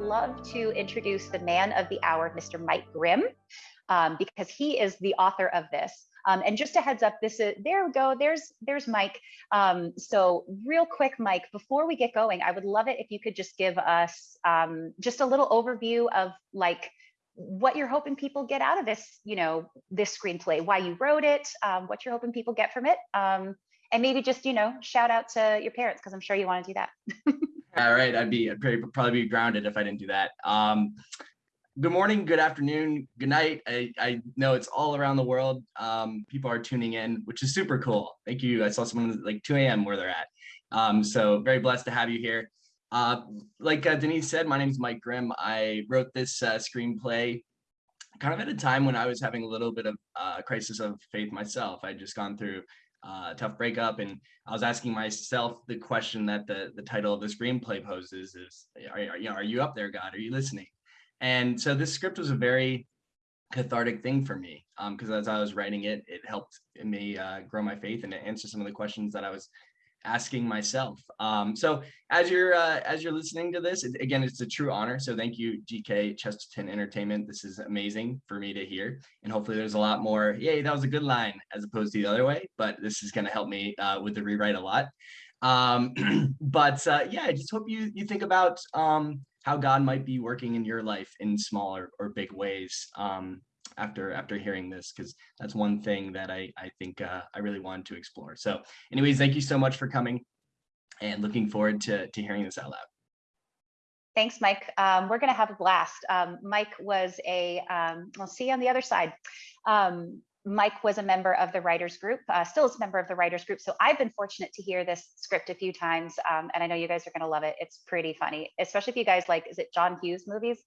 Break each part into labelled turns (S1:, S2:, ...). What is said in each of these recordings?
S1: love to introduce the man of the hour, Mr. Mike Grimm, um, because he is the author of this. Um, and just a heads up, this is, there we go, there's, there's Mike. Um, so real quick, Mike, before we get going, I would love it if you could just give us um, just a little overview of like, what you're hoping people get out of this, you know, this screenplay, why you wrote it, um, what you're hoping people get from it. Um, and maybe just, you know, shout out to your parents, because I'm sure you want to do that.
S2: All right, I'd be I'd probably be grounded if I didn't do that. Um, good morning, good afternoon, good night. I, I know it's all around the world. Um, people are tuning in, which is super cool. Thank you. I saw someone like 2 a.m. where they're at. Um, so very blessed to have you here. Uh, like uh, Denise said, my name is Mike Grimm. I wrote this uh, screenplay kind of at a time when I was having a little bit of uh, crisis of faith myself. I'd just gone through uh, tough breakup. And I was asking myself the question that the, the title of the screenplay poses is, are, are, you know, are you up there, God? Are you listening? And so this script was a very cathartic thing for me because um, as I was writing it, it helped me uh, grow my faith and answer some of the questions that I was asking myself. Um, so as you're uh, as you're listening to this, it, again, it's a true honor. So thank you, GK Chesterton Entertainment. This is amazing for me to hear, and hopefully there's a lot more. Yay, that was a good line, as opposed to the other way. But this is going to help me uh, with the rewrite a lot. Um, but uh, yeah, I just hope you you think about um, how God might be working in your life in small or, or big ways. Um, after after hearing this because that's one thing that I I think uh, I really wanted to explore. So, anyways, thank you so much for coming, and looking forward to to hearing this out loud.
S1: Thanks, Mike. Um, we're going to have a blast. Um, Mike was a, um, we'll see you on the other side. Um, Mike was a member of the writers group, uh, still is a member of the writers group. So I've been fortunate to hear this script a few times. Um, and I know you guys are going to love it. It's pretty funny, especially if you guys like, is it John Hughes movies?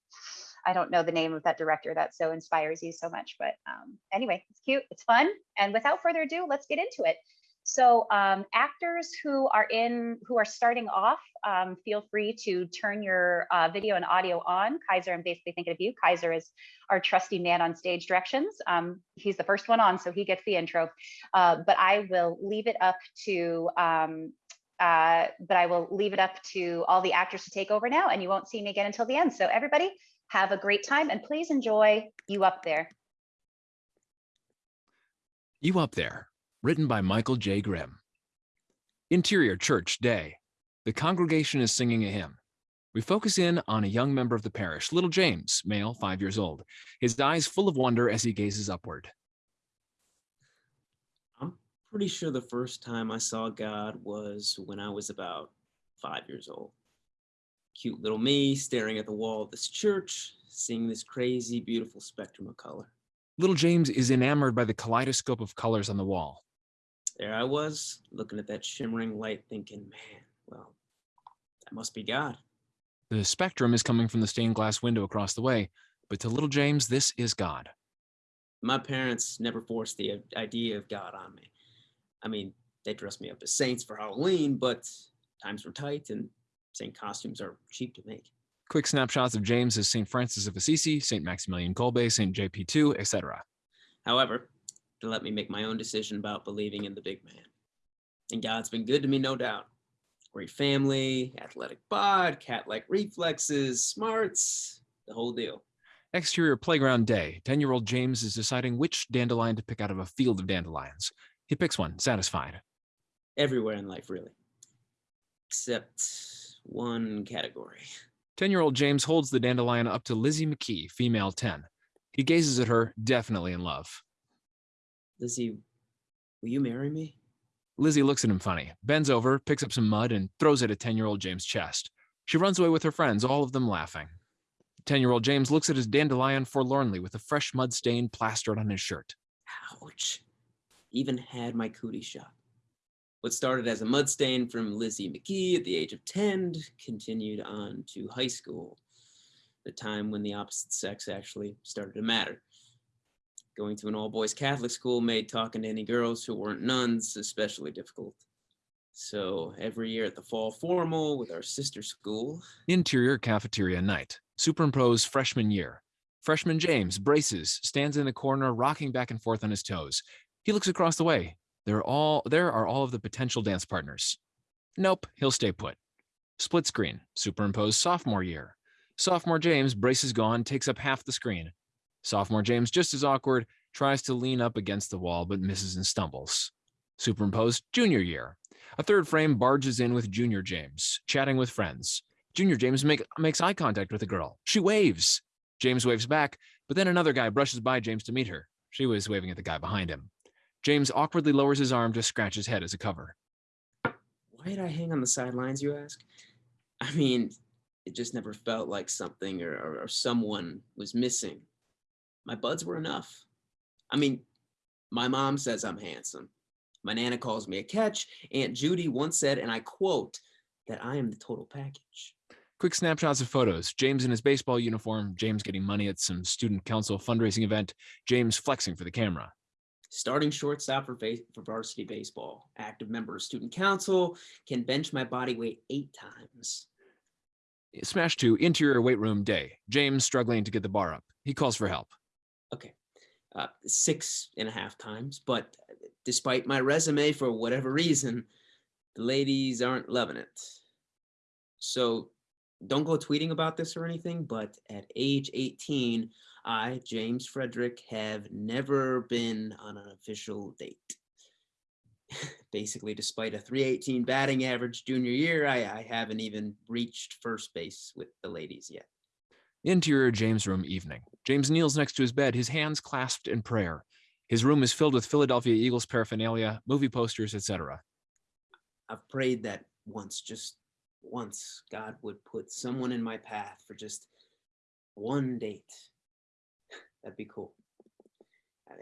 S1: I don't know the name of that director that so inspires you so much, but um, anyway, it's cute, it's fun. And without further ado, let's get into it. So um, actors who are in, who are starting off, um, feel free to turn your uh, video and audio on. Kaiser, I'm basically thinking of you. Kaiser is our trusty man on stage directions. Um, he's the first one on, so he gets the intro. Uh, but I will leave it up to, um, uh, but I will leave it up to all the actors to take over now, and you won't see me again until the end. So everybody, have a great time and please enjoy You Up There.
S3: You Up There, written by Michael J. Grimm. Interior Church Day. The congregation is singing a hymn. We focus in on a young member of the parish, little James, male, five years old, his eyes full of wonder as he gazes upward.
S4: I'm pretty sure the first time I saw God was when I was about five years old cute little me staring at the wall of this church, seeing this crazy, beautiful spectrum of color.
S3: Little James is enamored by the kaleidoscope of colors on the wall.
S4: There I was, looking at that shimmering light, thinking, man, well, that must be God.
S3: The spectrum is coming from the stained glass window across the way, but to little James, this is God.
S4: My parents never forced the idea of God on me. I mean, they dressed me up as saints for Halloween, but times were tight and St. costumes are cheap to make.
S3: Quick snapshots of James as St. Francis of Assisi, St. Maximilian Kolbe, St. JP2, etc.
S4: However, to let me make my own decision about believing in the big man. And God's been good to me, no doubt. Great family, athletic bod, cat-like reflexes, smarts, the whole deal.
S3: Exterior playground day. 10-year-old James is deciding which dandelion to pick out of a field of dandelions. He picks one, satisfied.
S4: Everywhere in life, really. Except one category.
S3: 10-year-old James holds the dandelion up to Lizzie McKee, female 10. He gazes at her, definitely in love.
S4: Lizzie, will you marry me?
S3: Lizzie looks at him funny, bends over, picks up some mud, and throws it at 10-year-old James' chest. She runs away with her friends, all of them laughing. 10-year-old James looks at his dandelion forlornly with a fresh mud stain plastered on his shirt.
S4: Ouch. Even had my cootie shot. What started as a mud stain from Lizzie McKee at the age of 10 continued on to high school, the time when the opposite sex actually started to matter. Going to an all-boys Catholic school made talking to any girls who weren't nuns especially difficult. So every year at the fall formal with our sister school.
S3: Interior cafeteria night. Superimpose freshman year. Freshman James braces, stands in the corner, rocking back and forth on his toes. He looks across the way, there are all there are all of the potential dance partners. Nope, he'll stay put. Split screen, superimposed sophomore year. Sophomore James, braces gone, takes up half the screen. Sophomore James, just as awkward, tries to lean up against the wall but misses and stumbles. Superimposed junior year. A third frame barges in with junior James, chatting with friends. Junior James make, makes eye contact with a girl. She waves. James waves back, but then another guy brushes by James to meet her. She was waving at the guy behind him. James awkwardly lowers his arm to scratch his head as a cover.
S4: Why did I hang on the sidelines, you ask? I mean, it just never felt like something or, or, or someone was missing. My buds were enough. I mean, my mom says I'm handsome. My Nana calls me a catch. Aunt Judy once said, and I quote, that I am the total package.
S3: Quick snapshots of photos. James in his baseball uniform, James getting money at some student council fundraising event, James flexing for the camera.
S4: Starting shortstop for, for varsity baseball, active member of student council, can bench my body weight eight times.
S3: Smash to interior weight room day. James struggling to get the bar up. He calls for help.
S4: Okay, uh, six and a half times, but despite my resume, for whatever reason, the ladies aren't loving it. So don't go tweeting about this or anything, but at age 18, I, James Frederick, have never been on an official date. Basically, despite a 318 batting average junior year, I, I haven't even reached first base with the ladies yet.
S3: Interior James room evening. James kneels next to his bed, his hands clasped in prayer. His room is filled with Philadelphia Eagles paraphernalia, movie posters, etc.
S4: I've prayed that once, just once, God would put someone in my path for just one date. That'd be cool.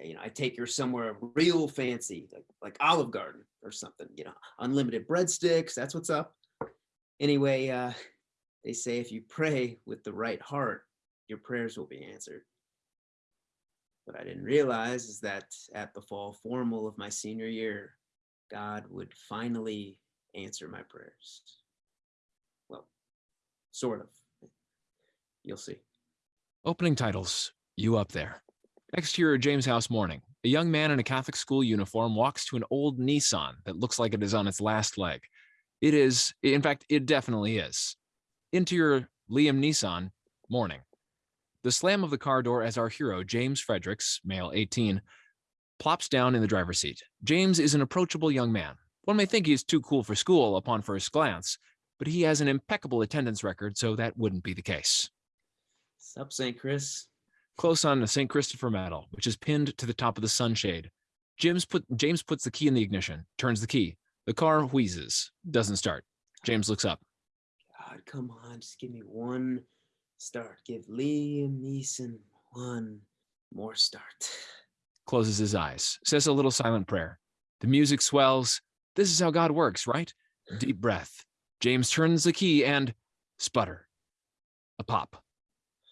S4: You know, I take her somewhere real fancy, like, like Olive Garden or something, you know, unlimited breadsticks. That's what's up. Anyway, uh, they say if you pray with the right heart, your prayers will be answered. What I didn't realize is that at the fall formal of my senior year, God would finally answer my prayers. Well, sort of. You'll see.
S3: Opening titles. You up there. Next Exterior James House morning. A young man in a Catholic school uniform walks to an old Nissan that looks like it is on its last leg. It is, in fact, it definitely is. Interior Liam Neeson, morning. The slam of the car door as our hero, James Fredericks, male 18, plops down in the driver's seat. James is an approachable young man. One may think he is too cool for school upon first glance, but he has an impeccable attendance record, so that wouldn't be the case.
S4: Sup, St. Chris?
S3: Close on a St. Christopher medal, which is pinned to the top of the sunshade. James, put, James puts the key in the ignition, turns the key. The car wheezes, doesn't start. James looks up.
S4: God, come on, just give me one start. Give Liam Neeson one more start.
S3: closes his eyes, says a little silent prayer. The music swells. This is how God works, right? Deep breath. James turns the key and sputter. A pop.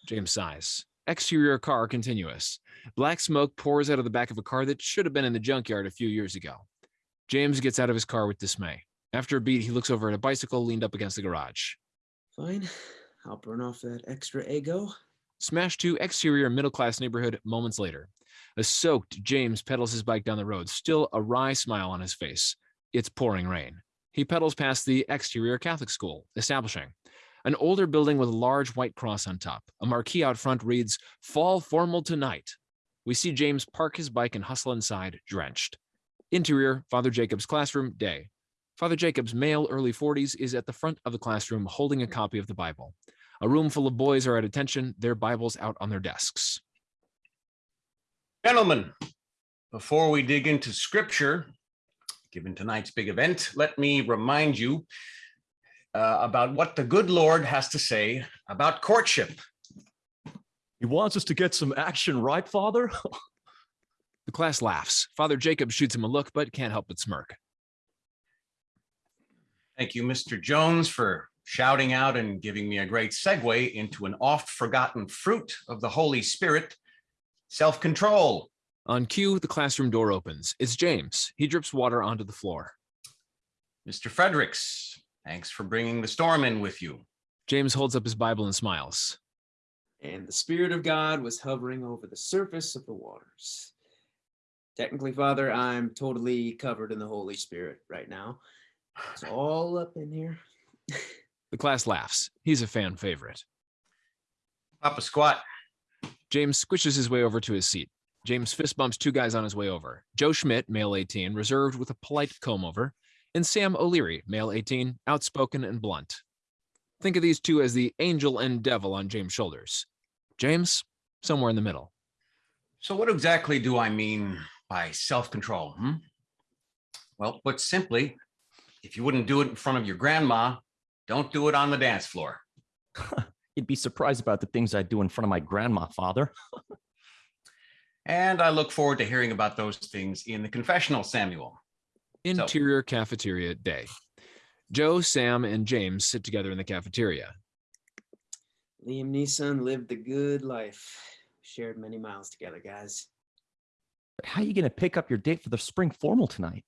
S3: James sighs. Exterior car continuous. Black smoke pours out of the back of a car that should have been in the junkyard a few years ago. James gets out of his car with dismay. After a beat, he looks over at a bicycle leaned up against the garage.
S4: Fine, I'll burn off that extra ego.
S3: Smash to exterior middle class neighborhood moments later. A soaked James pedals his bike down the road, still a wry smile on his face. It's pouring rain. He pedals past the exterior Catholic school, establishing an older building with a large white cross on top. A marquee out front reads, Fall Formal Tonight. We see James park his bike and hustle inside, drenched. Interior, Father Jacob's classroom, day. Father Jacob's male, early 40s, is at the front of the classroom holding a hmm. copy of the Bible. A room full of boys are at attention, their Bibles out on their desks.
S5: Gentlemen, before we dig into scripture, given tonight's big event, let me remind you uh, about what the good Lord has to say about courtship.
S6: He wants us to get some action, right, Father?
S3: The class laughs. Father Jacob shoots him a look, but can't help but smirk.
S5: Thank you, Mr. Jones, for shouting out and giving me a great segue into an oft forgotten fruit of the Holy Spirit, self-control.
S3: On cue, the classroom door opens. It's James. He drips water onto the floor.
S5: Mr. Fredericks, thanks for bringing the storm in with you.
S3: James holds up his Bible and smiles.
S4: And the Spirit of God was hovering over the surface of the waters. Technically, Father, I'm totally covered in the Holy Spirit right now. It's all up in here.
S3: The class laughs. He's a fan favorite.
S5: Papa squat.
S3: James squishes his way over to his seat. James fist bumps two guys on his way over. Joe Schmidt, male 18, reserved with a polite comb over, and Sam O'Leary, male 18, outspoken and blunt. Think of these two as the angel and devil on James' shoulders. James, somewhere in the middle.
S5: So what exactly do I mean by self-control? Hmm? Well, put simply, if you wouldn't do it in front of your grandma, don't do it on the dance floor.
S6: You'd be surprised about the things I do in front of my grandma, father.
S5: And I look forward to hearing about those things in the confessional, Samuel.
S3: Interior cafeteria day. Joe, Sam, and James sit together in the cafeteria.
S4: Liam Neeson lived the good life. Shared many miles together, guys.
S6: How are you going to pick up your date for the spring formal tonight?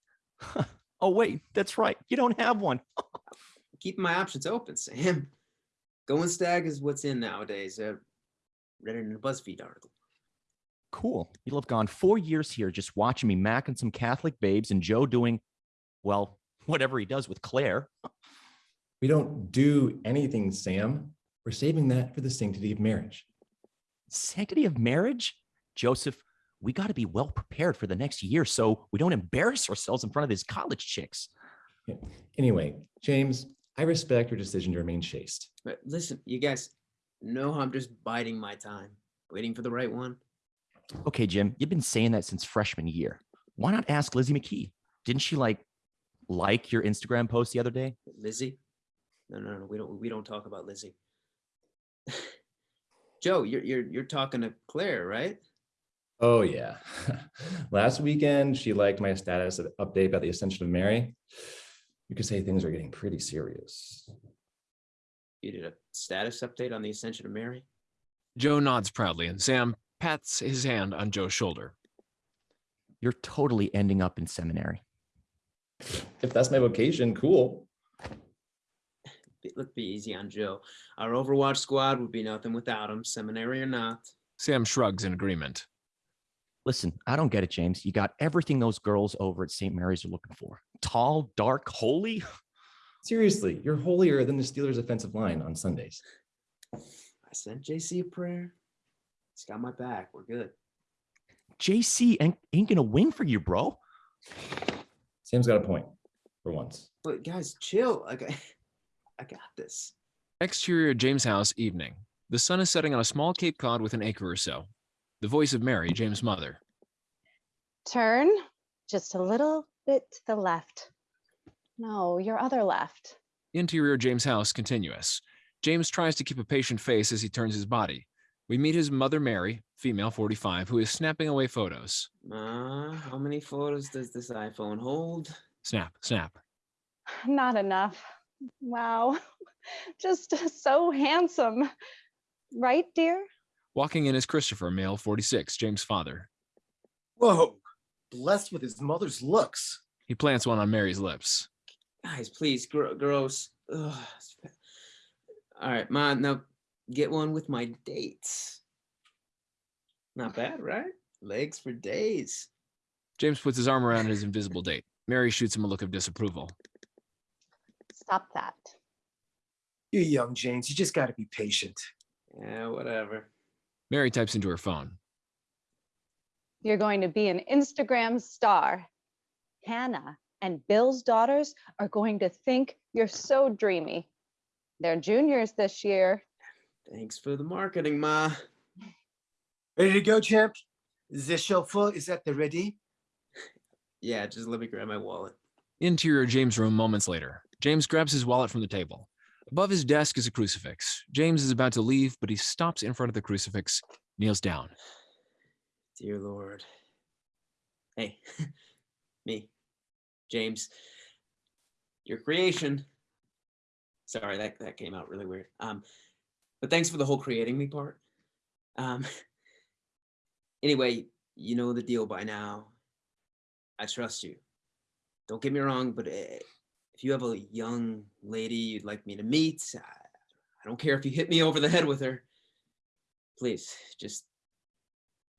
S6: oh, wait, that's right. You don't have one.
S4: Keeping my options open, Sam. Going stag is what's in nowadays. Uh, read it in a BuzzFeed article.
S6: Cool. You'll have gone four years here just watching me macking some Catholic babes and Joe doing, well, whatever he does with Claire.
S7: We don't do anything, Sam. We're saving that for the sanctity of marriage.
S6: Sanctity of marriage? Joseph, we got to be well prepared for the next year so we don't embarrass ourselves in front of these college chicks.
S7: Anyway, James, I respect your decision to remain chaste.
S4: But listen, you guys know how I'm just biding my time, waiting for the right one.
S6: Okay, Jim, you've been saying that since freshman year. Why not ask Lizzie McKee? Didn't she like like your Instagram post the other day?
S4: Lizzie? No, no, no. We don't. We don't talk about Lizzie. Joe, you're you're you're talking to Claire, right?
S7: Oh, yeah. Last weekend, she liked my status update about the Ascension of Mary. You could say things are getting pretty serious.
S4: You did a status update on the Ascension of Mary.
S3: Joe nods proudly, and Sam pats his hand on Joe's shoulder.
S6: You're totally ending up in seminary.
S7: If that's my vocation, cool.
S4: Be- Let's be easy on Joe. Our Overwatch squad would be nothing without him, seminary or not.
S3: Sam shrugs in agreement.
S6: Listen, I don't get it, James. You got everything those girls over at St. Mary's are looking for. Tall, dark, holy.
S7: Seriously, you're holier than the Steelers' offensive line on Sundays.
S4: I sent JC a prayer. He's got my back. We're good.
S6: JC ain't, ain't gonna win for you, bro.
S7: Sam's got a point for once.
S4: But guys, chill. Like I, I got this.
S3: Exterior James' house evening. The sun is setting on a small Cape Cod with an acre or so. The voice of Mary, James' mother.
S8: Turn just a little bit to the left. No, your other left.
S3: Interior James' house continuous. James tries to keep a patient face as he turns his body. We meet his mother, Mary, female 45, who is snapping away photos.
S4: Ma, how many photos does this iPhone hold?
S3: Snap, snap.
S8: Not enough. Wow. Just so handsome. Right, dear?
S3: Walking in is Christopher, male 46, James' father.
S9: Whoa, blessed with his mother's looks.
S3: He plants one on Mary's lips.
S4: Guys, please, gro- gross. Ugh. All right, Ma, now get one with my dates. Not bad, right? Legs for days.
S3: James puts his arm around his invisible date. Mary shoots him a look of disapproval.
S8: Stop that.
S9: You're young, James. You just got to be patient.
S4: Yeah, whatever.
S3: Mary types into her phone.
S8: You're going to be an Instagram star. Hannah and Bill's daughters are going to think you're so dreamy. They're juniors this year.
S4: Thanks for the marketing, Ma.
S9: Ready to go, champ? Is this show full? Is that the ready?
S4: Yeah, just let me grab my wallet.
S3: Interior James' room moments later. James grabs his wallet from the table. Above his desk is a crucifix. James is about to leave, but he stops in front of the crucifix, kneels down.
S4: Dear Lord. Hey, me, James, your creation. Sorry, that, that came out really weird. Um, but thanks for the whole creating me part. Um, anyway, you know the deal by now. I trust you. Don't get me wrong, but eh, if you have a young lady you'd like me to meet, I, I don't care if you hit me over the head with her. Please, just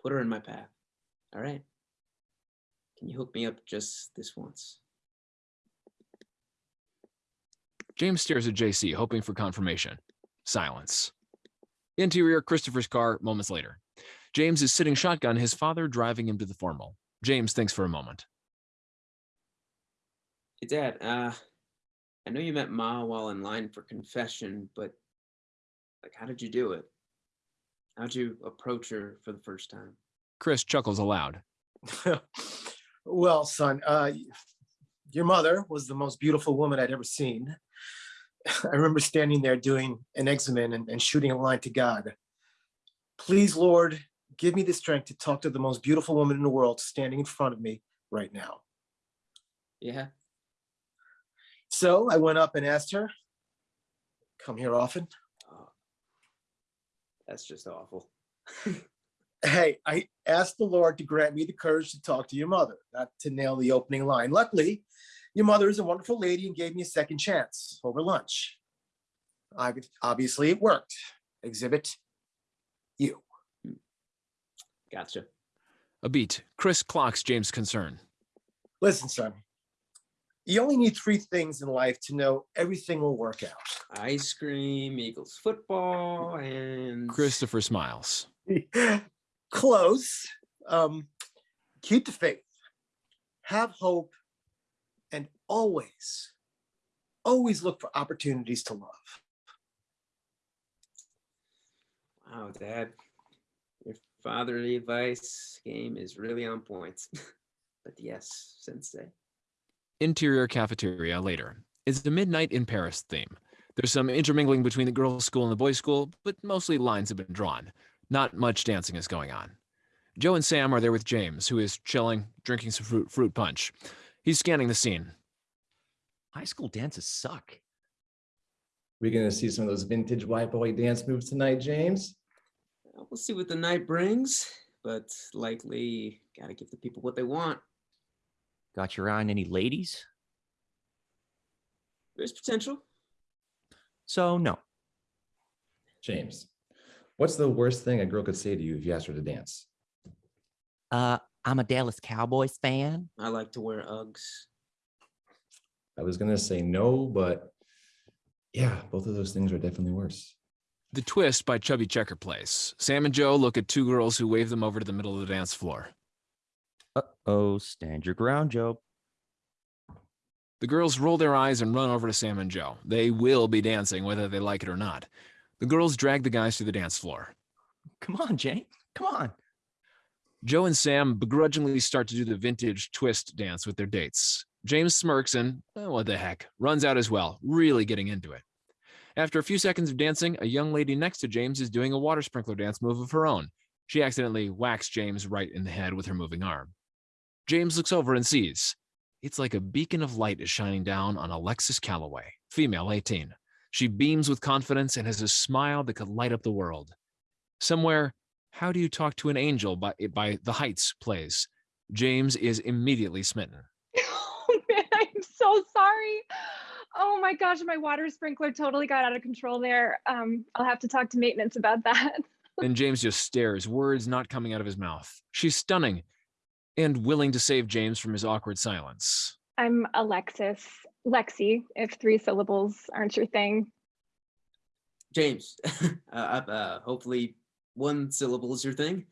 S4: put her in my path. All right. Can you hook me up just this once?
S3: James stares at JC, hoping for confirmation. Silence. Interior Christopher's car moments later. James is sitting shotgun, his father driving him to the formal. James thinks for a moment.
S4: Hey, Dad, uh, I know you met Ma while in line for confession, but like, how did you do it? How'd you approach her for the first time?
S3: Chris chuckles aloud.
S9: well, son, uh, your mother was the most beautiful woman I'd ever seen. I remember standing there doing an examen and, and shooting a line to God. Please, Lord, give me the strength to talk to the most beautiful woman in the world standing in front of me right now.
S4: Yeah.
S9: So I went up and asked her, come here often.
S4: Oh, that's just awful.
S9: Hey, I asked the Lord to grant me the courage to talk to your mother, not to nail the opening line. Luckily, your mother is a wonderful lady and gave me a second chance over lunch. I obviously it worked. Exhibit you.
S4: Gotcha.
S3: A beat. Chris clocks James' concern.
S9: Listen, son. You only need three things in life to know everything will work out.
S4: Ice cream, Eagles football, and
S3: Christopher smiles.
S9: Close. Um, keep the faith. Have hope and always, always look for opportunities to love.
S4: Wow, Dad, your fatherly advice game is really on point. but yes, Sensei.
S3: Interior cafeteria later. It's the Midnight in Paris theme. There's some intermingling between the girls' school and the boys' school, but mostly lines have been drawn. Not much dancing is going on. Joe and Sam are there with James, who is chilling, drinking some fruit, fruit punch. He's scanning the scene.
S6: High school dances suck.
S7: We're gonna see some of those vintage white boy dance moves tonight, James?
S4: We'll see what the night brings, but likely gotta give the people what they want.
S6: Got your eye on any ladies?
S4: There's potential.
S6: So no.
S7: James, what's the worst thing a girl could say to you if you asked her to dance?
S6: Uh, I'm a Dallas Cowboys fan.
S4: I like to wear Uggs.
S7: I was gonna say no, but yeah, both of those things are definitely worse.
S3: The Twist by Chubby Checker plays. Sam and Joe look at two girls who wave them over to the middle of the dance floor.
S6: Uh-oh, stand your ground, Joe.
S3: The girls roll their eyes and run over to Sam and Joe. They will be dancing whether they like it or not. The girls drag the guys to the dance floor.
S6: Come on, Jane. Come on.
S3: Joe and Sam begrudgingly start to do the vintage twist dance with their dates. James smirks and, eh, what the heck, runs out as well, really getting into it. After a few seconds of dancing, a young lady next to James is doing a water sprinkler dance move of her own. She accidentally whacks James right in the head with her moving arm. James looks over and sees. It's like a beacon of light is shining down on Alexis Calloway, female 18. She beams with confidence and has a smile that could light up the world. Somewhere, How Do You Talk to an Angel by, by The Heights plays. James is immediately smitten.
S10: Oh so sorry. Oh my gosh, my water sprinkler totally got out of control there. Um, I'll have to talk to maintenance about that.
S3: And James just stares, words not coming out of his mouth. She's stunning and willing to save James from his awkward silence.
S10: I'm Alexis, Lexi, if three syllables aren't your thing.
S4: James, uh, uh, hopefully one syllable is your thing.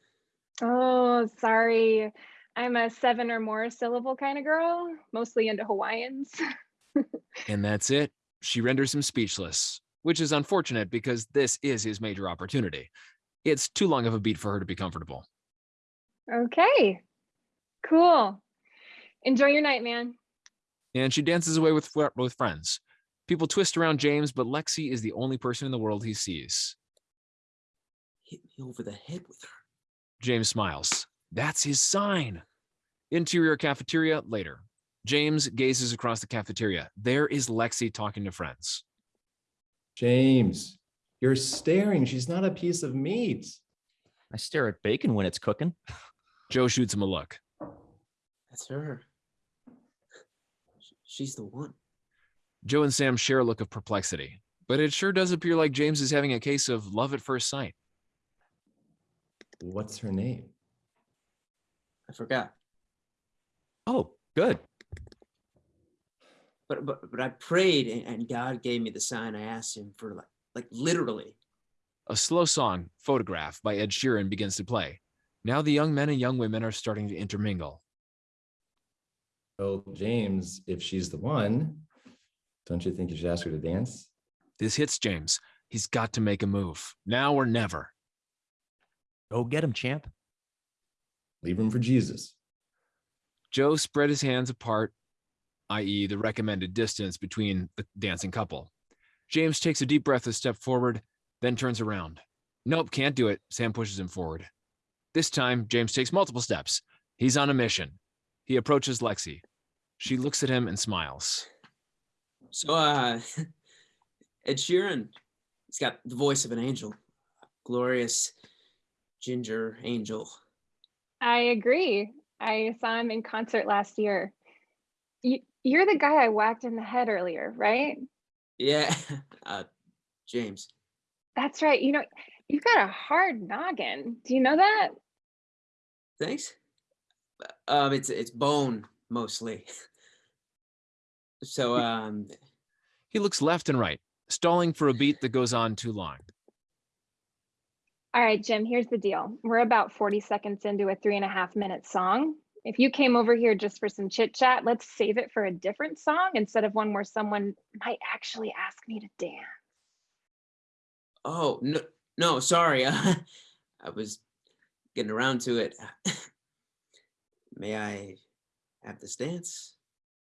S10: Oh, sorry. I'm a seven or more syllable kind of girl, mostly into Hawaiians.
S3: And that's it. She renders him speechless, which is unfortunate because this is his major opportunity. It's too long of a beat for her to be comfortable.
S10: Okay, cool. Enjoy your night, man.
S3: And she dances away with, with friends. People twist around James, but Lexi is the only person in the world he sees.
S4: Hit me over the head with her.
S3: James smiles. That's his sign. Interior cafeteria later. James gazes across the cafeteria. There is Lexi talking to friends.
S7: James, you're staring. She's not a piece of meat.
S6: I stare at bacon when it's cooking.
S3: Joe shoots him a look.
S4: That's her. She's the one.
S3: Joe and Sam share a look of perplexity, but it sure does appear like James is having a case of love at first sight.
S7: What's her name?
S4: I forgot.
S6: Oh, good.
S4: But but but I prayed and, and God gave me the sign I asked him for like like literally.
S3: A slow song, Photograph by Ed Sheeran begins to play. Now the young men and young women are starting to intermingle.
S7: Well, James, if she's the one, don't you think you should ask her to dance?
S3: This hits James. He's got to make a move, now or never.
S6: Go get him, champ.
S7: Leave room for Jesus.
S3: Joe spread his hands apart, i.e., the recommended distance between the dancing couple. James takes a deep breath a step forward, then turns around. Nope, can't do it. Sam pushes him forward. This time, James takes multiple steps. He's on a mission. He approaches Lexi. She looks at him and smiles.
S4: So, uh, Ed Sheeran, he's got the voice of an angel, glorious ginger angel.
S10: I agree. I saw him in concert last year. You, you're the guy I whacked in the head earlier, right?
S4: Yeah, uh, James.
S10: That's right. You know, you've got a hard noggin. Do you know that?
S4: Thanks. Um, it's it's bone mostly. So, um,
S3: He looks left and right, stalling for a beat that goes on too long.
S10: All right, Jim, here's the deal. We're about 40 seconds into a three and a half minute song. If you came over here just for some chit chat, let's save it for a different song instead of one where someone might actually ask me to dance.
S4: oh no, no, sorry. I was getting around to it. May I have this dance?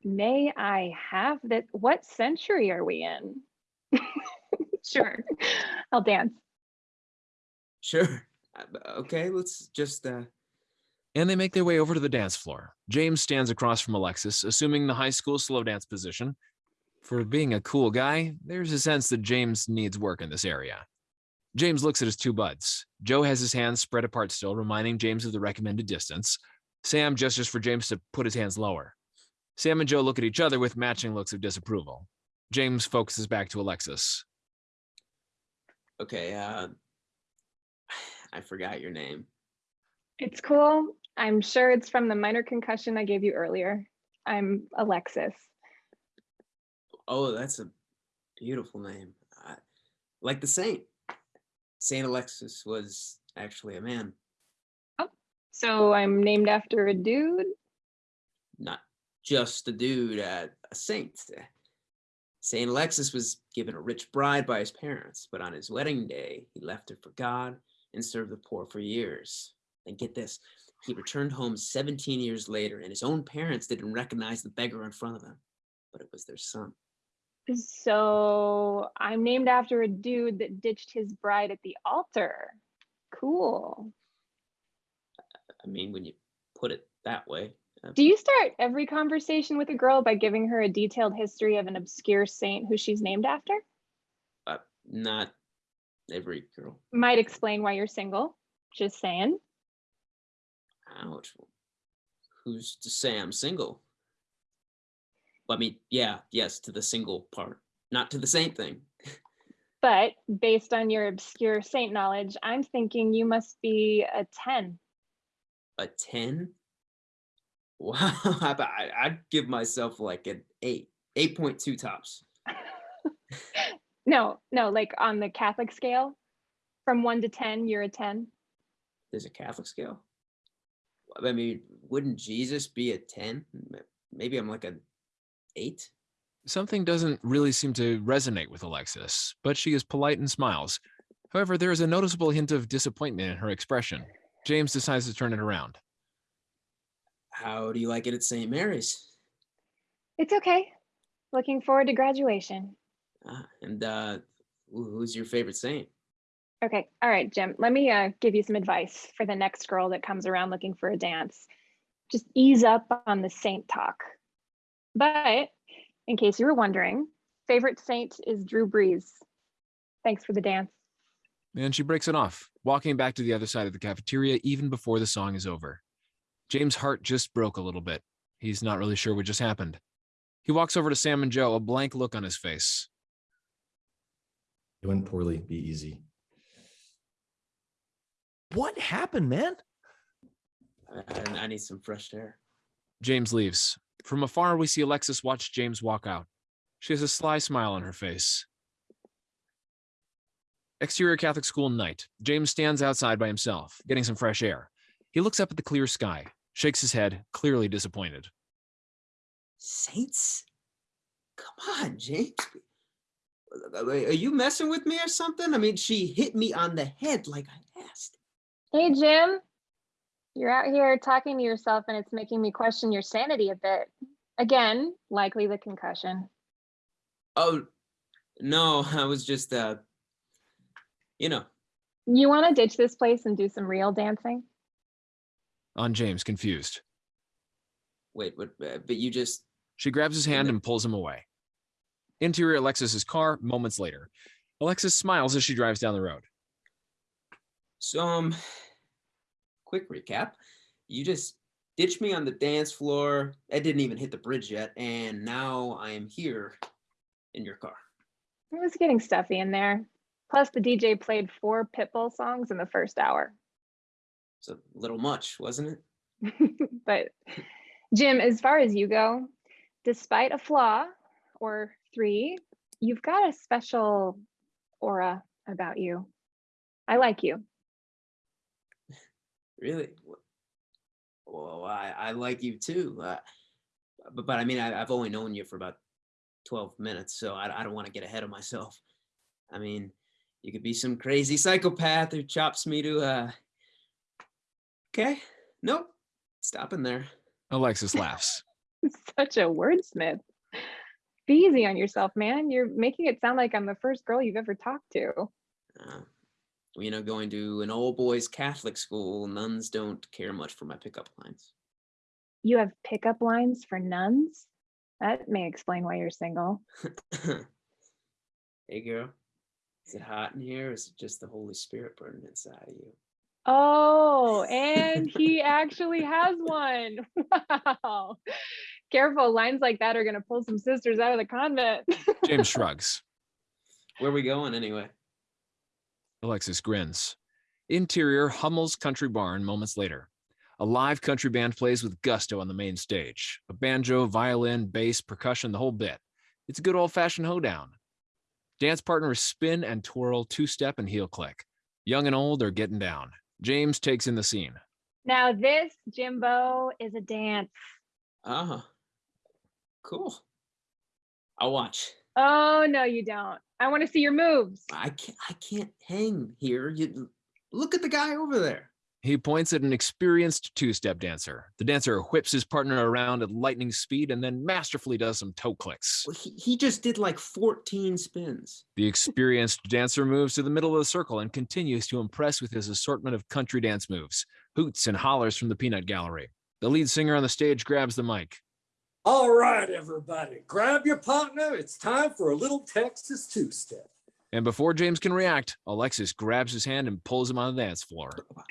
S10: May I have that? What century are we in? sure, I'll dance.
S4: Sure. Uh, Okay, let's just uh
S3: And they make their way over to the dance floor. James stands across from Alexis, assuming the high school slow dance position. For being a cool guy, there's a sense that James needs work in this area. James looks at his two buds. Joe has his hands spread apart still, reminding James of the recommended distance. Sam gestures for James to put his hands lower. Sam and Joe look at each other with matching looks of disapproval. James focuses back to Alexis.
S4: okay, uh I forgot your name.
S10: It's cool. I'm sure it's from the minor concussion I gave you earlier. I'm Alexis.
S4: Oh, that's a beautiful name. I, like the saint. Saint Alexis was actually a man, Oh,
S10: So I'm named after a dude.
S4: not just a dude, uh, a saint. Saint Alexis was given a rich bride by his parents, but on his wedding day, he left her for God and served the poor for years. And get this, he returned home 17 years later, and his own parents didn't recognize the beggar in front of them, but it was their son.
S10: So I'm named after a dude that ditched his bride at the altar. Cool.
S4: I mean, when you put it that way.
S10: Do you start every conversation with a girl by giving her a detailed history of an obscure saint who she's named after?
S4: uh, not every girl.
S10: Might explain why you're single. Just saying.
S4: Ouch. Who's to say I'm single? I mean, yeah, yes, to the single part, not to the saint thing.
S10: But based on your obscure saint knowledge, I'm thinking you must be a 10.
S4: A 10? Wow, I, I'd give myself like an 8, 8.2 tops.
S10: No, no, like on the Catholic scale, from one to 10, you're a 10.
S4: There's a Catholic scale. I mean, wouldn't Jesus be a 10? Maybe I'm like an 8?
S3: Something doesn't really seem to resonate with Alexis, but she is polite and smiles. However, there is a noticeable hint of disappointment in her expression. James decides to turn it around.
S4: How do you like it at St. Mary's?
S10: It's okay. Looking forward to graduation.
S4: Ah, and uh, who's your favorite saint?
S10: Okay, all right, Jim, let me uh, give you some advice for the next girl that comes around looking for a dance. Just ease up on the saint talk. But in case you were wondering, favorite saint is Drew Brees. Thanks for the dance.
S3: And she breaks it off, walking back to the other side of the cafeteria even before the song is over. James' heart just broke a little bit. He's not really sure what just happened. He walks over to Sam and Joe, a blank look on his face.
S7: It went poorly. Be easy.
S6: What happened, man?
S4: I, I- I need some fresh air.
S3: James leaves. From afar, we see Alexis watch James walk out. She has a sly smile on her face. Exterior Catholic school night. James stands outside by himself, getting some fresh air. He looks up at the clear sky, shakes his head, clearly disappointed.
S4: Saints? Come on, James. Are you messing with me or something? I mean, she hit me on the head like I asked.
S10: Hey, Jim. You're out here talking to yourself and it's making me question your sanity a bit. Again, likely the concussion.
S4: Oh, no, I was just, uh, you know,
S10: You want to ditch this place and do some real dancing?
S3: On James, confused.
S4: wait, but, uh, but you just,
S3: She grabs his hand and pulls him away. Interior Alexis's car, moments later. Alexis smiles as she drives down the road.
S4: so, um, quick recap. You just ditched me on the dance floor. I didn't even hit the bridge yet. And now I am here in your car.
S10: It was getting stuffy in there. Plus, the DJ played four Pitbull songs in the first hour.
S4: It's a little much, wasn't it?
S10: but Jim, as far as you go, despite a flaw or three, you've got a special aura about you. I like you.
S4: Really? Well, I, I like you too. Uh, but, but I mean, I, I've only known you for about 12 minutes, so I, I don't want to get ahead of myself. I mean, you could be some crazy psychopath who chops me to, uh, okay, nope, stopping there.
S3: Alexis laughs.
S10: Such a wordsmith. Be easy on yourself, man. You're making it sound like I'm the first girl you've ever talked to.
S4: Uh, you know, going to an old boys Catholic school, nuns don't care much for my pickup lines.
S10: You have pickup lines for nuns? That may explain why you're single.
S4: hey, girl, is it hot in here? Or is it just the Holy Spirit burning inside of you?
S10: Oh, and he actually has one. Wow. Careful, lines like that are going to pull some sisters out of the convent.
S3: James shrugs.
S4: Where are we going anyway?
S3: Alexis grins. Interior Hummel's country barn moments later. A live country band plays with gusto on the main stage. A banjo, violin, bass, percussion, the whole bit. It's a good old fashioned hoedown. Dance partners spin and twirl, two step and heel click. Young and old are getting down. James takes in the scene.
S10: now, this, Jimbo, is a dance.
S4: Ah, cool. I'll watch.
S10: Oh, no, you don't. I want to see your moves.
S4: I can't. I can't hang here. You look at the guy over there.
S3: He points at an experienced two step dancer. The dancer whips his partner around at lightning speed and then masterfully does some toe clicks.
S4: Well, He, he just did like 14 spins.
S3: The experienced dancer moves to the middle of the circle and continues to impress with his assortment of country dance moves, hoots and hollers from the peanut gallery. The lead singer on the stage grabs the mic.
S11: All right, everybody, grab your partner. It's time for a little Texas two step.
S3: And before James can react, Alexis grabs his hand and pulls him on the dance floor.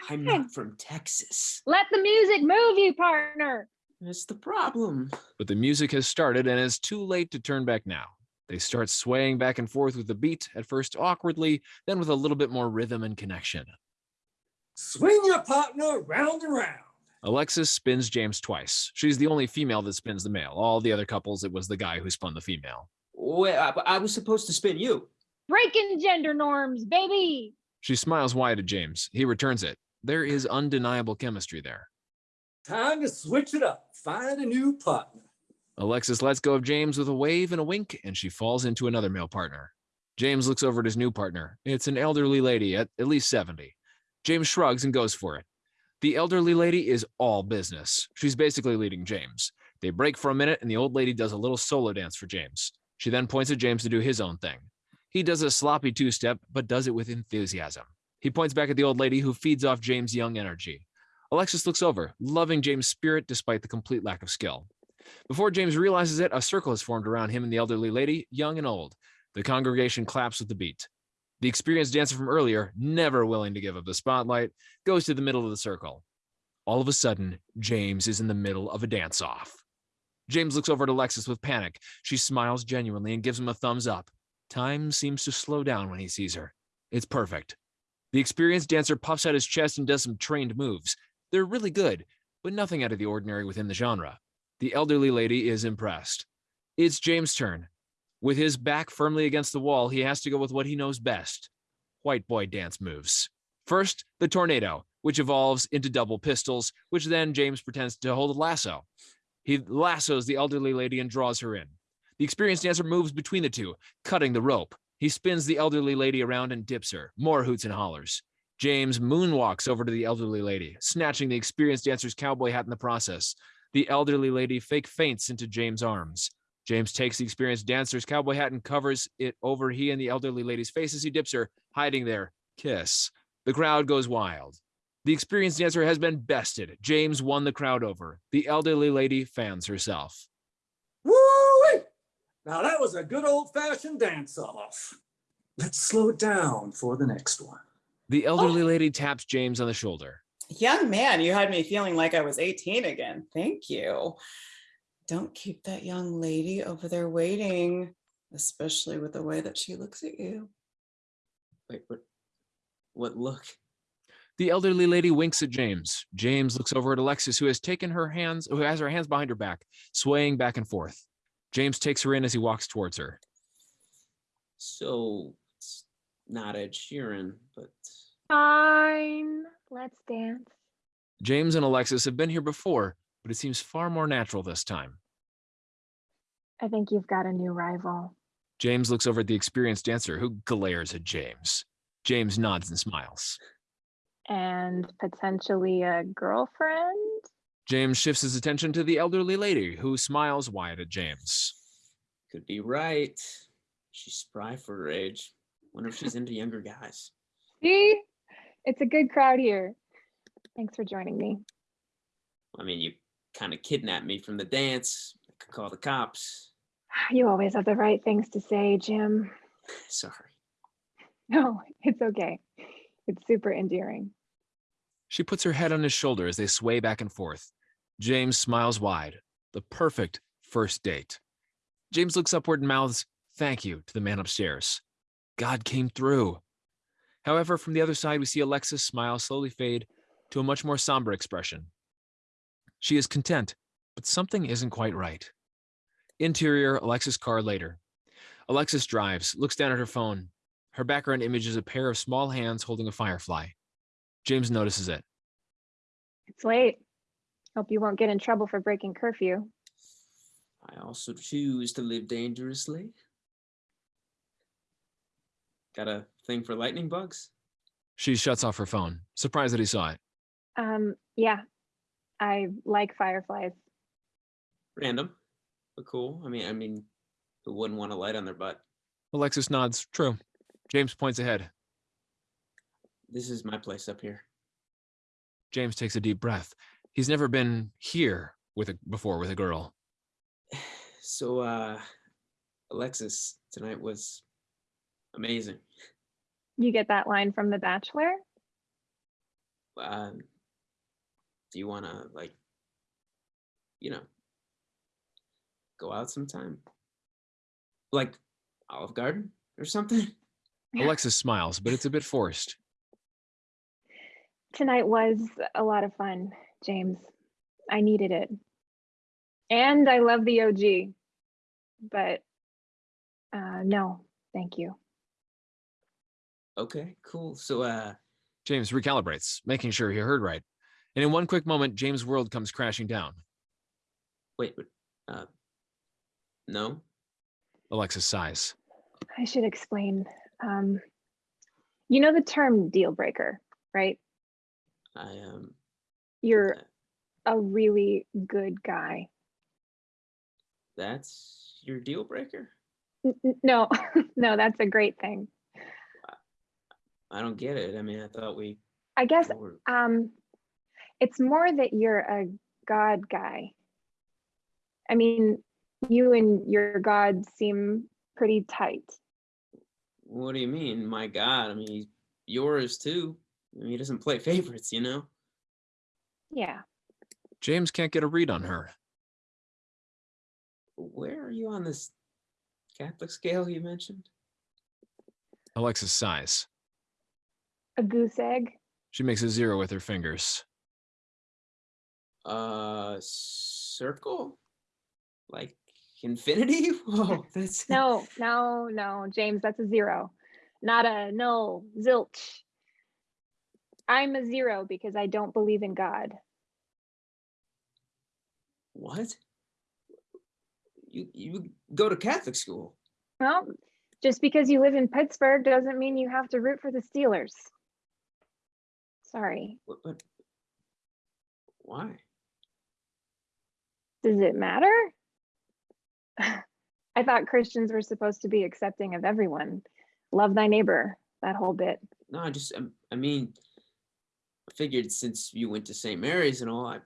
S4: I'm not from Texas.
S10: Let the music move you, partner.
S4: That's the problem.
S3: But the music has started and it's too late to turn back now. They start swaying back and forth with the beat, at first awkwardly, then with a little bit more rhythm and connection.
S11: Swing your partner round and round.
S3: Alexis spins James twice. She's the only female that spins the male. All the other couples, it was the guy who spun the female.
S4: Wait, I, I was supposed to spin you.
S10: Breaking gender norms, baby.
S3: She smiles wide at James. He returns it. There is undeniable chemistry there.
S11: Time to switch it up. Find a new partner.
S3: Alexis lets go of James with a wave and a wink, and she falls into another male partner. James looks over at his new partner. It's an elderly lady at at least 70. James shrugs and goes for it. The elderly lady is all business. She's basically leading James. They break for a minute, and the old lady does a little solo dance for James. She then points at James to do his own thing. He does a sloppy two step, but does it with enthusiasm. He points back at the old lady who feeds off James' young energy. Alexis looks over, loving James' spirit despite the complete lack of skill. Before James realizes it, a circle has formed around him and the elderly lady, young and old. The congregation claps with the beat. The experienced dancer from earlier, never willing to give up the spotlight, goes to the middle of the circle. All of a sudden, James is in the middle of a dance off. James looks over at Alexis with panic. She smiles genuinely and gives him a thumbs up. Time seems to slow down when he sees her. It's perfect. The experienced dancer puffs out his chest and does some trained moves. They're really good, but nothing out of the ordinary within the genre. The elderly lady is impressed. It's James' turn. With his back firmly against the wall, he has to go with what he knows best white boy dance moves. First, the tornado, which evolves into double pistols, which then James pretends to hold a lasso. He lassos the elderly lady and draws her in. The experienced dancer moves between the two, cutting the rope. He spins the elderly lady around and dips her. More hoots and hollers. James moonwalks over to the elderly lady, snatching the experienced dancer's cowboy hat in the process. The elderly lady fake faints into James' arms. James takes the experienced dancer's cowboy hat and covers it over he and the elderly lady's face as he dips her, hiding their kiss. The crowd goes wild. The experienced dancer has been bested. James won the crowd over. The elderly lady fans herself.
S11: Woo! Now that was a good old fashioned dance off. Let's slow it down for the next one.
S3: The elderly oh. lady taps James on the shoulder.
S12: Young man, you had me feeling like I was 18 again. Thank you. Don't keep that young lady over there waiting, especially with the way that she looks at you.
S4: Wait, what? What look?
S3: The elderly lady winks at James. James looks over at Alexis, who has taken her hands, who has her hands behind her back, swaying back and forth. James takes her in as he walks towards her.
S4: So it's not Ed Sheeran, but
S10: Fine. Let's dance.
S3: James and Alexis have been here before, but it seems far more natural this time.
S10: I think you've got a new rival.
S3: James looks over at the experienced dancer, who glares at James. James nods and smiles.
S10: And potentially a girlfriend?
S3: James shifts his attention to the elderly lady, who smiles wide at James.
S4: could be right. She's spry for her age. Wonder if she's into younger guys.
S10: See? It's a good crowd here. Thanks for joining me.
S4: I mean, you kind of kidnapped me from the dance. I could call the cops.
S10: You always have the right things to say, Jim.
S4: Sorry.
S10: No, it's okay. It's super endearing.
S3: She puts her head on his shoulder as they sway back and forth. James smiles wide. The perfect first date. James looks upward and mouths, Thank you, to the man upstairs. God came through. However, from the other side, we see Alexis' smile slowly fade to a much more somber expression. She is content, but something isn't quite right. Interior, Alexis' car later. Alexis drives, looks down at her phone. Her background image is a pair of small hands holding a firefly. James notices it.
S10: It's late. Hope you won't get in trouble for breaking curfew.
S4: I also choose to live dangerously. Got a thing for lightning bugs?
S3: She shuts off her phone, surprised that he saw it.
S10: Um, yeah, I like fireflies.
S4: Random, but cool. I mean, I mean, who wouldn't want a light on their butt?
S3: Alexis nods. True. James points ahead.
S4: This is my place up here.
S3: James takes a deep breath. He's never been here with a before with a girl.
S4: So, uh, Alexis, tonight was amazing.
S10: You get that line from The Bachelor?
S4: Um, do you want to like, you know, go out sometime? Like Olive Garden or something?
S3: Alexis smiles, but it's a bit forced.
S10: Tonight was a lot of fun, James. I needed it. And I love the OG. But uh, no, thank you.
S4: Okay, cool. So, uh,
S3: James recalibrates, making sure he heard right. And in one quick moment, James' world comes crashing down.
S4: wait, uh, no,
S3: Alexis sighs.
S10: I should explain. Um, you know the term deal breaker, right?
S4: I um,
S10: You're
S4: uh,
S10: a really good guy.
S4: that's your deal breaker.
S10: N- n- No, no, that's a great thing.
S4: I don't get it. I mean, I thought we
S10: I guess um, it's more that you're a God guy. I mean, you and your God seem pretty tight.
S4: What do you mean? My God, I mean, he's yours too. I mean, he doesn't play favorites, you know?
S10: Yeah.
S3: James can't get a read on her.
S4: Where are you on this Catholic scale you mentioned?
S3: Alexis sighs.
S10: A goose egg.
S3: She makes a zero with her fingers.
S4: Uh, circle? Like infinity? Whoa, that's
S10: No, no, no, James, that's a zero. Not a no, zilch. I'm a zero because I don't believe in God.
S4: What? You you go to Catholic school.
S10: Well, just because you live in Pittsburgh doesn't mean you have to root for the Steelers. Sorry.
S4: But, but why?
S10: Does it matter? I thought Christians were supposed to be accepting of everyone. Love thy neighbor, that whole bit.
S4: No, I just um, I mean, I figured since you went to St. Mary's and all, I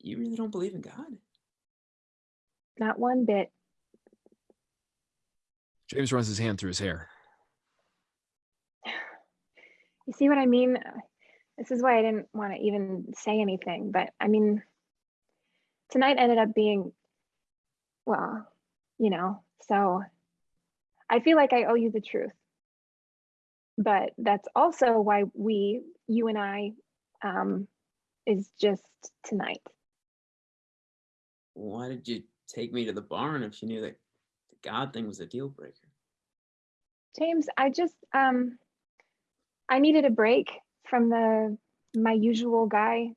S4: you really don't believe in God.
S10: Not one bit.
S3: James runs his hand through his hair.
S10: You see what I mean? This is why I didn't want to even say anything, but I mean, tonight ended up being, well, you know, so I feel like I owe you the truth. But that's also why we, you and I, um, is just tonight.
S4: Why did you take me to the barn if you knew that the God thing was a deal breaker?
S10: James, I just um I needed a break from the my usual guy.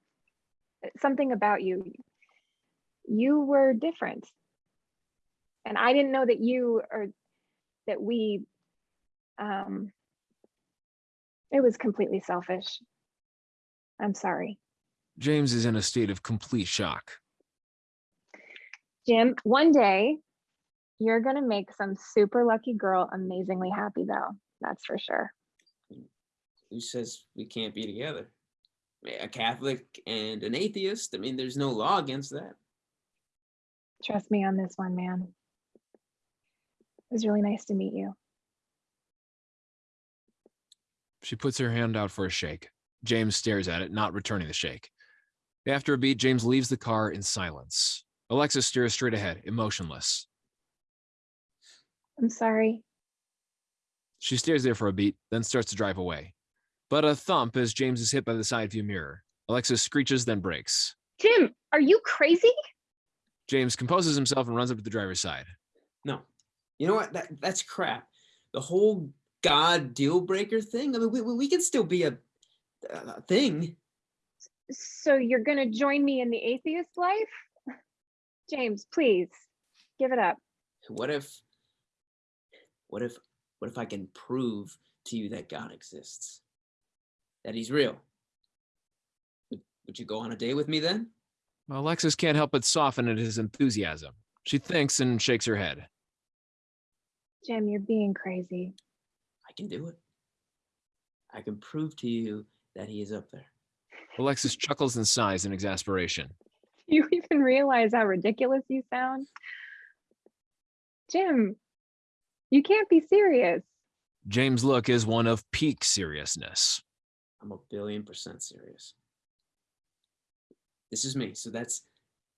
S10: Something about you. You were different. And I didn't know that you or that we um it was completely selfish. I'm sorry.
S3: James is in a state of complete shock.
S10: Jim, one day you're going to make some super lucky girl amazingly happy though. That's for sure.
S4: Who says we can't be together? A Catholic and an atheist? I mean, there's no law against that.
S10: Trust me on this one, man. It was really nice to meet you.
S3: She puts her hand out for a shake. James stares at it, not returning the shake. After a beat, James leaves the car in silence. Alexis stares straight ahead, emotionless.
S10: I'm sorry.
S3: She stares there for a beat, then starts to drive away. But a thump as James is hit by the side view mirror. Alexis screeches, then brakes.
S10: Jim, are you crazy?
S3: James composes himself and runs up to the driver's side.
S4: No. You know what? That that's crap. The whole God deal breaker thing. I mean, we, we can still be a, a thing.
S10: So you're going to join me in the atheist life? James, please give it up.
S4: What if, what if, what if I can prove to you that God exists? That he's real? Would, would you go on a date with me then?
S3: Well, Alexis can't help but soften at his enthusiasm. She thinks and shakes her head.
S10: Jim, you're being crazy.
S4: I can do it. I can prove to you that he is up there.
S3: Alexis chuckles and sighs in exasperation.
S10: Do you even realize how ridiculous you sound? Jim, you can't be serious.
S3: James' look is one of peak seriousness.
S4: I'm a billion percent serious. This is me. So that's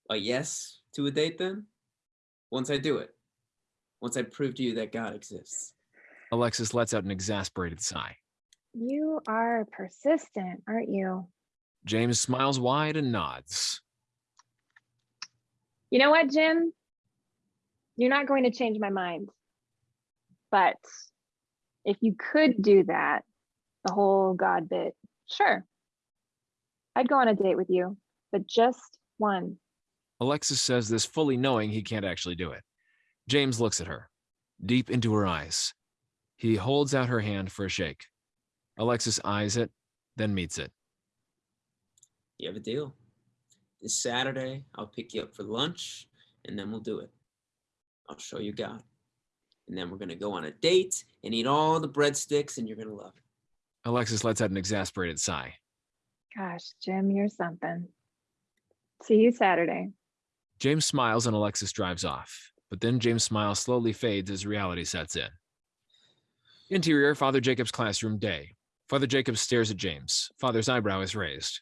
S4: a yes to a date then? Once I do it. Once I prove to you that God exists.
S3: Alexis lets out an exasperated sigh.
S10: You are persistent, aren't you?
S3: James smiles wide and nods.
S10: You know what, Jim? You're not going to change my mind. But if you could do that, the whole God bit, sure. I'd go on a date with you, but just one.
S3: Alexis says this fully knowing he can't actually do it. James looks at her, deep into her eyes. He holds out her hand for a shake. Alexis eyes it, then meets it.
S4: You have a deal. This Saturday, I'll pick you up for lunch and then we'll do it. I'll show you God. And then we're going to go on a date and eat all the breadsticks and you're going to love it.
S3: Alexis lets out an exasperated sigh.
S10: Gosh, Jim, you're something. See you Saturday.
S3: James smiles and Alexis drives off, but then James' smile slowly fades as reality sets in. Interior, Father Jacob's classroom day. Father Jacob stares at James. Father's eyebrow is raised.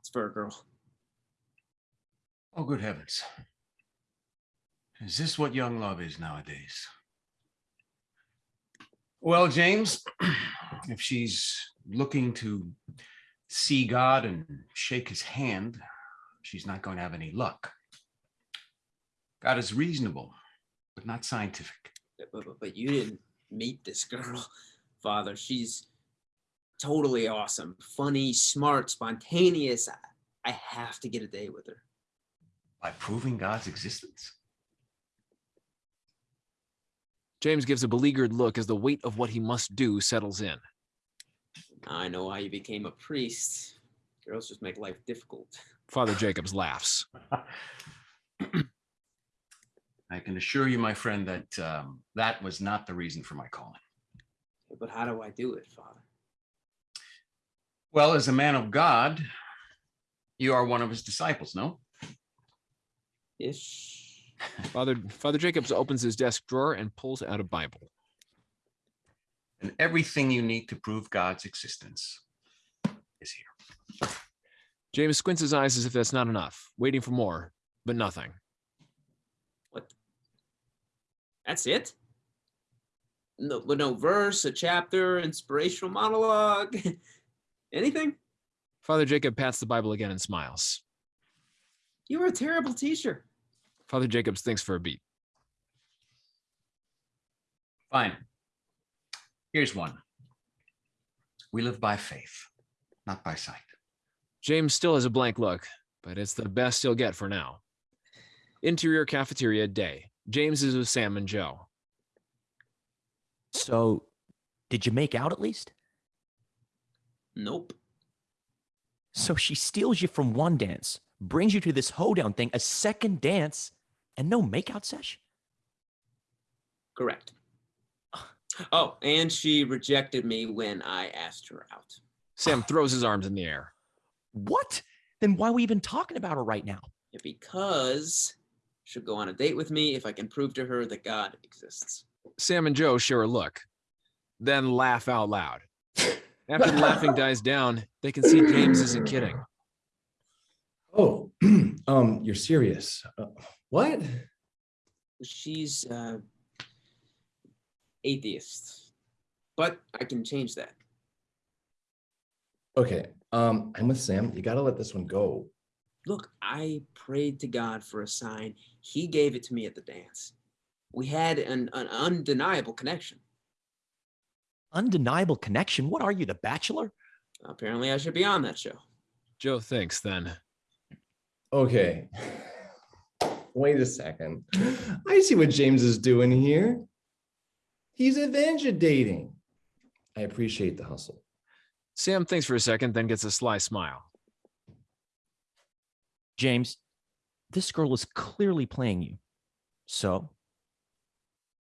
S4: It's for a girl.
S5: Oh, good heavens. Is this what young love is nowadays? Well, James, if she's looking to see God and shake his hand, she's not going to have any luck. God is reasonable, but not scientific.
S4: But, but, but you didn't meet this girl, Father. She's totally awesome, funny, smart, spontaneous. I, I have to get a date with her.
S5: By proving God's existence?
S3: James gives a beleaguered look as the weight of what he must do settles in.
S4: I know why you became a priest. Girls just make life difficult.
S3: Father Jacobs laughs.
S5: I can assure you, my friend, that um, that was not the reason for my calling.
S4: But how do I do it, Father?
S5: Well, as a man of God, you are one of his disciples, no?
S4: Yes.
S3: Father Father Jacobs opens his desk drawer and pulls out a Bible.
S5: And everything you need to prove God's existence is here.
S3: James squints his eyes as if that's not enough, waiting for more, but nothing.
S4: What? That's it? No, but no verse, a chapter, inspirational monologue, anything?
S3: Father Jacob pats the Bible again and smiles.
S4: You were a terrible teacher.
S3: Father Jacobs thinks for a beat.
S5: Fine. Here's one. We live by faith, not by sight.
S3: James still has a blank look, but it's the best he'll get for now. Interior cafeteria day. James is with Sam and Joe.
S6: So, did you make out at least?
S4: Nope.
S6: So she steals you from one dance, brings you to this hoedown thing, a second dance, and no makeout sesh?
S4: Correct. Oh, and she rejected me when I asked her out.
S3: Sam throws his arms in the air.
S6: What? Then why are we even talking about her right now?
S4: Because she'll go on a date with me if I can prove to her that God exists.
S3: Sam and Joe share a look, then laugh out loud. After the laughing dies down, they can see James isn't kidding.
S7: Oh, um, you're serious. Uh, what?
S4: She's uh, atheist, but I can change that.
S7: Okay, um, I'm with Sam. You gotta let this one go.
S4: Look, I prayed to God for a sign. He gave it to me at the dance. We had an, an undeniable connection.
S6: Undeniable connection? What are you, the bachelor?
S4: Apparently, I should be on that show.
S3: Joe thinks then.
S7: Okay. Wait a second. I see what James is doing here. He's adventure dating. I appreciate the hustle.
S3: Sam thinks for a second, then gets a sly smile.
S6: James, this girl is clearly playing you. So,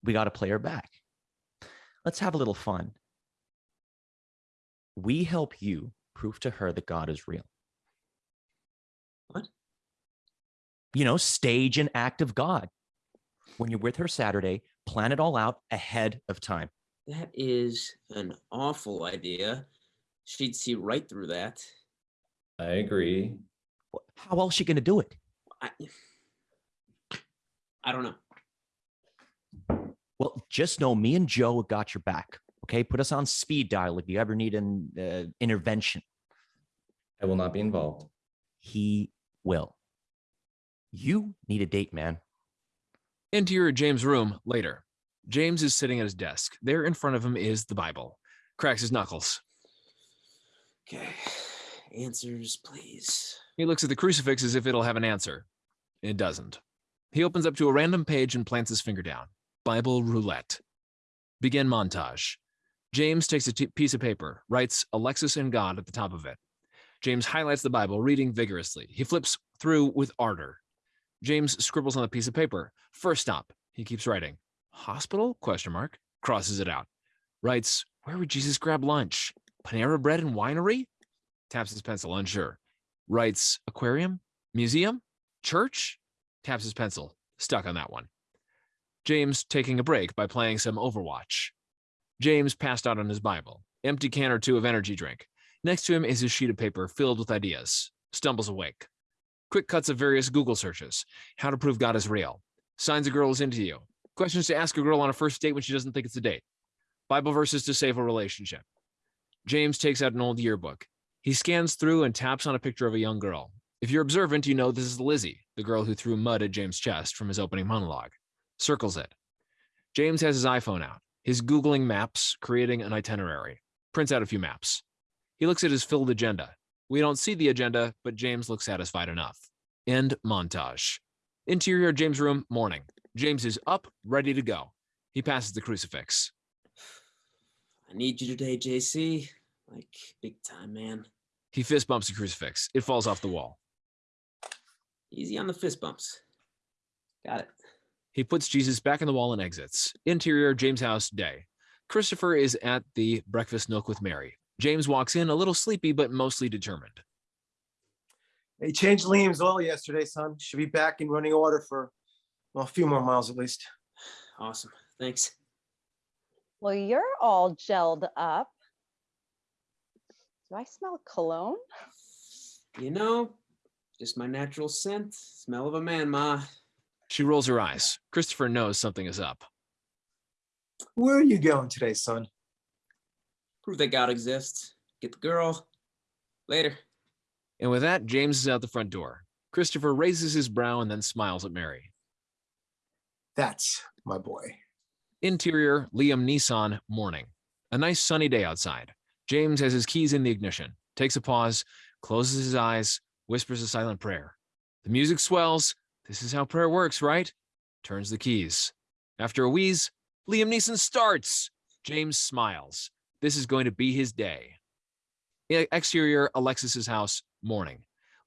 S6: we got to play her back. Let's have a little fun. We help you prove to her that God is real.
S4: What?
S6: You know, stage an act of God. When you're with her Saturday, plan it all out ahead of time.
S4: That is an awful idea. She'd see right through that.
S7: I agree.
S6: How else she going to do it?
S4: I, I don't know.
S6: Well, just know me and Joe got your back. Okay, put us on speed dial if you ever need an uh, intervention.
S7: I will not be involved.
S6: He will. You need a date, man.
S3: Interior James' room later. James is sitting at his desk. There in front of him is the Bible. Cracks his knuckles.
S4: Okay, answers, please.
S3: He looks at the crucifix as if it'll have an answer. It doesn't. He opens up to a random page and plants his finger down. Bible roulette. Begin montage. James takes a piece of paper, writes Alexis and God at the top of it. James highlights the Bible, reading vigorously. He flips through with ardor. James scribbles on the piece of paper. First stop. He keeps writing. Hospital? Question mark. Crosses it out. Writes, Where would Jesus grab lunch? Panera Bread and Winery? Taps his pencil, unsure. Writes, Aquarium? Museum? Church? Taps his pencil, stuck on that one. James taking a break by playing some Overwatch. James passed out on his Bible, empty can or two of energy drink. Next to him is a sheet of paper filled with ideas. Stumbles awake. Quick cuts of various Google searches. How to prove God is real. Signs a girl is into you. Questions to ask a girl on a first date when she doesn't think it's a date. Bible verses to save a relationship. James takes out an old yearbook. He scans through and taps on a picture of a young girl. If you're observant, you know this is Lizzie, the girl who threw mud at James' chest from his opening monologue. Circles it. James has his iPhone out. He's Googling maps, creating an itinerary, prints out a few maps. He looks at his filled agenda. We don't see the agenda, but James looks satisfied enough. End montage. Interior James' room, morning. James is up, ready to go. He passes the crucifix.
S4: I need you today, JC. Like big time, man.
S3: He fist bumps the crucifix. It falls off the wall.
S4: Easy on the fist bumps. Got it.
S3: He puts Jesus back in the wall and exits. Interior James House day. Christopher is at the breakfast nook with Mary. James walks in a little sleepy, but mostly determined.
S9: They changed Liam's oil yesterday, son. Should be back in running order for, well, a few more miles at least.
S4: Awesome. Thanks.
S8: Well, you're all gelled up. Do I smell cologne?
S4: You know, just my natural scent. Smell of a man, Ma.
S3: She rolls her eyes. Christopher knows something is up.
S9: Where are you going today, son?
S4: Prove that God exists. Get the girl. Later.
S3: And with that, James is out the front door. Christopher raises his brow and then smiles at Mary.
S9: That's my boy.
S3: Interior Liam Neeson, morning. A nice sunny day outside. James has his keys in the ignition, takes a pause, closes his eyes, whispers a silent prayer. The music swells. This is how prayer works, right? Turns the keys. After a wheeze, Liam Neeson starts. James smiles. This is going to be his day. Exterior Alexis's house morning.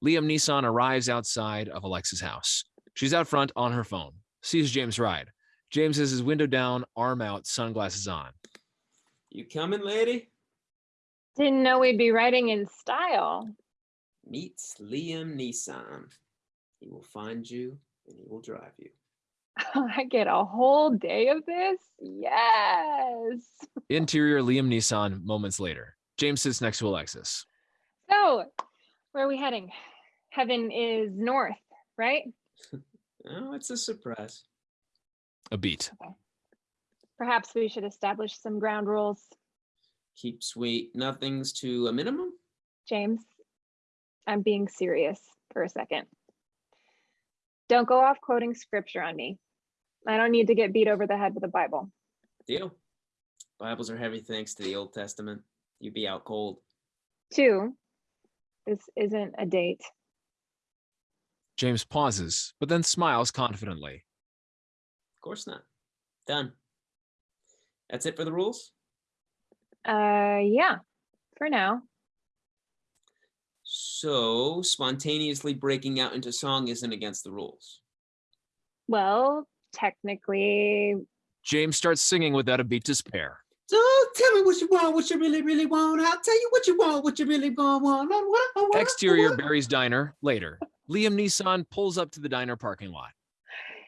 S3: Liam Neeson arrives outside of Alexis' house. She's out front on her phone. Sees James ride. James has his window down, arm out, sunglasses on.
S4: You coming, lady?
S10: Didn't know we'd be writing in style.
S4: Meets Liam Neeson. He will find you and he will drive you.
S10: I get a whole day of this? Yes.
S3: Interior Liam Neeson moments later. James sits next to Alexis.
S10: So, where are we heading? Heaven is north, right?
S4: Oh, it's a surprise.
S3: A beat. Okay.
S10: Perhaps we should establish some ground rules.
S4: Keep sweet nothings to a minimum.
S10: James, I'm being serious for a second. Don't go off quoting scripture on me. I don't need to get beat over the head with a Bible.
S4: Deal. Bibles are heavy thanks to the Old Testament. You'd be out cold.
S10: Two, this isn't a date.
S3: James pauses, but then smiles confidently.
S4: Of course not. Done. That's it for the rules?
S10: Uh, yeah, for now.
S4: So, spontaneously breaking out into song isn't against the rules.
S10: Well, technically,
S3: James starts singing without a beat to spare.
S4: Don't tell me what you want, what you really, really want. I'll tell you what you want, what you really gonna want. I want, I want, I
S3: Exterior
S4: want.
S3: Barry's Diner later. Liam Neeson pulls up to the diner parking lot.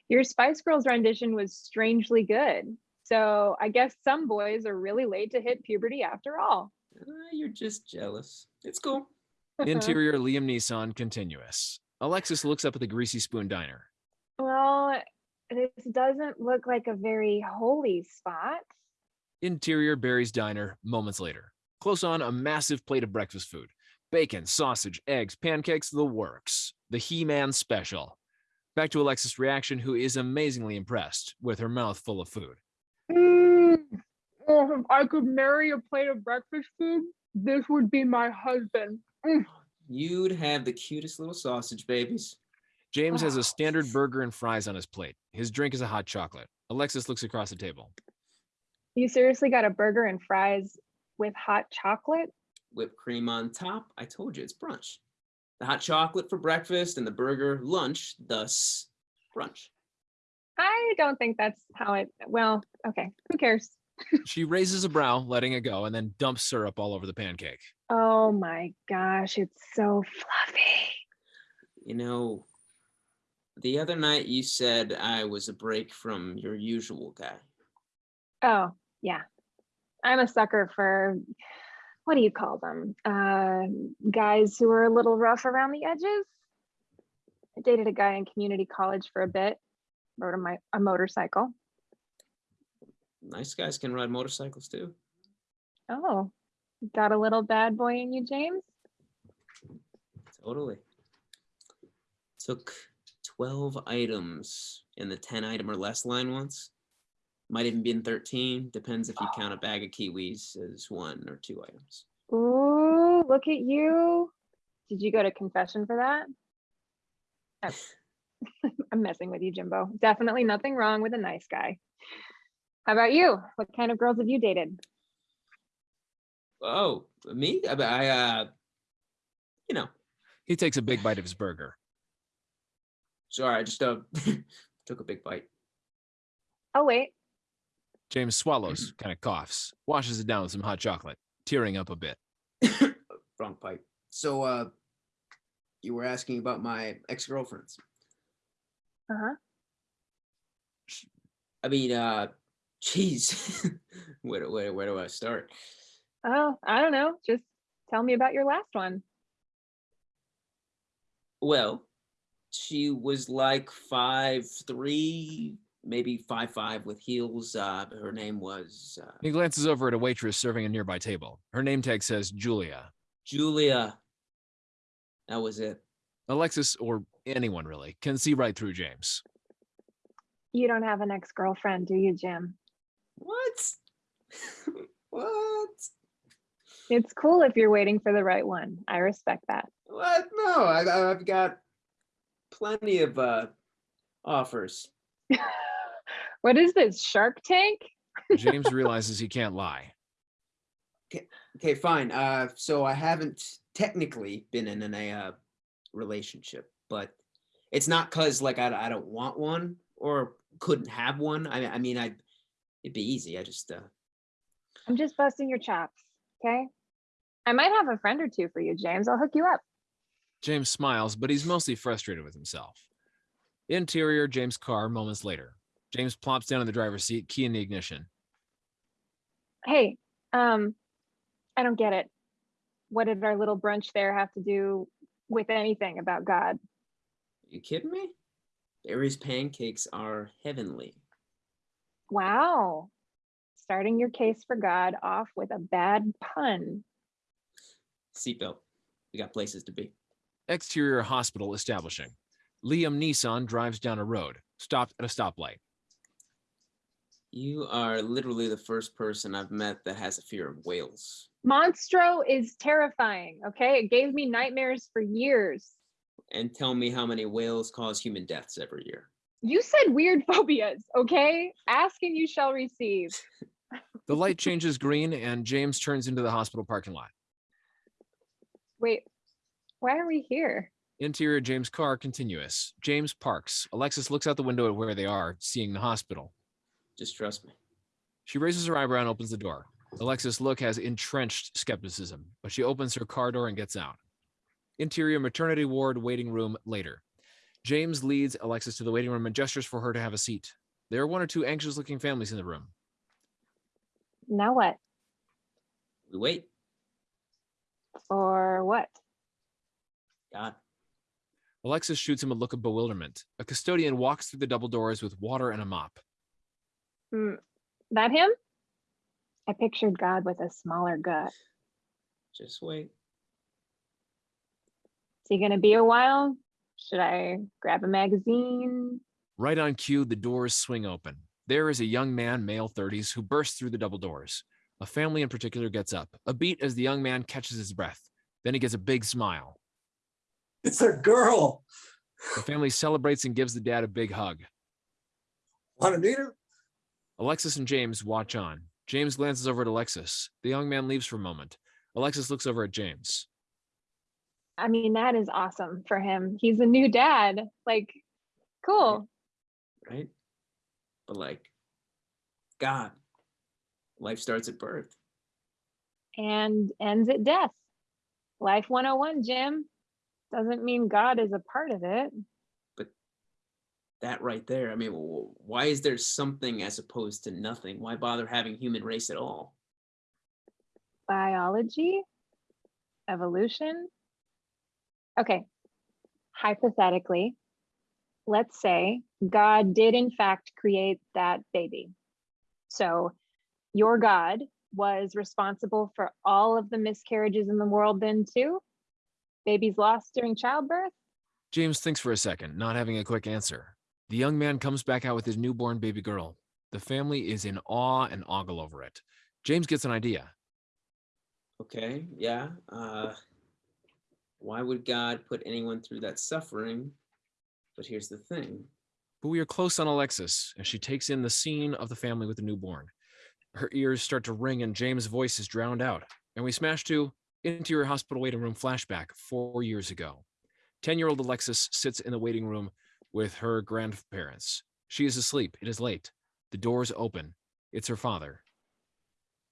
S10: your Spice Girls rendition was strangely good. So I guess some boys are really late to hit puberty after all.
S4: Ah, you're just jealous. It's cool.
S3: Interior Liam Neeson continuous. Alexis looks up at the Greasy Spoon Diner.
S10: Well, this doesn't look like a very holy spot.
S3: Interior Barry's Diner moments later. Close on a massive plate of breakfast food. Bacon, sausage, eggs, pancakes, the works. The He-Man special. Back to Alexis' reaction, who is amazingly impressed with her mouth full of food.
S10: Oh, if I could marry a plate of breakfast food, this would be my husband. Mm.
S4: You'd have the cutest little sausage babies.
S3: James has a standard burger and fries on his plate. His drink is a hot chocolate. Alexis looks across the table.
S10: You seriously got a burger and fries with hot chocolate?
S4: Whipped cream on top. I told you it's brunch. The hot chocolate for breakfast and the burger lunch, thus brunch.
S10: I don't think that's how it. Well, okay, who cares?
S3: She raises a brow, letting it go, and then dumps syrup all over the pancake.
S10: Oh my gosh, it's so fluffy.
S4: You know, the other night you said I was a break from your usual guy.
S10: Oh, yeah. I'm a sucker for what do you call them? Uh, guys who are a little rough around the edges. I dated a guy in community college for a bit, rode a, mi- a motorcycle.
S4: Nice guys can ride motorcycles too.
S10: Oh, got a little bad boy in you, James?
S4: Totally. Took 12 items in the 10 item or less line once. Might even be in 13. Depends if you oh. count a bag of kiwis as one or two items.
S10: Ooh, look at you. Did you go to confession for that? Oh. I'm messing with you, Jimbo. Definitely nothing wrong with a nice guy. How about you? What kind of girls have you dated?
S4: Oh, me? I, I uh, you know,
S3: He takes a big bite of his burger.
S4: sorry, I just uh, took a big bite.
S10: Oh, wait.
S3: James swallows, kind of coughs, washes it down with some hot chocolate, tearing up a bit.
S4: Wrong pipe. So, uh, you were asking about my ex-girlfriends.
S10: Uh-huh.
S4: I mean, uh, geez, where, do- where, where do I start?
S10: Oh, I don't know. Just tell me about your last one.
S4: Well, she was like five three, maybe five five with heels. Uh, her name was uh,
S3: He glances over at a waitress serving a nearby table. Her name tag says Julia.
S4: Julia. That was it.
S3: Alexis, or anyone really, can see right through James.
S10: You don't have an ex-girlfriend, do you, Jim?
S4: What? what?
S10: It's cool if you're waiting for the right one. I respect that.
S4: What? No, I, I've got plenty of uh, offers.
S10: What is this, Shark Tank?
S3: James realizes he can't lie.
S4: Okay, fine. Uh, so I haven't technically been in a uh, relationship, but it's not cause like I, I don't want one or couldn't have one. I, I mean, I it'd be easy. I just uh,
S10: I'm just busting your chops, okay? I might have a friend or two for you, James. I'll hook you up.
S3: James smiles, but he's mostly frustrated with himself. Interior James' car moments later. James plops down in the driver's seat, key in the ignition.
S10: Hey, um, I don't get it. What did our little brunch there have to do with anything about God?
S4: you kidding me? Barry's pancakes are heavenly.
S10: Wow. Starting your case for God off with a bad pun.
S4: Seatbelt. We got places to be.
S3: Exterior hospital establishing. Liam Neeson drives down a road, stopped at a stoplight.
S4: You are literally the first person I've met that has a fear of whales.
S10: Monstro is terrifying, okay? It gave me nightmares for years.
S4: And tell me how many whales cause human deaths every year.
S10: You said weird phobias, okay? Ask and you shall receive.
S3: The light changes green and James turns into the hospital parking lot.
S10: Wait, why are we here?
S3: Interior James' car continuous. James parks. Alexis looks out the window at where they are, seeing the hospital.
S4: Just trust me.
S3: She raises her eyebrow and opens the door. Alexis' look has entrenched skepticism, but she opens her car door and gets out. Interior maternity ward waiting room later. James leads Alexis to the waiting room and gestures for her to have a seat. There are one or two anxious looking families in the room.
S10: Now what?
S4: We wait.
S10: For what?
S4: God.
S3: Alexis shoots him a look of bewilderment. A custodian walks through the double doors with water and a mop.
S10: Hmm, that him? I pictured God with a smaller gut.
S4: Just wait.
S10: Is he gonna be a while? Should I grab a magazine?
S3: Right on cue, the doors swing open. There is a young man, male 30s, who bursts through the double doors. A family in particular gets up, a beat as the young man catches his breath. Then he gets a big smile.
S11: It's a girl.
S3: The family celebrates and gives the dad a big hug.
S11: Want to meet her?
S3: Alexis and James watch on. James glances over at Alexis. The young man leaves for a moment. Alexis looks over at James.
S10: I mean, that is awesome for him. He's a new dad. Like, cool.
S4: right? But like, God, life starts at birth.
S10: And ends at death. Life 101, Jim. Doesn't mean God is a part of it.
S4: But that right there. I mean, why is there something as opposed to nothing? Why bother having human race at all?
S10: Biology? Evolution? Okay. Hypothetically, let's say God did in fact create that baby. So your God was responsible for all of the miscarriages in the world then too? Babies lost during childbirth?
S3: James thinks for a second, not having a quick answer. The young man comes back out with his newborn baby girl. The family is in awe and ogle over it. James gets an idea.
S4: Okay, yeah. Uh, why would God put anyone through that suffering? But here's the thing.
S3: But we are close on Alexis as she takes in the scene of the family with the newborn. Her ears start to ring and James' voice is drowned out. And we smash to interior hospital waiting room flashback four years ago. 10 year old Alexis sits in the waiting room with her grandparents. She is asleep. It is late. The doors open. It's her father.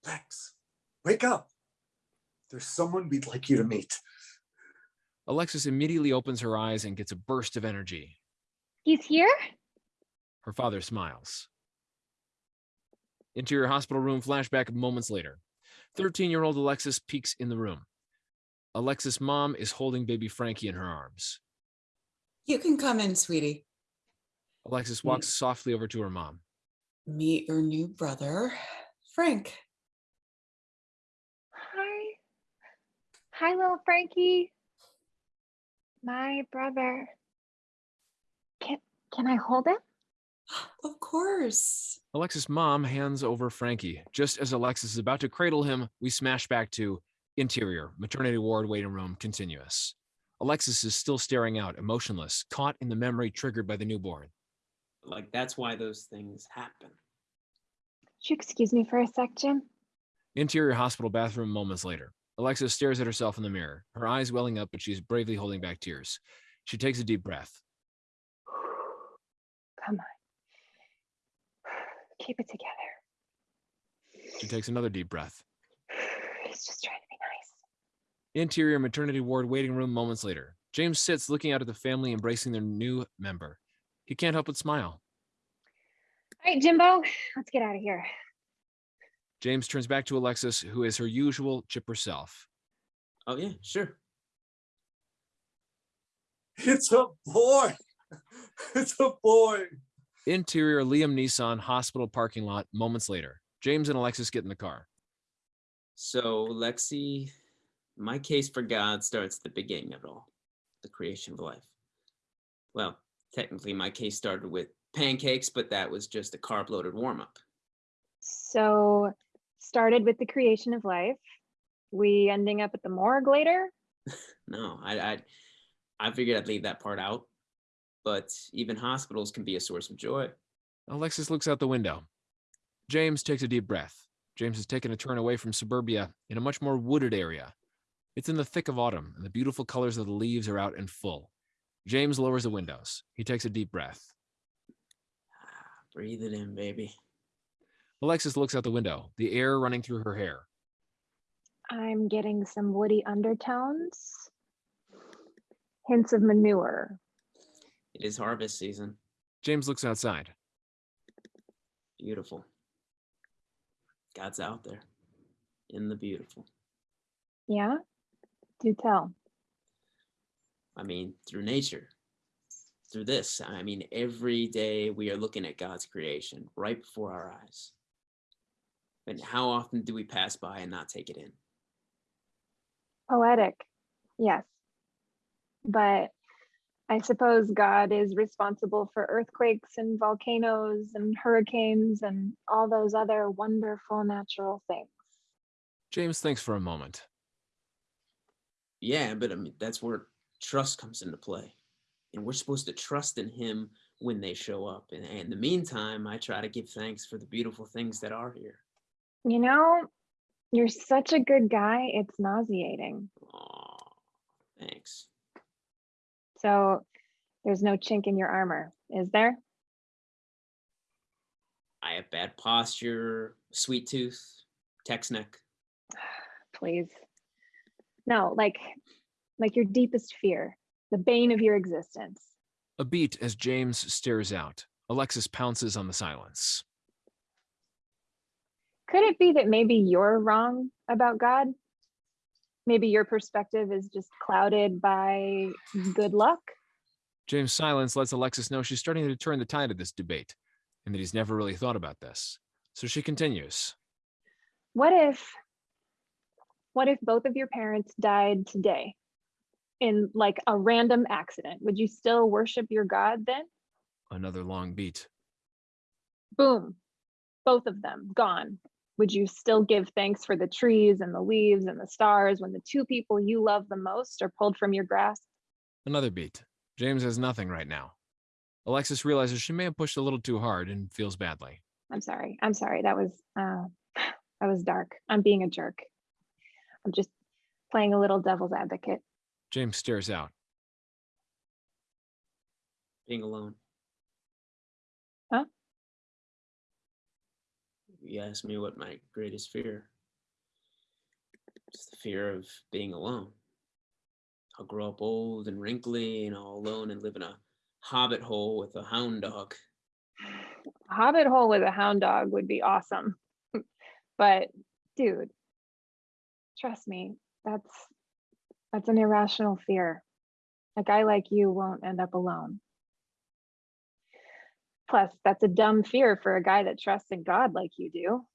S11: Lex, wake up. There's someone we'd like you to meet.
S3: Alexis immediately opens her eyes and gets a burst of energy.
S10: He's here?
S3: Her father smiles. Interior hospital room flashback moments later. 13 year old Alexis peeks in the room. Alexis' mom is holding baby Frankie in her arms.
S12: You can come in, sweetie.
S3: Alexis walks softly over to her mom.
S12: Meet your new brother, Frank.
S10: Hi. Hi, little Frankie. My brother. Can can I hold him?
S12: Of course.
S3: Alexis' mom hands over Frankie. Just as Alexis is about to cradle him, we smash back to interior, maternity ward, waiting room, continuous. Alexis is still staring out, emotionless, caught in the memory triggered by the newborn.
S4: Like that's why those things happen.
S10: Would you excuse me for a sec, Jim?
S3: Interior hospital bathroom moments later. Alexis stares at herself in the mirror, her eyes welling up, but she's bravely holding back tears. She takes a deep breath.
S10: Come on. Keep it together.
S3: She takes another deep breath.
S10: He's just trying to be nice.
S3: Interior maternity ward waiting room moments later. James sits looking out at the family embracing their new member. He can't help but smile.
S10: All right, Jimbo, let's get out of here.
S3: James turns back to Alexis, who is her usual chipper self.
S4: Oh yeah, sure.
S11: It's a boy. It's a boy.
S3: Interior Liam Neeson hospital parking lot moments later. James and Alexis get in the car.
S4: So Lexi, my case for God starts at the beginning of it all, the creation of life. Well, technically my case started with pancakes, but that was just a carb-loaded warm-up.
S10: So, started with the creation of life. We ending up at the morgue later.
S4: No, I, I I figured I'd leave that part out. But even hospitals can be a source of joy.
S3: Alexis looks out the window. James takes a deep breath. James has taken a turn away from suburbia in a much more wooded area. It's in the thick of autumn, and the beautiful colors of the leaves are out in full. James lowers the windows. He takes a deep breath.
S4: Ah, breathe it in, baby.
S3: Alexis looks out the window, the air running through her hair.
S10: I'm getting some woody undertones, hints of manure.
S4: It is harvest season.
S3: James looks outside.
S4: Beautiful. God's out there in the beautiful.
S10: Yeah? Do tell.
S4: I mean, through nature, through this. I mean, every day we are looking at God's creation right before our eyes. And how often do we pass by and not take it in?
S10: Poetic, yes. But I suppose God is responsible for earthquakes and volcanoes and hurricanes and all those other wonderful natural things.
S3: James thinks for a moment.
S4: Yeah, but I mean, that's where trust comes into play. And we're supposed to trust in Him when they show up. And, and in the meantime, I try to give thanks for the beautiful things that are here.
S10: You know, you're such a good guy, it's nauseating.
S4: Aw, thanks.
S10: So there's no chink in your armor, is there?
S4: I have bad posture, sweet tooth, text neck.
S10: Please. No, like like your deepest fear, the bane of your existence.
S3: A beat as James stares out. Alexis pounces on the silence.
S10: Could it be that maybe you're wrong about God? Maybe your perspective is just clouded by good luck?
S3: James' silence lets Alexis know she's starting to turn the tide of this debate and that he's never really thought about this. So she continues.
S10: What if what if both of your parents died today in like a random accident? Would you still worship your God then?
S3: Another long beat.
S10: Boom. both of them gone, would you still give thanks for the trees and the leaves and the stars when the two people you love the most are pulled from your grasp?
S3: Another beat. James has nothing right now. Alexis realizes she may have pushed a little too hard and feels badly.
S10: I'm sorry. I'm sorry. That was uh that was dark. I'm being a jerk. I'm just playing a little devil's advocate.
S3: James stares out.
S4: Being alone. You asked me what my greatest fear. Just the fear of being alone. I'll grow up old and wrinkly and all alone and live in a hobbit hole with a hound dog.
S10: A hobbit hole with a hound dog would be awesome. but dude, trust me, that's that's an irrational fear. A guy like you won't end up alone. Plus, that's a dumb fear for a guy that trusts in God like you do.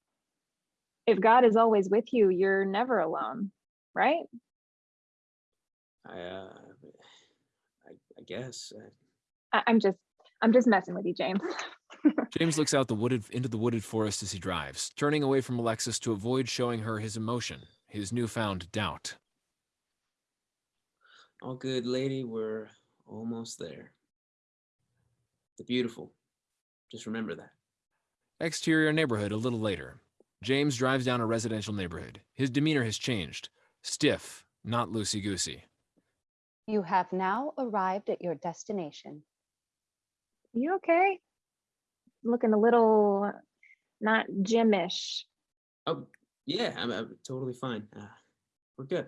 S10: If God is always with you, you're never alone, right?
S4: I, uh, I, I guess. uh,
S10: I, I'm just, I'm just messing with you, James.
S3: James looks out the wooded into the wooded forest as he drives, turning away from Alexis to avoid showing her his emotion, his newfound doubt.
S4: All good, lady. We're almost there. The beautiful. Just remember that.
S3: Exterior neighborhood a little later. James drives down a residential neighborhood. His demeanor has changed. Stiff, not loosey goosey.
S8: You have now arrived at your destination.
S10: You okay? Looking a little not gymish.
S4: Oh, yeah, I'm, I'm totally fine. Uh, we're good.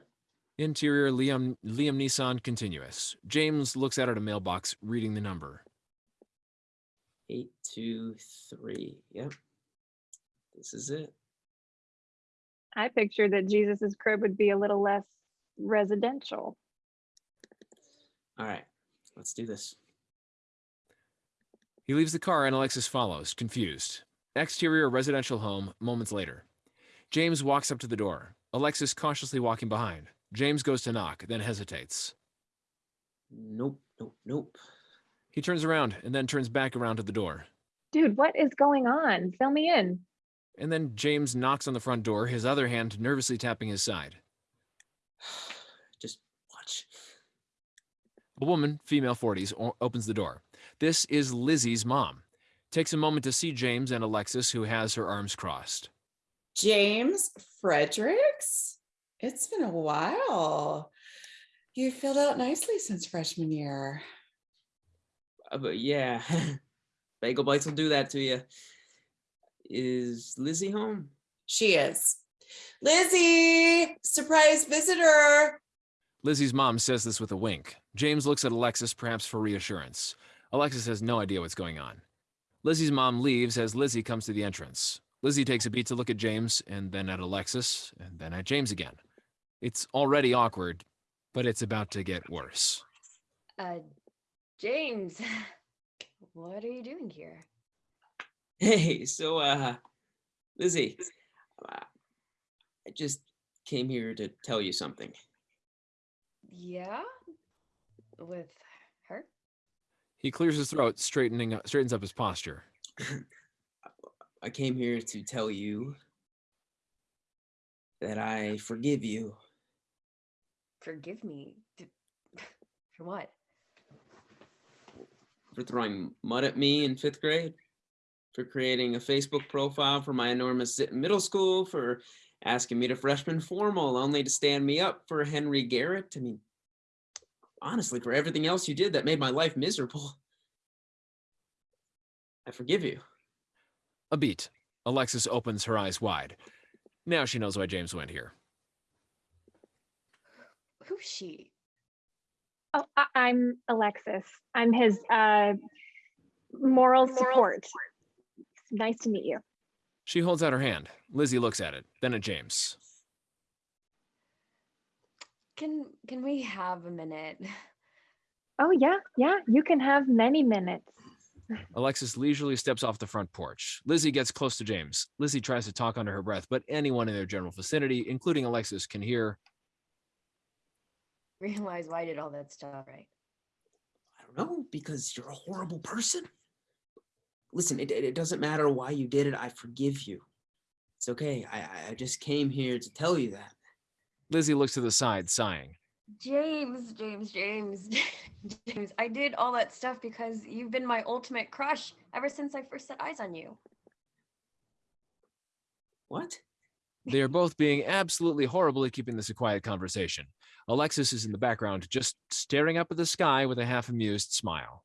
S3: Interior Liam Liam Neeson continuous. James looks out at a mailbox, reading the number.
S4: Eight, two, three. Yep. This is it.
S10: I pictured that Jesus's crib would be a little less residential.
S4: All right, let's do this.
S3: He leaves the car and Alexis follows, confused. Exterior residential home, moments later. James walks up to the door. Alexis cautiously walking behind. James goes to knock, then hesitates.
S4: Nope, nope, nope.
S3: He turns around and then turns back around to the door.
S10: Dude, what is going on? Fill me in.
S3: And then James knocks on the front door, his other hand nervously tapping his side.
S4: Just watch.
S3: A woman, female 40s, opens the door. This is Lizzie's mom. Takes a moment to see James and Alexis, who has her arms crossed.
S12: James Fredericks? It's been a while. You filled out nicely since freshman year.
S4: Uh, but yeah, bagel bites will do that to you. Is Lizzie home?
S12: She is. Lizzie, surprise visitor.
S3: Lizzie's mom says this with a wink. James looks at Alexis, perhaps for reassurance. Alexis has no idea what's going on. Lizzie's mom leaves as Lizzie comes to the entrance. Lizzie takes a beat to look at James, and then at Alexis, and then at James again. It's already awkward, but it's about to get worse.
S13: Uh, James, what are you doing here?
S4: Hey, so uh, Lizzie, uh, I just came here to tell you something.
S13: Yeah? With her?
S3: He clears his throat, straightening up, straightens up his posture.
S4: I came here to tell you that I forgive you.
S13: Forgive me. For what?
S4: For throwing mud at me in fifth grade, for creating a Facebook profile for my enormous zit in middle school, for asking me to freshman formal only to stand me up for Henry Garrett. I mean, honestly, for everything else you did that made my life miserable. I forgive you.
S3: A beat. Alexis opens her eyes wide. Now she knows why James went here.
S13: Who's she?
S10: Oh, I- I'm Alexis. I'm his uh, moral support. Nice to meet you.
S3: She holds out her hand. Lizzie looks at it, then at James.
S13: Can can we have a minute?
S10: Oh, yeah, yeah, you can have many minutes.
S3: Alexis leisurely steps off the front porch. Lizzie gets close to James. Lizzie tries to talk under her breath, but anyone in their general vicinity, including Alexis, can hear.
S13: Realize why I did all that stuff, right?
S4: I don't know, because you're a horrible person. listen, it, it it doesn't matter why you did it. I forgive you. It's okay. I, I- I just came here to tell you that.
S3: Lizzie looks to the side, sighing.
S13: James, James, James, James. I did all that stuff because you've been my ultimate crush ever since I first set eyes on you.
S4: What?
S3: They are both being absolutely horrible at keeping this a quiet conversation. Alexis is in the background, just staring up at the sky with a half amused smile.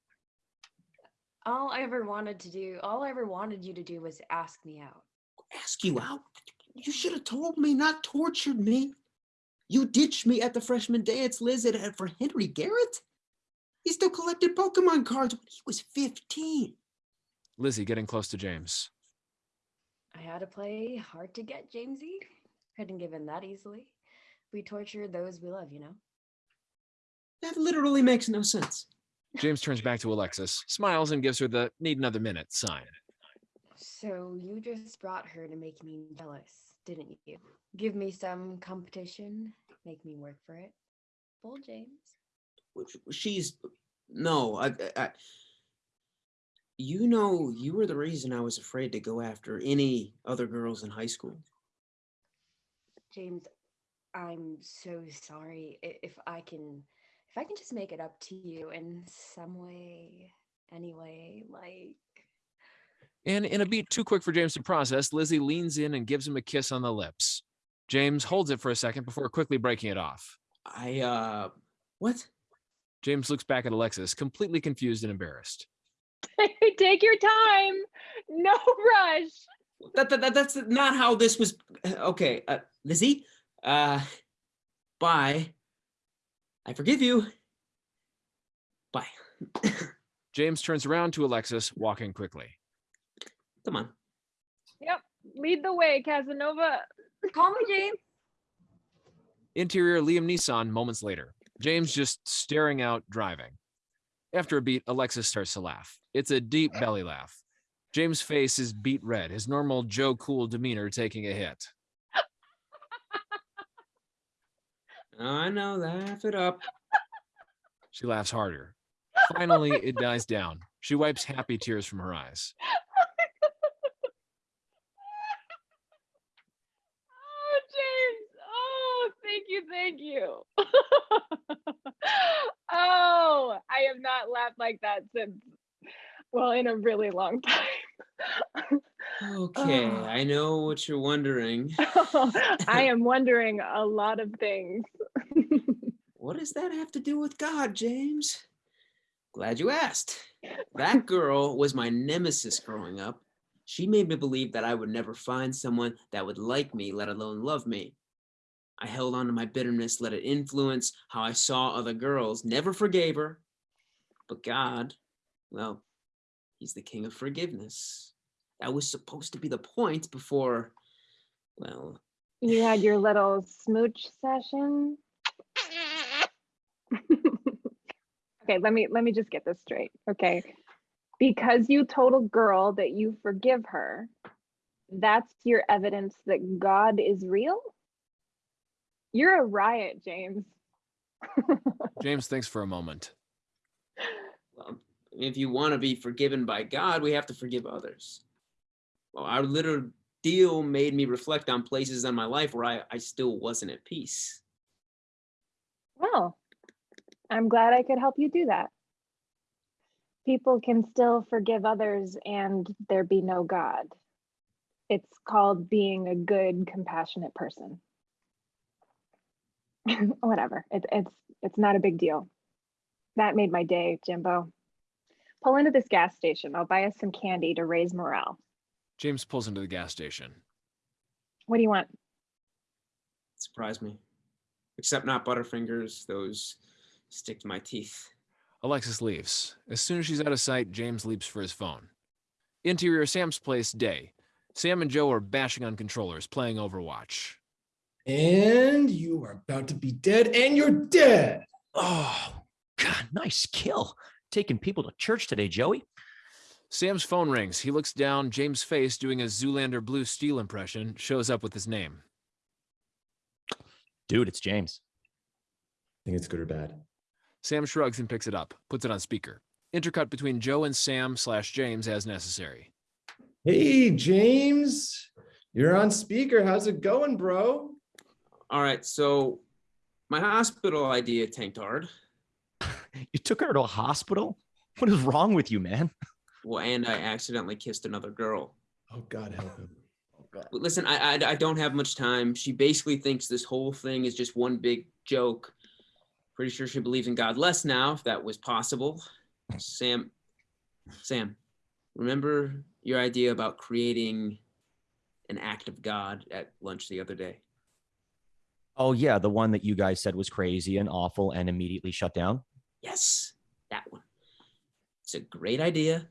S13: All I ever wanted to do, all I ever wanted you to do was ask me out.
S4: Ask you out? You should have told me, not tortured me. You ditched me at the freshman dance, Liz, at, at- for Henry Garrett. He still collected Pokemon cards when he was 15.
S3: Lizzie getting close to James.
S13: I had to play hard to get, Jamesy. Couldn't give in that easily. We torture those we love, you know?
S4: That literally makes no sense.
S3: James turns back to Alexis, smiles, and gives her the need another minute sign.
S13: So you just brought her to make me jealous, didn't you? Give me some competition, make me work for it. Bull James.
S4: She's no, I, I, I- you know, you were the reason I was afraid to go after any other girls in high school.
S13: James, I'm so sorry. If I can if I can just make it up to you in some way, anyway, like
S3: And in a beat too quick for James to process, Lizzie leans in and gives him a kiss on the lips. James holds it for a second before quickly breaking it off.
S4: I, uh, what?
S3: James looks back at Alexis, completely confused and embarrassed.
S10: Take your time. No rush.
S4: That, that, that- that's not how this was. Okay, uh, Lizzie, uh, bye. I forgive you. Bye.
S3: James turns around to Alexis, walking quickly.
S4: Come on.
S10: Yep. Lead the way, Casanova.
S13: call me James.
S3: Interior Liam Neeson moments later. James just staring out, driving. After a beat, Alexis starts to laugh. It's a deep belly laugh. James' face is beat red, his normal Joe Cool demeanor taking a hit.
S4: I know, laugh it up.
S3: She laughs harder. Finally, it dies down. She wipes happy tears from her eyes.
S10: Oh, James. Oh, thank you. Thank you. oh, I have not laughed like that since, well, in a really long time.
S4: Okay, ah. I know what you're wondering.
S10: I am wondering a lot of things.
S4: What does that have to do with God, James? Glad you asked. That girl was my nemesis growing up. She made me believe that I would never find someone that would like me, let alone love me. I held on to my bitterness, let it influence how I saw other girls, never forgave her. But God, well, He's the King of forgiveness. That was supposed to be the point before, well,
S10: You had your little smooch session. okay, let me let me just get this straight. Okay. Because you told a girl that you forgive her, that's your evidence that God is real? You're a riot, James.
S3: James thinks for a moment.
S4: If you want to be forgiven by God, we have to forgive others. Well, our little deal made me reflect on places in my life where I, I still wasn't at peace.
S10: Well, I'm glad I could help you do that. People can still forgive others and there be no God. It's called being a good, compassionate person. Whatever. It, it's it's not a big deal. That made my day, Jimbo. Pull into this gas station. I'll buy us some candy to raise morale.
S3: James pulls into the gas station.
S10: What do you want?
S4: Surprise me. Except not Butterfingers, those stick to my teeth.
S3: Alexis leaves. As soon as she's out of sight, James leaps for his phone. Interior Sam's place, day. Sam and Joe are bashing on controllers, playing Overwatch.
S7: And you are about to be dead, and you're dead.
S6: Oh, God, nice kill. Taking people to church today, Joey.
S3: Sam's phone rings. He looks down. James' face, doing a Zoolander Blue Steel impression, shows up with his name.
S6: Dude, it's James.
S7: I think it's good or bad?
S3: Sam shrugs and picks it up, puts it on speaker. Intercut between Joe and Sam slash James as necessary.
S7: Hey, James, you're on speaker. How's it going, bro?
S4: All right, so my hospital idea tanked hard.
S6: You took her to a hospital? What is wrong with you, man?
S4: Well, and I accidentally kissed another girl.
S7: Oh, God help him. Oh, God.
S4: Listen, I, I I don't have much time. She basically thinks this whole thing is just one big joke. Pretty sure she believes in God less now, if that was possible. Sam, Sam, remember your idea about creating an act of God at lunch the other day?
S6: Oh, yeah, the one that you guys said was crazy and awful and immediately shut down.
S4: Yes, that one. It's a great idea.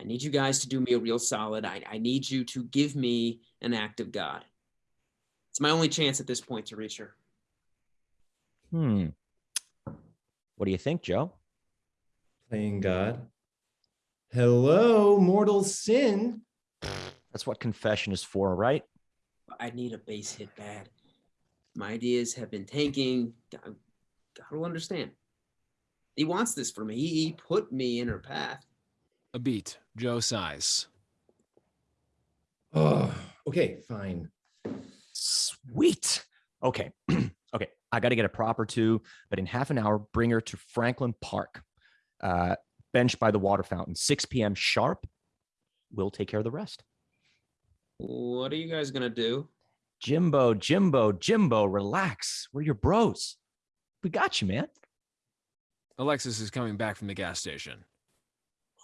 S4: I need you guys to do me a real solid. I, I need you to give me an act of God. It's my only chance at this point to reach her.
S6: Hmm. What do you think, Joe?
S7: Playing God. Hello, mortal sin.
S6: That's what confession is for, right?
S4: I need a base hit bad. My ideas have been tanking. God, God will understand. He wants this for me. He, he put me in her path.
S3: A beat. Joe sighs.
S7: Oh, okay, fine.
S6: Sweet. Okay. okay. I got to get a proper two, but in half an hour, bring her to Franklin Park, uh, bench by the water fountain, 6 p.m. sharp. We'll take care of the rest.
S4: What are you guys gonna do?
S6: Jimbo, Jimbo, Jimbo, relax. We're your bros. We got you, man.
S3: Alexis is coming back from the gas station.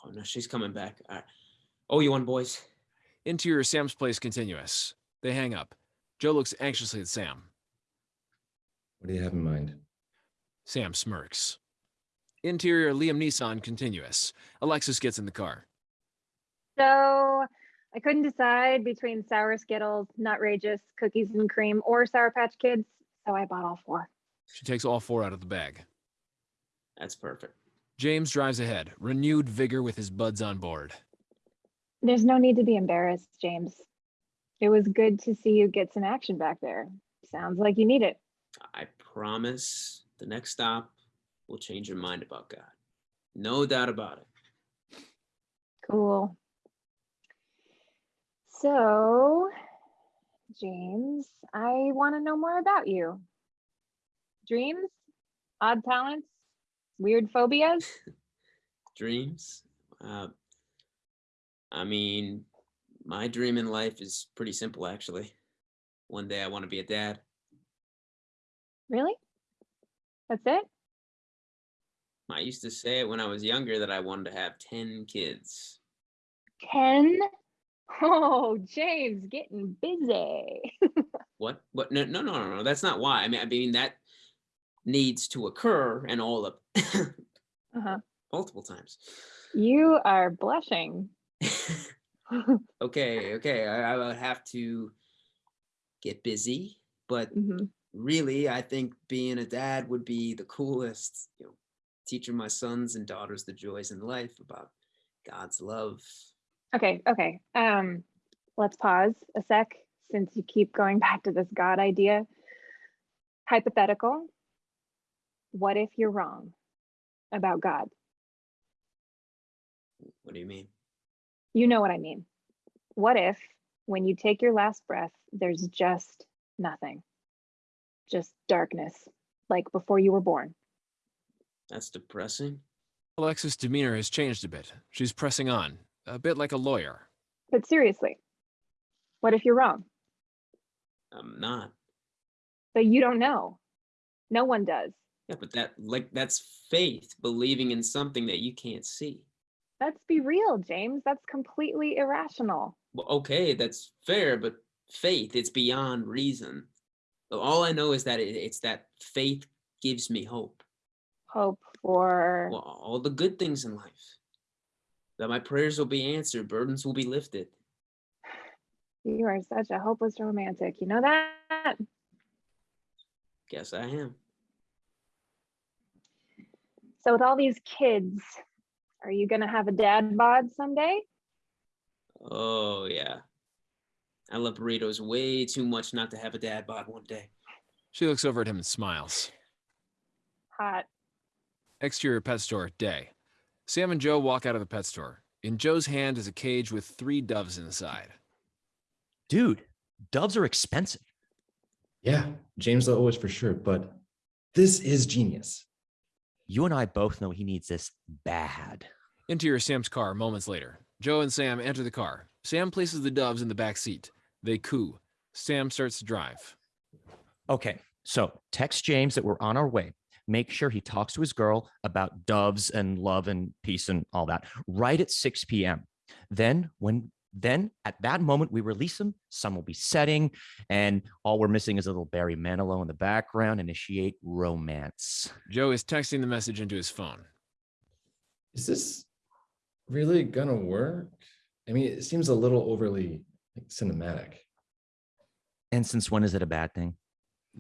S4: Oh no, she's coming back. All right. Oh, you on, boys?
S3: Interior Sam's place continuous. They hang up. Joe looks anxiously at Sam.
S7: What do you have in mind?
S3: Sam smirks. Interior Liam Neeson continuous. Alexis gets in the car.
S10: So I couldn't decide between sour Skittles, Nutrageous, cookies and cream, or Sour Patch Kids, so I bought all four.
S3: She takes all four out of the bag.
S4: That's perfect.
S3: James drives ahead, renewed vigor with his buds on board.
S10: There's no need to be embarrassed, James. It was good to see you get some action back there. Sounds like you need it.
S4: I promise the next stop will change your mind about God. No doubt about it.
S10: Cool. So, James, I want to know more about you. Dreams, odd talents, weird phobias.
S4: Dreams. Uh, I mean, my dream in life is pretty simple, actually. One day I want to be a dad.
S10: Really? That's it?
S4: I used to say it when I was younger that I wanted to have 10 kids.
S10: 10? Oh, James, getting busy.
S4: What? What? No, no, no, no, no. That's not why. I mean, I mean that needs to occur and all of
S10: uh-huh.
S4: multiple times.
S10: You are blushing.
S4: Okay, okay. I, I would have to get busy, but
S10: Mhm.
S4: really, I think being a dad would be the coolest. You know, teaching my sons and daughters the joys in life about God's love.
S10: Okay, okay. Um, let's pause a sec since you keep going back to this God idea. Hypothetical. What if you're wrong about God?
S4: What do you mean?
S10: You know what I mean. What if when you take your last breath, there's just nothing? Just darkness, like before you were born.
S4: That's depressing.
S3: Alexis' demeanor has changed a bit. She's pressing on, a bit like a lawyer.
S10: But seriously, what if you're wrong?
S4: I'm not.
S10: But you don't know. No one does.
S4: Yeah, but that like that's faith, believing in something that you can't see.
S10: Let's be real, James. That's completely irrational.
S4: Well, okay, that's fair, but faith, it's beyond reason. All I know is that it, it's that faith gives me hope.
S10: Hope for
S4: Well, all the good things in life. That my prayers will be answered, burdens will be lifted.
S10: you are such a hopeless romantic. You know that?
S4: Guess I am.
S10: So with all these kids, are you gonna have a dad bod someday?
S4: Oh yeah. I love burritos way too much not to have a dad bod one day.
S3: She looks over at him and smiles.
S10: Hot.
S3: Exterior pet store, day. Sam and Joe walk out of the pet store. In Joe's hand is a cage with three doves inside.
S6: Dude, doves are expensive.
S7: Yeah, James Lowe is for sure, but this is genius.
S6: You and I both know he needs this bad.
S3: Interior Sam's car moments later. Joe and Sam enter the car. Sam places the doves in the back seat. They coo. Sam starts to drive.
S6: Okay, so text James that we're on our way. Make sure he talks to his girl about doves and love and peace and all that right at 6 p.m. Then, when then at that moment we release them. sun will be setting, and all we're missing is a little Barry Manilow in the background. Initiate romance.
S3: Joe is texting the message into his phone.
S7: Is this really gonna work? I mean, it seems a little overly like, cinematic.
S6: And since when is it a bad thing?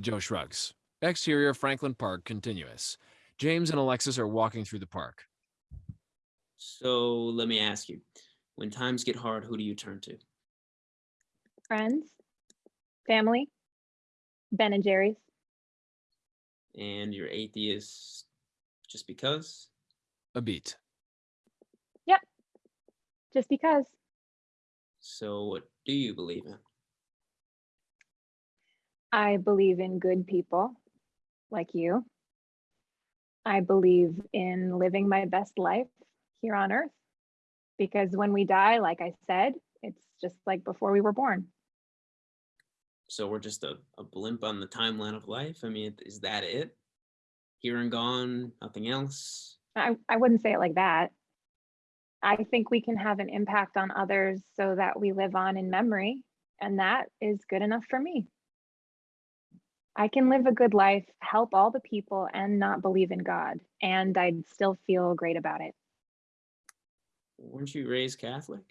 S3: Joe shrugs. Exterior Franklin Park continuous. James and Alexis are walking through the park.
S4: So let me ask you, when times get hard, who do you turn to?
S10: Friends, family, Ben and Jerry's.
S4: And you're atheist just because?
S3: A beat.
S10: Yep. Just because.
S4: So what do you believe in?
S10: I believe in good people like you. I believe in living my best life here on earth because when we die, like I said, it's just like before we were born.
S4: So we're just a, a blimp on the timeline of life? I mean, is that it? Here and gone, nothing else?
S10: I, I wouldn't say it like that. I think we can have an impact on others so that we live on in memory, and that is good enough for me. I can live a good life, help all the people, and not believe in God, and I'd still feel great about it.
S4: Weren't you raised Catholic?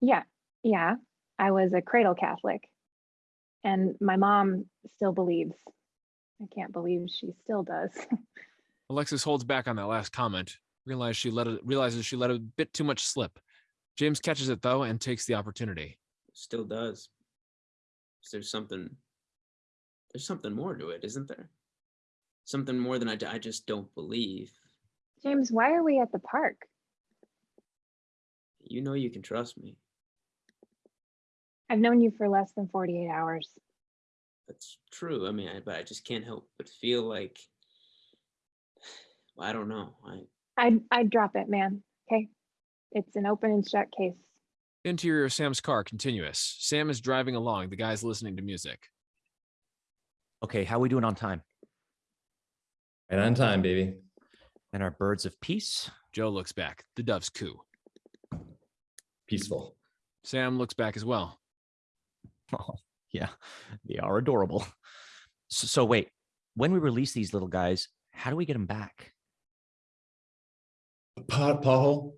S10: Yeah, yeah. I was a cradle Catholic, and my mom still believes. I can't believe she still does.
S3: Alexis holds back on that last comment. Realize she let it, realizes she let a bit too much slip. James catches it though and takes the opportunity.
S4: Still does. There's something, there's something more to it, isn't there? Something more than I, I just don't believe.
S10: James, why are we at the park?
S4: You know you can trust me.
S10: I've known you for less than 48 hours.
S4: That's true. I mean, I, but I just can't help but feel like, I don't know. I,
S10: I'd, I'd drop it, man. Okay. It's an open and shut case.
S3: Interior of Sam's car continuous. Sam is driving along. The guy's listening to music.
S6: Okay, how we doing on time?
S7: Right on time, baby.
S6: And our birds of peace?
S3: Joe looks back. The doves coo.
S7: Peaceful.
S3: Sam looks back as well.
S6: Oh, yeah, they are adorable. So, so wait, when we release these little guys, how do we get them back?
S7: Pot pothole.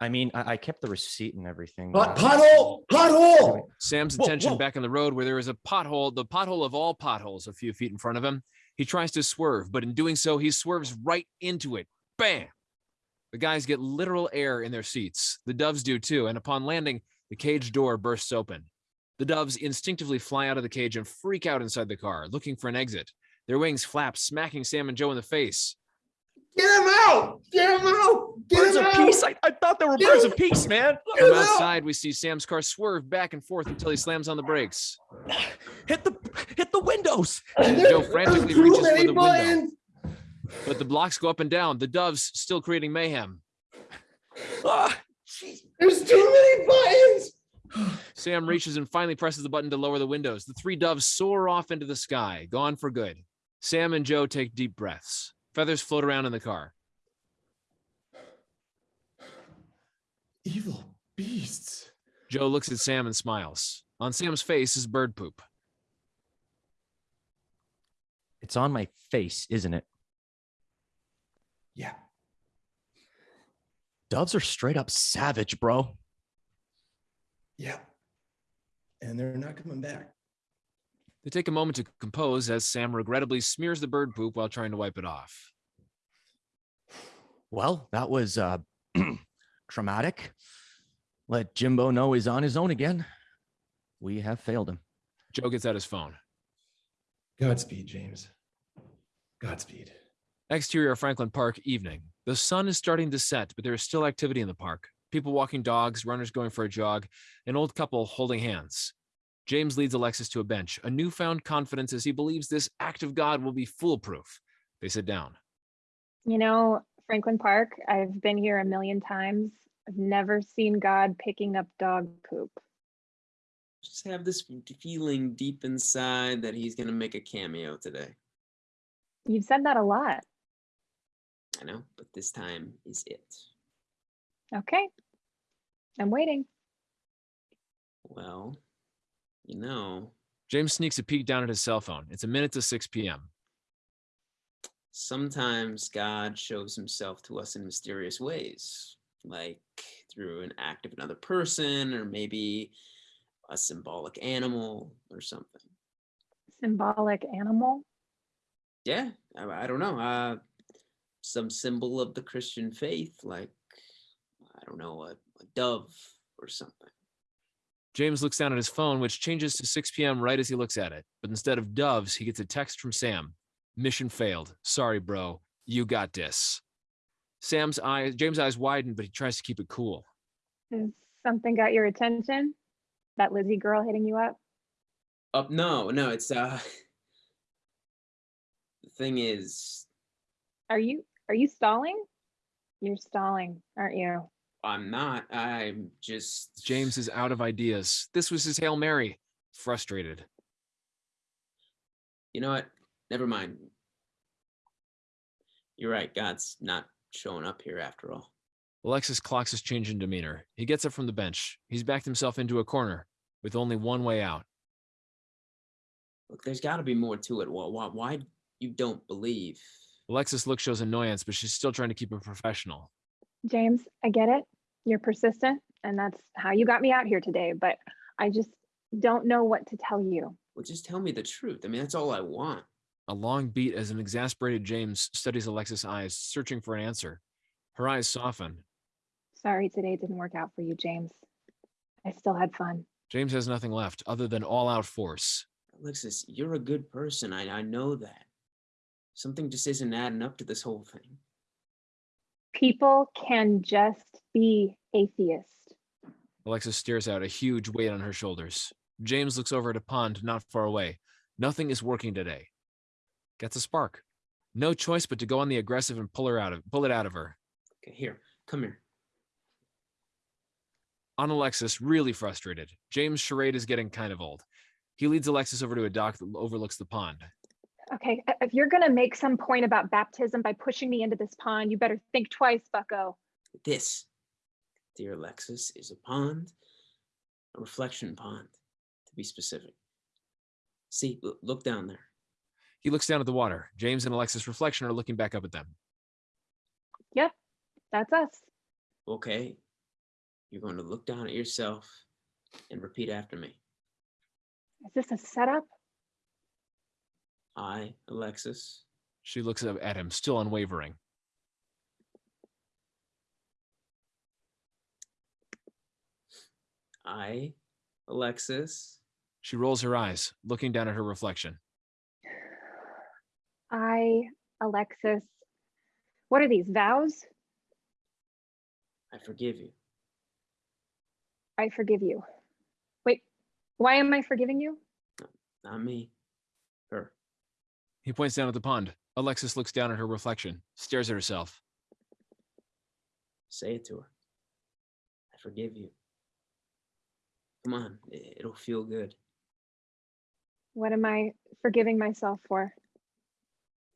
S6: I mean, I, I kept the receipt and everything.
S7: Pot
S6: uh,
S7: pothole. Pothole.
S3: Sam's
S6: Whoa,
S3: attention
S6: whoa.
S3: back on the road where there is a pothole, the pothole of all potholes, a few feet in front of him. He tries to swerve, but in doing so, he swerves right into it. Bam! The guys get literal air in their seats. The doves do too, and upon landing, the cage door bursts open. The doves instinctively fly out of the cage and freak out inside the car, looking for an exit. Their wings flap, smacking Sam and Joe in the face.
S7: Get him out. Get him out. Get
S6: Birds
S7: him
S6: of
S7: out.
S6: peace. I, I thought they were
S7: Get
S6: birds
S7: him-
S6: of peace, man.
S7: Get him
S3: From
S7: out.
S3: outside, we see Sam's car swerve back and forth until he slams on the brakes.
S6: Hit the hit the windows.
S3: Joe frantically reaches for
S7: many
S3: the window.
S7: Buttons.
S3: But the blocks go up and down, the doves still creating mayhem.
S6: Ah, jeez.
S7: There's too many buttons.
S3: Sam reaches and finally presses the button to lower the windows. The three doves soar off into the sky, gone for good. Sam and Joe take deep breaths. Feathers float around in the car.
S7: Evil beasts.
S3: Joe looks at Sam and smiles. On Sam's face is bird poop.
S6: It's on my face, isn't it?
S7: Yeah.
S6: Doves are straight up savage, bro.
S7: Yeah. And they're not coming back.
S3: They take a moment to compose as Sam regrettably smears the bird poop while trying to wipe it off.
S6: Well, that was uh traumatic. Let Jimbo know he's on his own again. We have failed him.
S3: Joe gets out his phone.
S7: Godspeed, James. Godspeed.
S3: Exterior Franklin Park evening. The sun is starting to set, but there is still activity in the park. People walking dogs, runners going for a jog, an old couple holding hands. James leads Alexis to a bench, a newfound confidence as he believes this act of God will be foolproof. They sit down.
S10: You know, Franklin Park, I've been here a million times. I've never seen God picking up dog poop.
S4: Just have this feeling deep inside that he's gonna make a cameo today.
S10: You've said that a lot.
S4: I know, but this time is it.
S10: Okay. I'm waiting.
S4: Well, you know,
S3: James sneaks a peek down at his cell phone. It's a minute to 6 p.m.
S4: sometimes God shows himself to us in mysterious ways, like through an act of another person, or maybe a symbolic animal or something.
S10: Symbolic animal.
S4: Yeah, I, I don't know. Uh, some symbol of the Christian faith, like, I don't know, a, a dove or something.
S3: James looks down at his phone, which changes to 6 p.m. right as he looks at it. But instead of doves, he gets a text from Sam. Mission failed. Sorry, bro. You got this. Sam's eyes, James' eyes widen, but he tries to keep it cool.
S10: Has something got your attention? That Lizzie girl hitting you up?
S4: Oh, no, no, it's, uh, the thing is,
S10: Are you are you stalling? You're stalling, aren't you?
S4: I'm not, I'm just.
S3: James is out of ideas. This was his Hail Mary. Frustrated.
S4: You know what? Never mind. You're right. God's not showing up here after all.
S3: Alexis clocks his change in demeanor. He gets up from the bench. He's backed himself into a corner with only one way out.
S4: Look, there's got to be more to it. Why, why, why you don't believe?
S3: Alexis look shows annoyance, but she's still trying to keep it professional.
S10: James, I get it. You're persistent, and that's how you got me out here today, but I just don't know what to tell you.
S4: Well, just tell me the truth. I mean, that's all I want.
S3: A long beat as an exasperated James studies Alexis' eyes, searching for an answer. Her eyes soften.
S10: Sorry today didn't work out for you, James. I still had fun.
S3: James has nothing left other than all out force.
S4: Alexis, you're a good person. I, I know that. Something just isn't adding up to this whole thing.
S10: People can just be atheist.
S3: Alexis stares out, a huge weight on her shoulders. James looks over at a pond not far away. Nothing is working today. Gets a spark. No choice but to go on the aggressive and pull her out of pull it out of her.
S4: Okay, here, come here.
S3: On Alexis, really frustrated. James' charade is getting kind of old. He leads Alexis over to a dock that overlooks the pond.
S10: Okay, uh, if you're gonna make some point about baptism by pushing me into this pond, you better think twice, bucko.
S4: This, dear Alexis, is a pond, a reflection pond, to be specific. See, look down there.
S3: He looks down at the water. James and Alexis' reflection are looking back up at them.
S10: Yep, that's us.
S4: Okay, you're going to look down at yourself and repeat after me.
S10: Is this a setup?
S4: I, Alexis,
S3: She looks up at him, still unwavering.
S4: I, Alexis,
S3: She rolls her eyes, looking down at her reflection.
S10: I, Alexis. What are these vows?
S4: I forgive you.
S10: I forgive you. Wait, why am I forgiving you?
S4: Not me. Her.
S3: He points down at the pond. Alexis looks down at her reflection, stares at herself.
S4: Say it to her. I forgive you. Come on, it'll feel good.
S10: What am I forgiving myself for?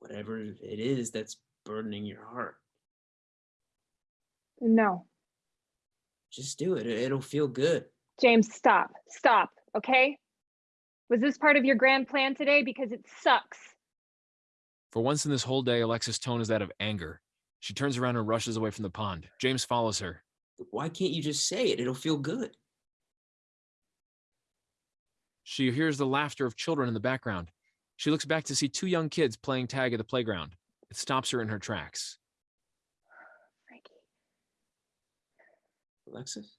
S4: Whatever it is that's burdening your heart,
S10: No.
S4: just do it. It'll feel good.
S10: James, stop. Stop. Okay? Was this part of your grand plan today? Because it sucks.
S3: For once in this whole day, Alexis' tone is that of anger. She turns around and rushes away from the pond. James follows her.
S4: Why can't you just say it? It'll feel good.
S3: She hears the laughter of children in the background. She looks back to see two young kids playing tag at the playground. It stops her in her tracks.
S10: Frankie.
S4: Alexis?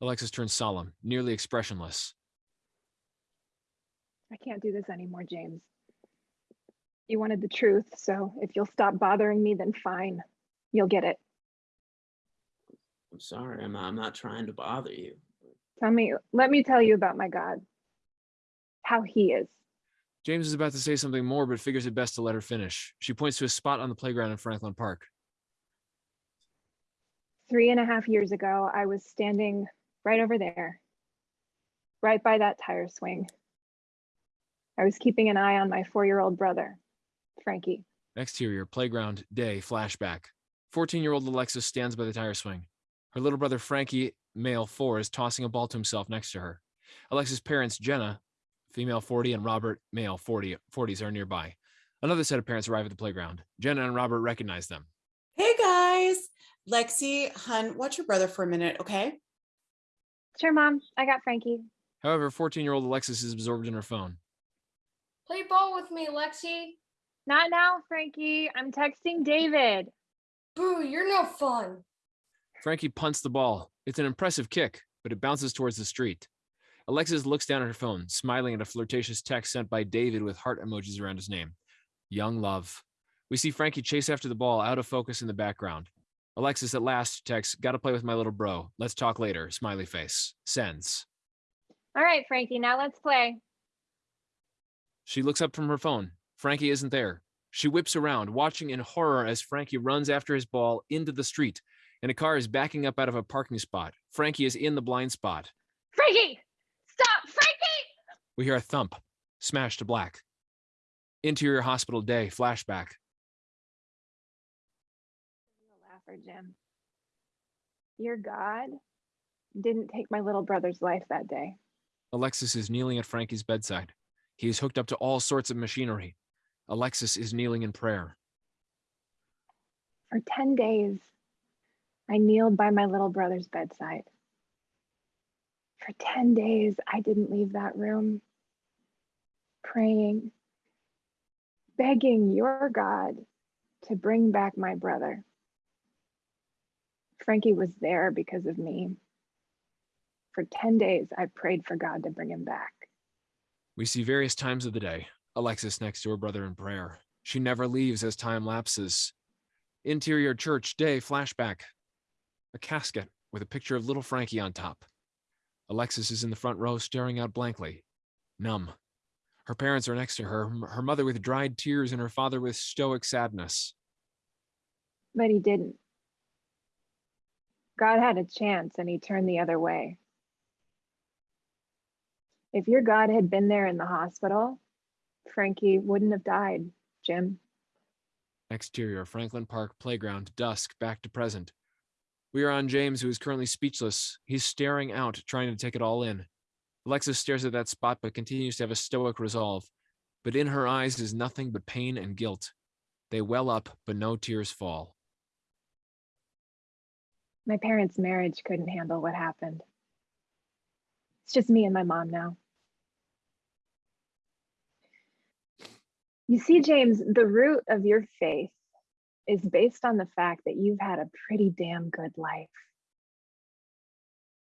S3: Alexis turns solemn, nearly expressionless.
S10: I can't do this anymore, James. You wanted the truth, so if you'll stop bothering me, then fine. You'll get it.
S4: I'm sorry. I'm, I'm not trying to bother you.
S10: Tell me, let me tell you about my God. How he is.
S3: James is about to say something more, but figures it best to let her finish. She points to a spot on the playground in Franklin Park.
S10: Three and a half years ago, I was standing right over there, right by that tire swing. I was keeping an eye on my four-year-old brother, Frankie.
S3: Exterior, playground, day, flashback. 14 year old Alexis stands by the tire swing. Her little brother Frankie, male 4, is tossing a ball to himself next to her. Alexis' parents, Jenna, female 40, and Robert, male 40, 40s, are nearby. Another set of parents arrive at the playground. Jenna and Robert recognize them.
S12: Hey guys, Lexi, hun, watch your brother for a minute, okay?
S10: Sure, mom, I got Frankie.
S3: However, 14 year old Alexis is absorbed in her phone.
S14: Play ball with me, Lexi.
S10: Not now, Frankie. I'm texting David.
S14: Boo, you're no fun.
S3: Frankie punts the ball. It's an impressive kick, but it bounces towards the street. Alexis looks down at her phone, smiling at a flirtatious text sent by David with heart emojis around his name. Young love. We see Frankie chase after the ball out of focus in the background. Alexis at last texts, gotta play with my little bro. Let's talk later. Smiley face. Sends.
S10: All right, Frankie, now let's play.
S3: She looks up from her phone. Frankie isn't there. She whips around, watching in horror as Frankie runs after his ball into the street, and a car is backing up out of a parking spot. Frankie is in the blind spot.
S10: Frankie! Stop! Frankie!
S3: We hear a thump, smash to black. Interior hospital day, flashback.
S10: You're laugher, Jim. Your God didn't take my little brother's life that day.
S3: Alexis is kneeling at Frankie's bedside. He is hooked up to all sorts of machinery. Alexis is kneeling in prayer.
S10: For 10 days, I kneeled by my little brother's bedside. For 10 days, I didn't leave that room, praying, begging your God to bring back my brother. Frankie was there because of me. For 10 days, I prayed for God to bring him back.
S3: We see various times of the day. Alexis next to her brother in prayer. She never leaves as time lapses. Interior church day flashback. A casket with a picture of little Frankie on top. Alexis is in the front row staring out blankly, numb. Her parents are next to her, her mother with dried tears and her father with stoic sadness.
S10: But he didn't. God had a chance and he turned the other way. If your God had been there in the hospital, Frankie wouldn't have died, Jim.
S3: Exterior Franklin Park playground, dusk, back to present. We are on James, who is currently speechless. He's staring out, trying to take it all in. Alexis stares at that spot, but continues to have a stoic resolve. But in her eyes is nothing but pain and guilt. They well up, but no tears fall.
S10: My parents' marriage couldn't handle what happened. It's just me and my mom now. You see, James, the root of your faith is based on the fact that you've had a pretty damn good life.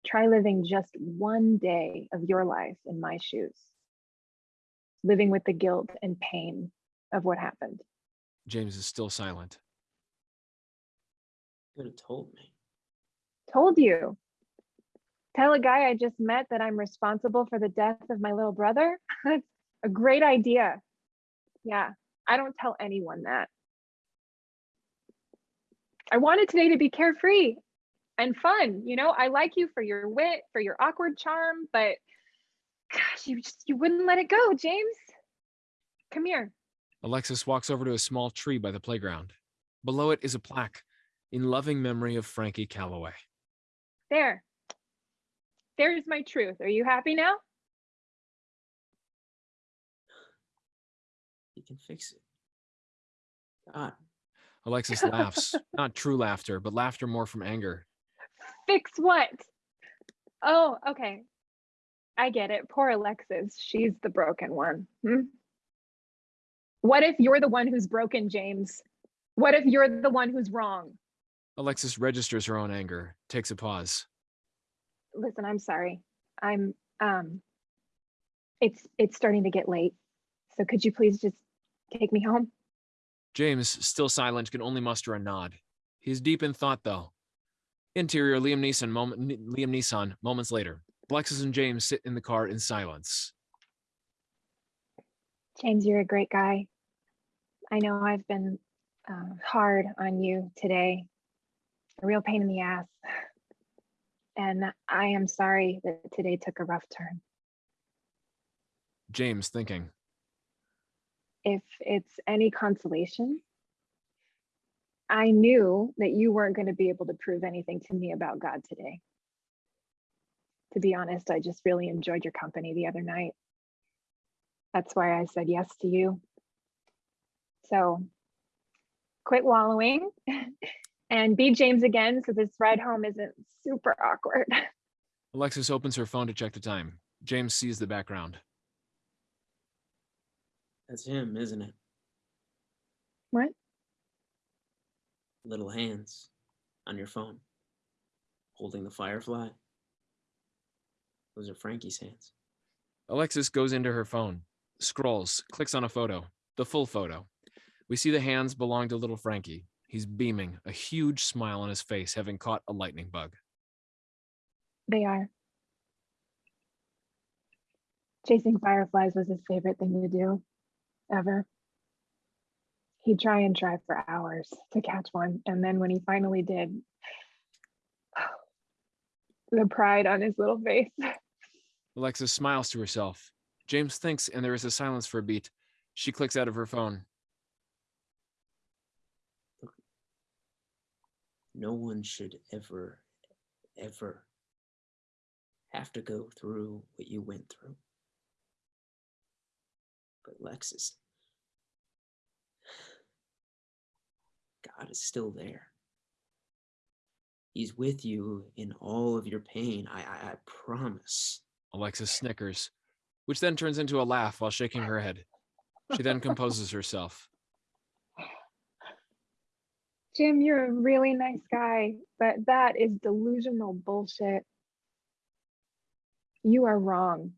S10: Try living just one day of your life in my shoes, living with the guilt and pain of what happened.
S3: James is still silent.
S4: Could have told me.
S10: Told you. Tell a guy I just met that I'm responsible for the death of my little brother? That's a great idea. Yeah, I don't tell anyone that. I wanted today to be carefree and fun. You know, I like you for your wit, for your awkward charm, but gosh, you just you wouldn't let it go, James. Come here.
S3: Alexis walks over to a small tree by the playground. Below it is a plaque in loving memory of Frankie Calloway.
S10: There. There's my truth. Are you happy now?
S4: He can fix it. God.
S3: Alexis laughs, not true laughter, but laughter more from anger.
S10: Fix what? Oh, okay. I get it. Poor Alexis. She's the broken one. Hmm? What if you're the one who's broken, James? What if you're the one who's wrong?
S3: Alexis registers her own anger, takes a pause.
S10: Listen, I'm sorry. I'm um it's it's starting to get late. So could you please just take me home?
S3: James, still silent, can only muster a nod. He's deep in thought, though. Interior, Liam Neeson, moment, Liam Neeson, moments later. Alexis and James sit in the car in silence.
S10: James, you're a great guy. I know I've been uh, hard on you today, a real pain in the ass. And I am sorry that today took a rough turn.
S3: James thinking.
S10: If it's any consolation, I knew that you weren't going to be able to prove anything to me about God today. To be honest, I just really enjoyed your company the other night. That's why I said yes to you. So quit wallowing and be James again so this ride home isn't super awkward.
S3: Alexis opens her phone to check the time. James sees the background.
S4: That's him, isn't it?
S10: What?
S4: Little hands on your phone, holding the firefly. Those are Frankie's hands.
S3: Alexis goes into her phone, scrolls, clicks on a photo, the full photo. We see the hands belong to little Frankie. He's beaming, a huge smile on his face, having caught a lightning bug.
S10: They are. Chasing fireflies was his favorite thing to do, ever. He'd try and try for hours to catch one. And then when he finally did, the pride on his little face.
S3: Alexis smiles to herself. James thinks, and there is a silence for a beat. She clicks out of her phone.
S4: No one should ever, ever have to go through what you went through. But Lexus, God is still there. He's with you in all of your pain. I, I, I promise.
S3: Alexis snickers, which then turns into a laugh while shaking her head. She then composes herself.
S10: Jim, you're a really nice guy, but that is delusional bullshit. You are wrong.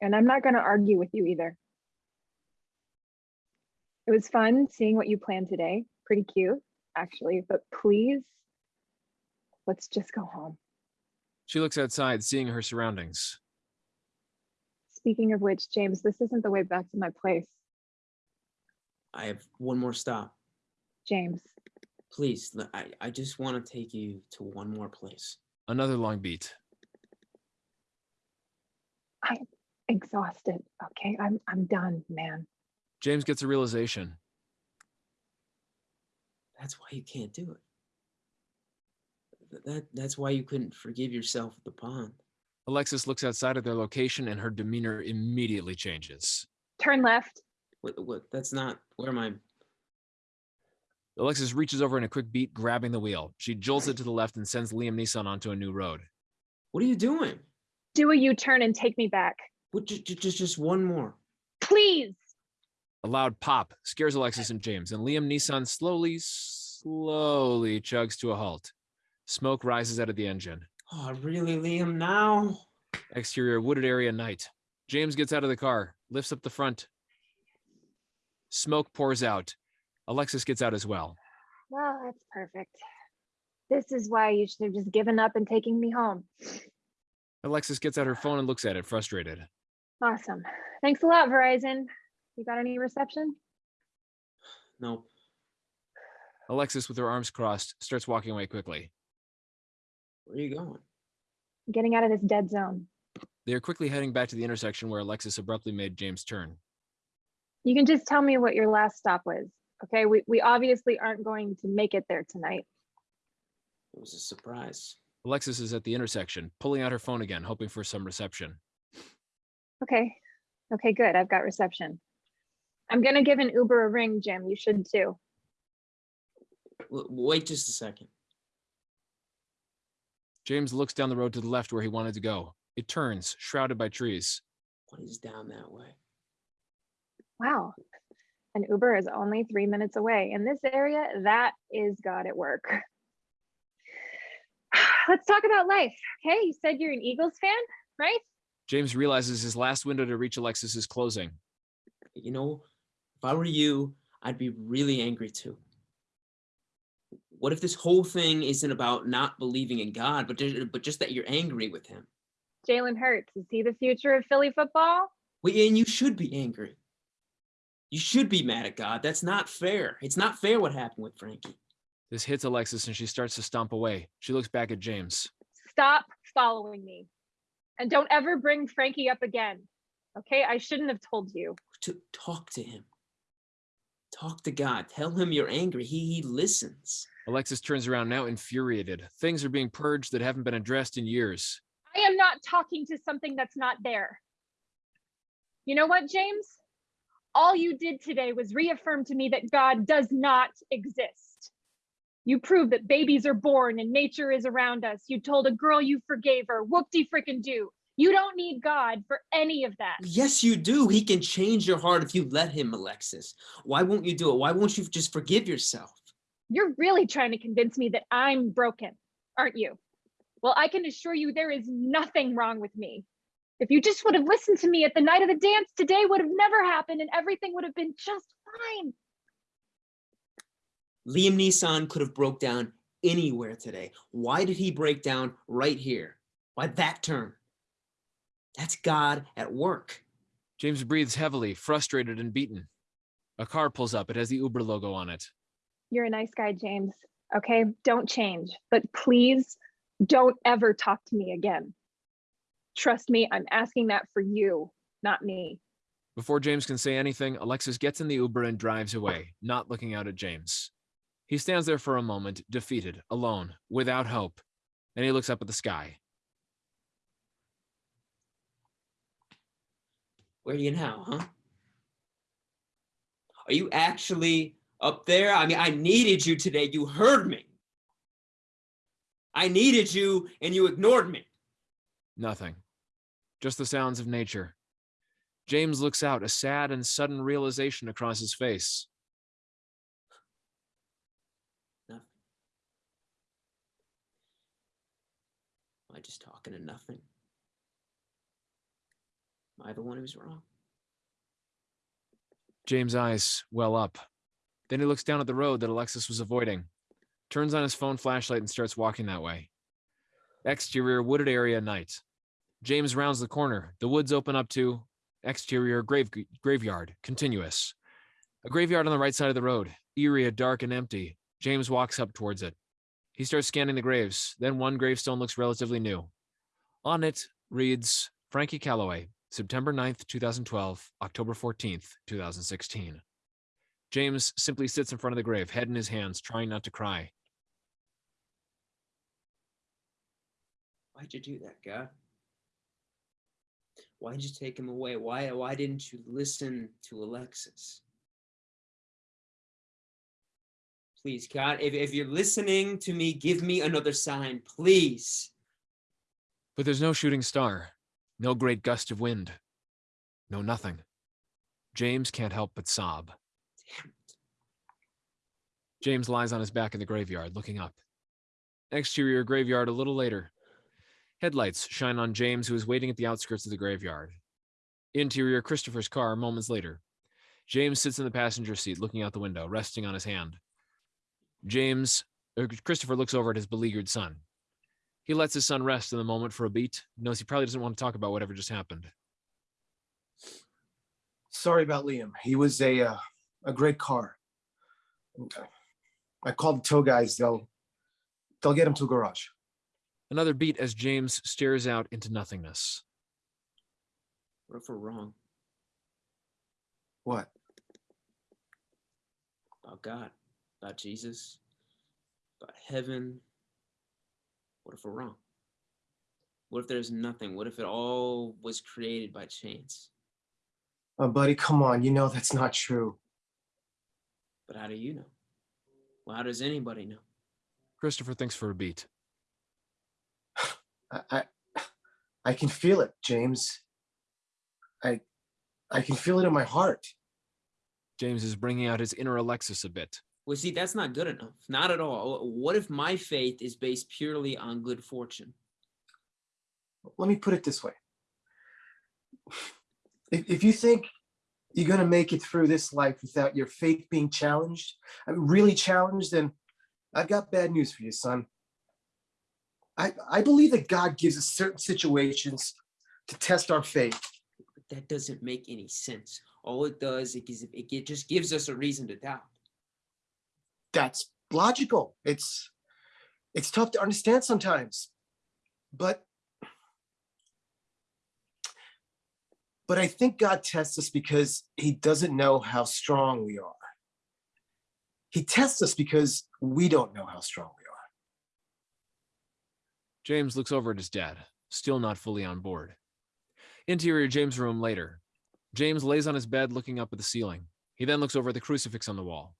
S10: And I'm not going to argue with you either. It was fun seeing what you planned today. Pretty cute, actually, but please, let's just go home.
S3: She looks outside, seeing her surroundings.
S10: Speaking of which, James, this isn't the way back to my place.
S4: I have one more stop.
S10: James,
S4: Please, I, I just want to take you to one more place.
S3: Another long beat.
S10: I'm exhausted. Okay, I'm I'm done, man.
S3: James gets a realization.
S4: That's why you can't do it. That, that's why you couldn't forgive yourself at the pond.
S3: Alexis looks outside of their location and her demeanor immediately changes.
S10: Turn left.
S4: What, what, that's not where am I?
S3: Alexis reaches over in a quick beat, grabbing the wheel. She jolts it to the left and sends Liam Neeson onto a new road.
S4: what are you doing?
S10: Do a U-turn and take me back.
S4: What, just, just, just one more.
S10: Please.
S3: A loud pop scares Alexis and James, and Liam Neeson slowly, slowly chugs to a halt. Smoke rises out of the engine.
S4: Oh, really, Liam, now?
S3: Exterior wooded area night. James gets out of the car, lifts up the front. Smoke pours out. Alexis gets out as well.
S10: Well, that's perfect. This is why you should have just given up and taken me home.
S3: Alexis gets out her phone and looks at it, frustrated.
S10: Awesome. Thanks a lot, Verizon. You got any reception?
S4: Nope.
S3: Alexis, with her arms crossed, starts walking away quickly.
S4: Where are you going?
S10: Getting out of this dead zone.
S3: They are quickly heading back to the intersection where Alexis abruptly made James turn.
S10: You can just tell me what your last stop was. Okay, we, we obviously aren't going to make it there tonight.
S4: It was a surprise.
S3: Alexis is at the intersection, pulling out her phone again, hoping for some reception.
S10: Okay, okay, good. I've got reception. I'm gonna give an Uber a ring, Jim. You should too.
S4: Wait just a second.
S3: James looks down the road to the left where he wanted to go. It turns, shrouded by trees.
S4: What is down that way?
S10: Wow. An Uber is only three minutes away. In this area, that is God at work. Let's talk about life. Okay, you said you're an Eagles fan, right?
S3: James realizes his last window to reach Alexis is closing.
S4: You know, if I were you, I'd be really angry too. What if this whole thing isn't about not believing in God, but just, but just that you're angry with him?
S10: Jalen Hurts, is he the future of Philly football?
S4: Well, and you should be angry. You should be mad at God. That's not fair. It's not fair what happened with Frankie.
S3: This hits Alexis and she starts to stomp away. She looks back at James.
S10: Stop following me. And don't ever bring Frankie up again. Okay, I shouldn't have told you.
S4: To talk to him. Talk to God. Tell him you're angry. He, he listens.
S3: Alexis turns around now infuriated. Things are being purged that haven't been addressed in years.
S10: I am not talking to something that's not there. You know what, James? All you did today was reaffirm to me that God does not exist. You proved that babies are born and nature is around us. You told a girl you forgave her. Whoop-de frickin' do. You don't need God for any of that.
S4: Yes, you do. He can change your heart if you let him, Alexis. Why won't you do it? Why won't you just forgive yourself?
S10: You're really trying to convince me that I'm broken, aren't you? Well, I can assure you there is nothing wrong with me. If you just would have listened to me at the night of the dance, today would have never happened and everything would have been just fine.
S4: Liam Neeson could have broke down anywhere today. Why did he break down right here? Why that turn? That's God at work.
S3: James breathes heavily, frustrated and beaten. A car pulls up. It has the Uber logo on it.
S10: You're a nice guy, James. Okay, don't change, but please don't ever talk to me again. Trust me, I'm asking that for you, not me.
S3: Before James can say anything, Alexis gets in the Uber and drives away, not looking out at James. He stands there for a moment, defeated, alone, without hope. Then he looks up at the sky.
S4: Where are you now, huh? Are you actually up there? I mean, I needed you today. You heard me. I needed you and you ignored me.
S3: Nothing. Just the sounds of nature. James looks out, a sad and sudden realization across his face.
S4: Nothing. Am I just talking to nothing? Am I the one who's wrong?
S3: James' eyes well up. Then he looks down at the road that Alexis was avoiding, turns on his phone flashlight and starts walking that way. Exterior wooded area night. James rounds the corner. The woods open up to exterior grave graveyard, continuous. A graveyard on the right side of the road, eerie, dark and empty. James walks up towards it. He starts scanning the graves. Then one gravestone looks relatively new. On it reads Frankie Calloway, September 9th, 2012, October 14th, 2016. James simply sits in front of the grave, head in his hands, trying not to cry.
S4: Why'd you do that, God? Why'd you take him away? Why why didn't you listen to Alexis? Please, God, if, if you're listening to me, give me another sign, please.
S3: But there's no shooting star, no great gust of wind, no nothing. James can't help but sob. James lies on his back in the graveyard, looking up. Exterior graveyard a little later. Headlights shine on James, who is waiting at the outskirts of the graveyard. Interior Christopher's car moments later. James sits in the passenger seat, looking out the window, resting on his hand. James, er, Christopher looks over at his beleaguered son. He lets his son rest in the moment for a beat, knows he probably doesn't want to talk about whatever just happened.
S9: Sorry about Liam. He was a, uh, a great car. I called the tow guys. They'll, they'll get him to a garage.
S3: Another beat as James stares out into nothingness.
S4: What if we're wrong
S9: What?
S4: about God, about Jesus, about heaven? What if we're wrong? What if there's nothing? What if it all was created by chance?
S9: Oh, buddy, come on. You know that's not true.
S4: But how do you know? Well, how does anybody know?
S3: Christopher thinks for a beat.
S9: I, I, I can feel it, James. I, I can feel it in my heart.
S3: James is bringing out his inner Alexis a bit.
S4: Well, see, that's not good enough. Not at all. What if my faith is based purely on good fortune?
S9: Let me put it this way. If, if you think you're gonna make it through this life without your faith being challenged, I mean, really challenged, then I've got bad news for you, son. I, I believe that God gives us certain situations to test our faith.
S4: But that doesn't make any sense. All it does, it gives, it just gives us a reason to doubt.
S9: That's logical. It's, it's tough to understand sometimes, but but I think God tests us because he doesn't know how strong we are. He tests us because we don't know how strong we are.
S3: James looks over at his dad, still not fully on board. Interior James' room later. James lays on his bed looking up at the ceiling. He then looks over at the crucifix on the wall.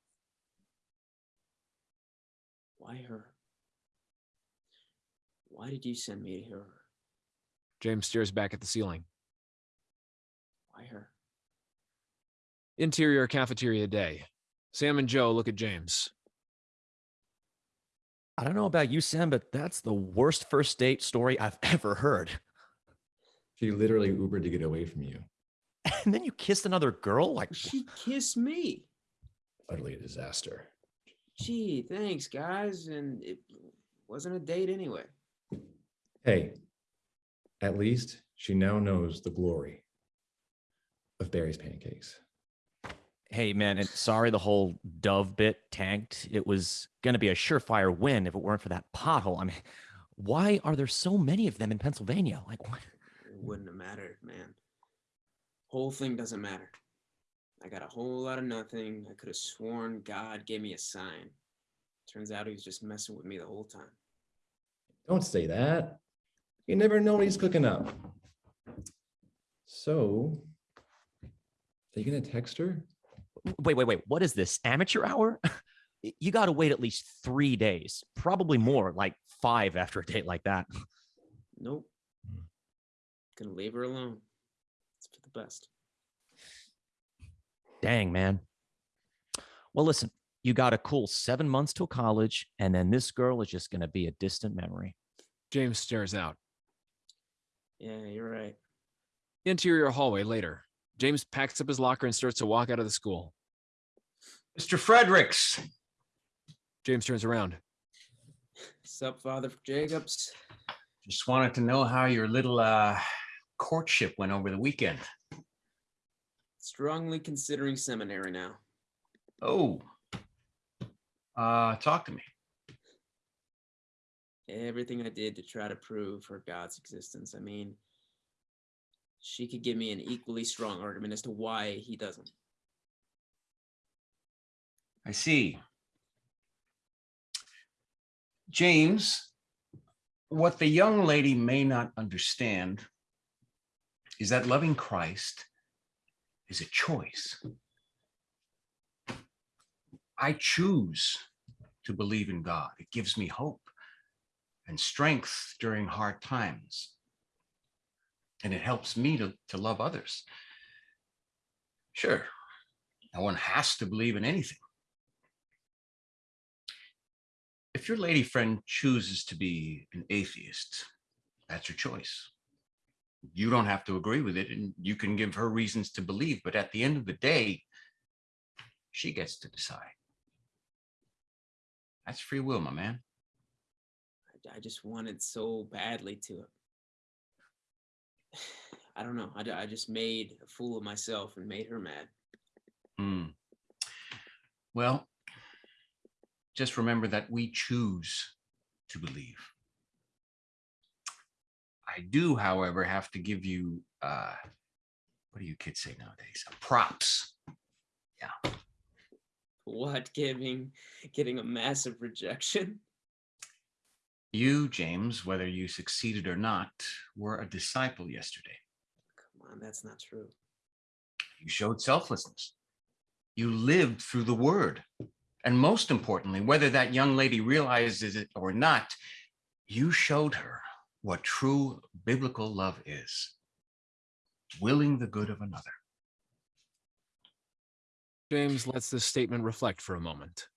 S4: Why her? Why did you send me to her?
S3: James stares back at the ceiling.
S4: Why her?
S3: Interior cafeteria day. Sam and Joe look at James.
S6: I don't know about you, Sam, but that's the worst first date story I've ever heard.
S7: She literally Ubered to get away from you.
S6: And then you kissed another girl? Like,
S4: She kissed me.
S7: Utterly a disaster.
S4: Gee, thanks, guys. And it wasn't a date anyway.
S7: Hey, at least she now knows the glory of Barry's pancakes.
S6: hey, man, and sorry the whole dove bit tanked. It was going to be a surefire win if it weren't for that pothole. I mean, why are there so many of them in Pennsylvania? Like, what?
S4: It wouldn't have mattered, man. Whole thing doesn't matter. I got a whole lot of nothing. I could have sworn God gave me a sign. Turns out he was just messing with me the whole time.
S7: Don't say that. You never know what he's cooking up. So, are you gonna text her?
S6: Wait, wait, wait. What is this? Amateur hour? You got to wait at least three days, probably more, like five after a date like that.
S4: Nope. Gonna leave her alone. It's for the best.
S6: Dang, man. Well, listen, you got a cool seven months till college, and then this girl is just going to be a distant memory.
S3: James stares out.
S4: Yeah, you're right.
S3: Interior hallway later. James packs up his locker and starts to walk out of the school.
S5: Mr. Fredericks,
S3: James turns around.
S4: Sup, Father Jacobs?
S5: just wanted to know how your little uh, courtship went over the weekend.
S4: Strongly considering seminary now.
S5: Oh, uh, talk to me.
S4: Everything I did to try to prove her God's existence. I mean, she could give me an equally strong argument as to why he doesn't.
S5: I see. James, what the young lady may not understand is that loving Christ is a choice. I choose to believe in God. It gives me hope and strength during hard times. And it helps me to, to love others. Sure, no one has to believe in anything. If your lady friend chooses to be an atheist, that's your choice. You don't have to agree with it and you can give her reasons to believe, but at the end of the day, she gets to decide. That's free will, my man.
S4: I, just wanted so badly to. I don't know. I, I just made a fool of myself and made her mad.
S5: Hmm. Well, just remember that we choose to believe. I do, however, have to give you, uh, what do you kids say nowadays? Props. Yeah.
S4: What giving, getting a massive rejection?
S5: You, James, whether you succeeded or not, were a disciple yesterday.
S4: Come on, that's not true.
S5: You showed selflessness. You lived through the word. And most importantly, whether that young lady realizes it or not, you showed her what true biblical love is willing the good of another.
S3: James lets this statement reflect for a moment.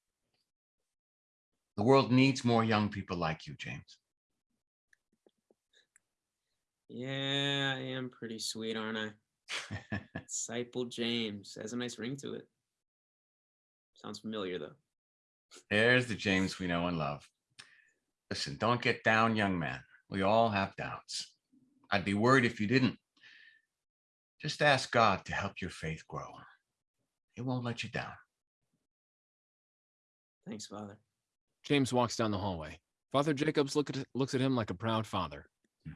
S5: The world needs more young people like you, James.
S4: Yeah, I am pretty sweet, aren't I? Disciple James has a nice ring to it. Sounds familiar though.
S5: There's the James we know and love. Listen, don't get down, young man. We all have doubts. I'd be worried if you didn't. Just ask God to help your faith grow. He won't let you down.
S4: Thanks, Father.
S3: James walks down the hallway. Father Jacobs look at, looks at him like a proud father. Hmm.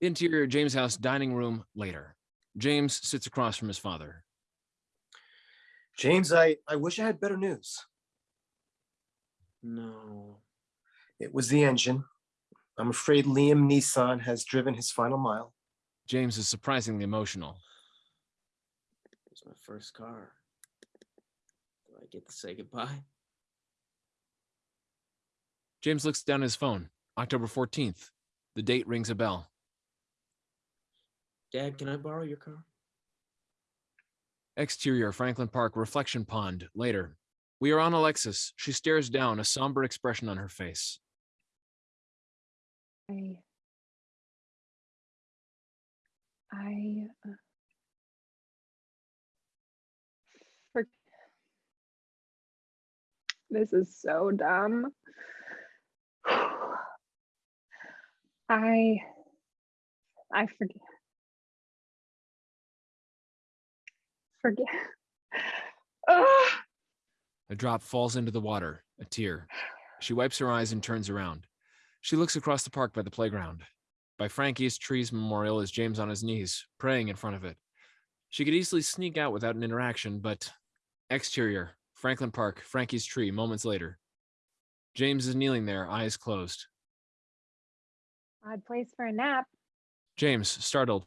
S3: Interior James House dining room later. James sits across from his father.
S9: James, I, I wish I had better news.
S4: No.
S9: It was the engine. I'm afraid Liam Neeson has driven his final mile.
S3: James is surprisingly emotional.
S4: It's my first car. Do I get to say goodbye?
S3: James looks down at his phone. October 14th. The date rings a bell.
S4: Dad, can I borrow your car?
S3: Exterior Franklin Park reflection pond later. We are on Alexis. She stares down, a somber expression on her face.
S10: I. I. uh, For, this is so dumb. I. I forget. Forget.
S3: A drop falls into the water, a tear. She wipes her eyes and turns around. She looks across the park by the playground. By Frankie's Trees Memorial is James on his knees, praying in front of it. She could easily sneak out without an interaction, but exterior, Franklin Park, Frankie's tree, moments later. James is kneeling there, eyes closed.
S10: Odd place for a nap.
S3: James, startled.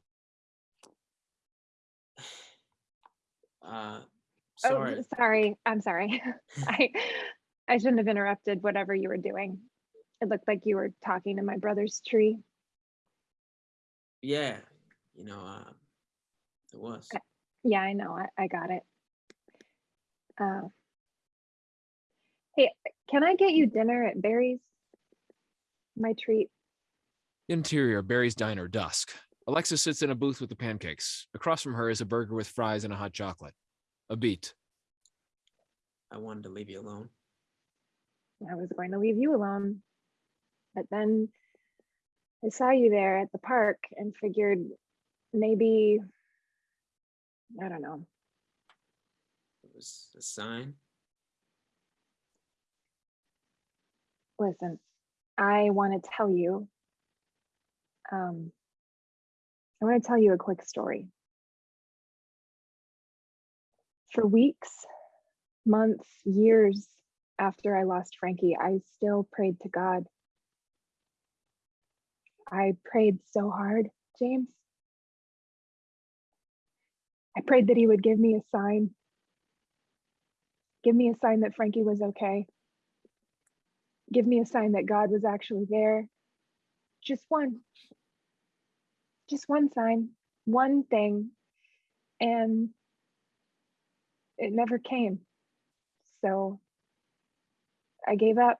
S4: Uh, sorry.
S10: Oh, sorry. I'm sorry. I I shouldn't have interrupted whatever you were doing. It looked like you were talking to my brother's tree.
S4: Yeah, you know, uh, it was.
S10: Yeah, I know. I, I got it. Uh, hey, can I get you dinner at Barry's? My treat.
S3: Interior, Barry's Diner, dusk. Alexa sits in a booth with the pancakes. Across from her is a burger with fries and a hot chocolate. A beat.
S4: I wanted to leave you alone.
S10: I was going to leave you alone. But then I saw you there at the park and figured maybe, I don't know.
S4: It was a sign.
S10: Listen, I want to tell you. Um, I want to tell you a quick story. For weeks, months, years after I lost Frankie, I still prayed to God. I prayed so hard, James. I prayed that he would give me a sign. Give me a sign that Frankie was okay. Give me a sign that God was actually there. Just one. Just one sign, one thing. And it never came. So I gave up.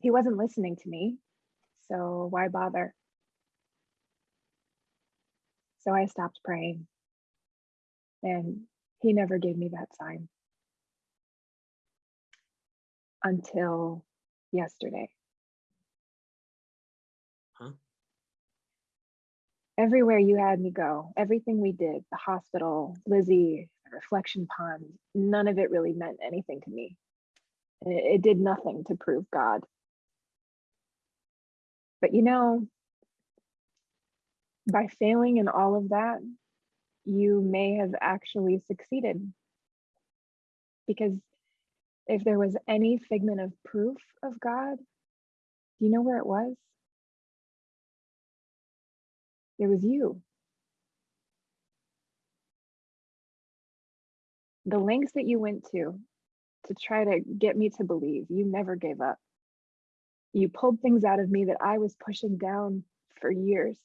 S10: He wasn't listening to me. So why bother? So I stopped praying. And he never gave me that sign until yesterday.
S4: Huh?
S10: Everywhere you had me go, everything we did, the hospital, Lizzie, the reflection pond, none of it really meant anything to me. It, it did nothing to prove God. But you know, by failing in all of that, you may have actually succeeded. Because if there was any figment of proof of God, do you know where it was? It was you. The lengths that you went to to try to get me to believe, you never gave up. You pulled things out of me that I was pushing down for years.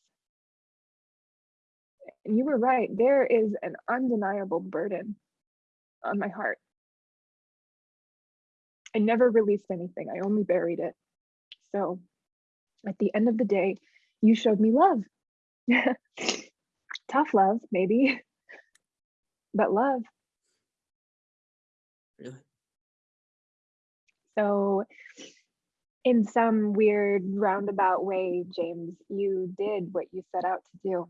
S10: And you were right, there is an undeniable burden on my heart. I never released anything, I only buried it. So at the end of the day, you showed me love. Tough love, maybe, but love.
S4: Really?
S10: So, in some weird roundabout way, James, you did what you set out to do.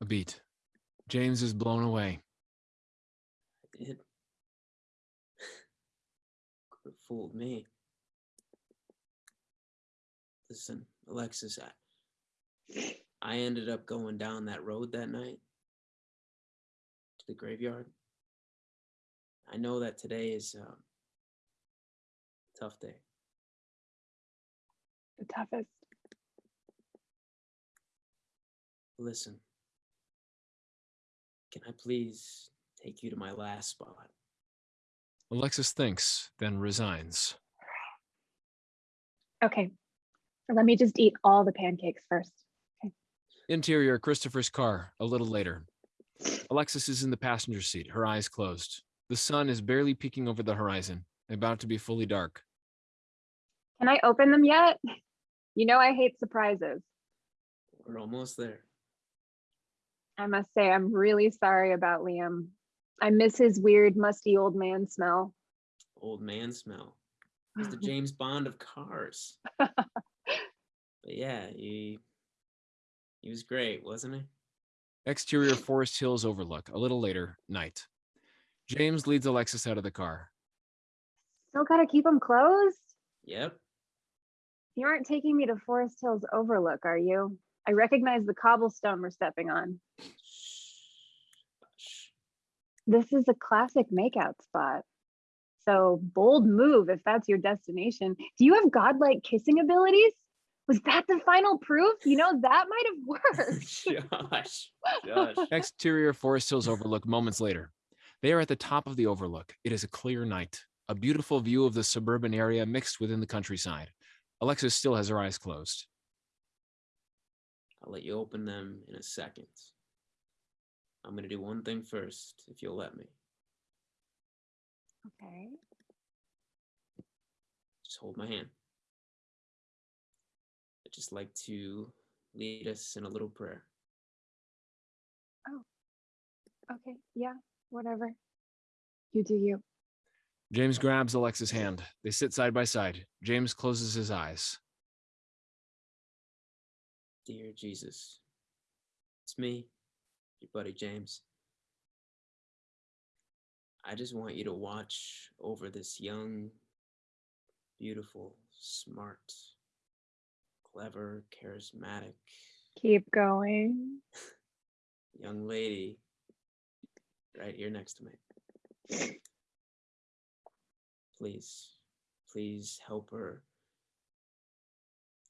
S3: A beat. James is blown away.
S4: I did. Could have fooled me. Listen, Alexis, I, I ended up going down that road that night to the graveyard. I know that today is um, a tough day.
S10: The toughest.
S4: Listen, can I please take you to my last spot?
S3: Alexis thinks, then resigns.
S10: Okay. Let me just eat all the pancakes first.
S3: Interior Christopher's car, a little later. Alexis is in the passenger seat, her eyes closed. The sun is barely peeking over the horizon, about to be fully dark.
S10: Can I open them yet? You know I hate surprises.
S4: We're almost there.
S10: I must say I'm really sorry about Liam. I miss his weird, musty old man smell.
S4: Old man smell. He's the James Bond of cars. but yeah, he he was great, wasn't he?
S3: Exterior Forest Hills overlook, a little later, night. James leads Alexis out of the car.
S10: Still gotta keep him closed?
S4: Yep.
S10: You aren't taking me to Forest Hills Overlook, are you? I recognize the cobblestone we're stepping on. This is a classic makeout spot. So bold move if that's your destination. Do you have godlike kissing abilities? Was that the final proof? You know, that might have worked.
S4: Josh. Josh.
S3: Exterior Forest Hills overlook moments later. They are at the top of the overlook. It is a clear night, a beautiful view of the suburban area mixed within the countryside. Alexis still has her eyes closed.
S4: I'll let you open them in a second. I'm gonna do one thing first, if you'll let me.
S10: Okay.
S4: Just hold my hand. I'd just like to lead us in a little prayer.
S10: Oh, okay. Yeah. Whatever. You do you.
S3: James grabs Alexa's hand. They sit side by side. James closes his eyes.
S4: Dear Jesus, it's me, your buddy James. I just want you to watch over this young, beautiful, smart, clever, charismatic
S10: Keep going.
S4: young lady right here next to me. Please, please help her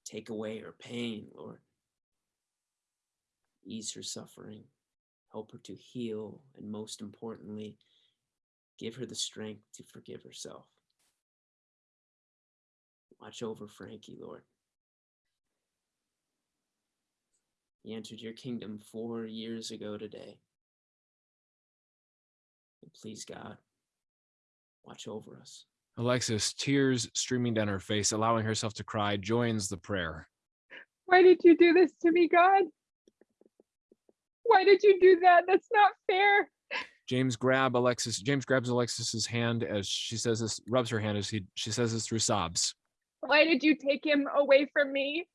S4: take away her pain, Lord. Ease her suffering, help her to heal, and most importantly, give her the strength to forgive herself. Watch over Frankie, Lord. He entered your kingdom four years ago today. And please, God, watch over us.
S3: Alexis, tears streaming down her face, allowing herself to cry, joins the prayer.
S10: Why did you do this to me, God? Why did you do that? That's not fair.
S3: James grab Alexis. James grabs Alexis's hand as she says this, rubs her hand as he she says this through sobs.
S10: Why did you take him away from me?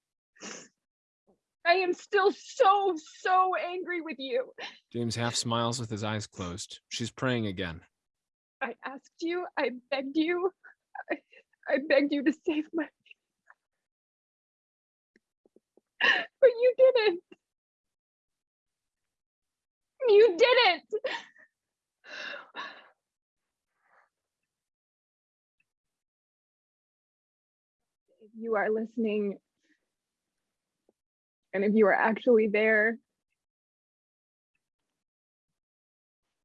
S10: I am still so, so angry with you.
S3: James half smiles with his eyes closed. She's praying again.
S10: I asked you, I begged you, I, I begged you to save my. But you didn't. You didn't. If you are listening, and if you are actually there,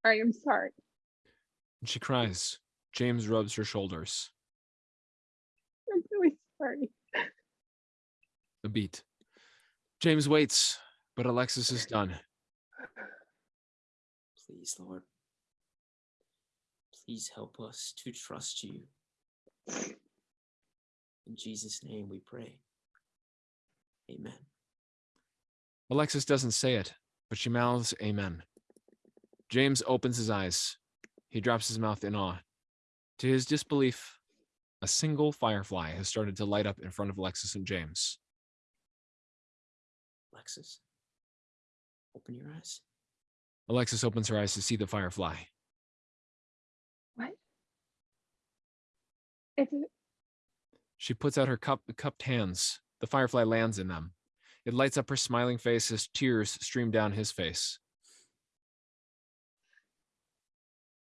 S10: I am sorry.
S3: And she cries. James rubs her shoulders.
S10: I'm really sorry.
S3: A beat. James waits, but Alexis is done.
S4: Please, Lord. Please help us to trust you. In Jesus' name we pray. Amen.
S3: Alexis doesn't say it. but she mouths amen. James opens his eyes. He drops his mouth in awe. To his disbelief, a single firefly has started to light up in front of Alexis and James.
S4: Alexis, open your eyes.
S3: Alexis opens her eyes to see the firefly.
S10: What? It's a-
S3: She puts out her cup, cupped hands. The firefly lands in them. It lights up her smiling face as tears stream down his face.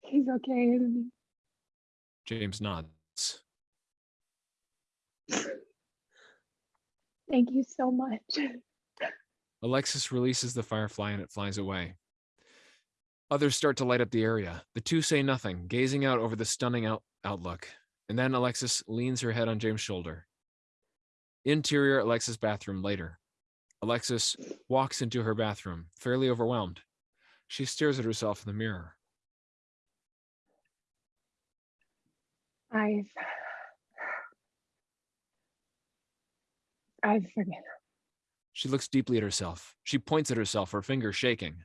S10: He's okay, isn't he?
S3: James nods.
S10: Thank you so much.
S3: Alexis releases the firefly and it flies away. Others start to light up the area. The two say nothing, gazing out over the stunning out- outlook. And then Alexis leans her head on James' shoulder. Interior Alexis' bathroom later. Alexis walks into her bathroom, fairly overwhelmed. She stares at herself in the mirror.
S10: I've I've forgiven.
S3: She looks deeply at herself. She points at herself, her finger shaking.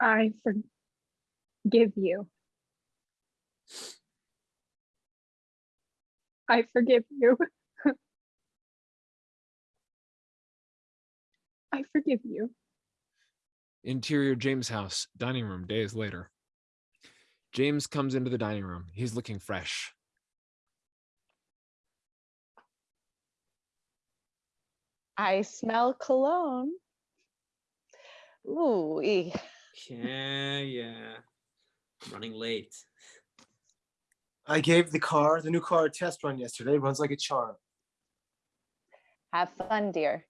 S10: I forgive you. I forgive you. I forgive you.
S3: Interior James' house, dining room days later. James comes into the dining room. He's looking fresh.
S8: I smell cologne. Ooh, ee.
S4: Yeah, yeah. I'm running late.
S9: I gave the car, the new car, a test run yesterday. Runs like a charm.
S8: have fun, dear.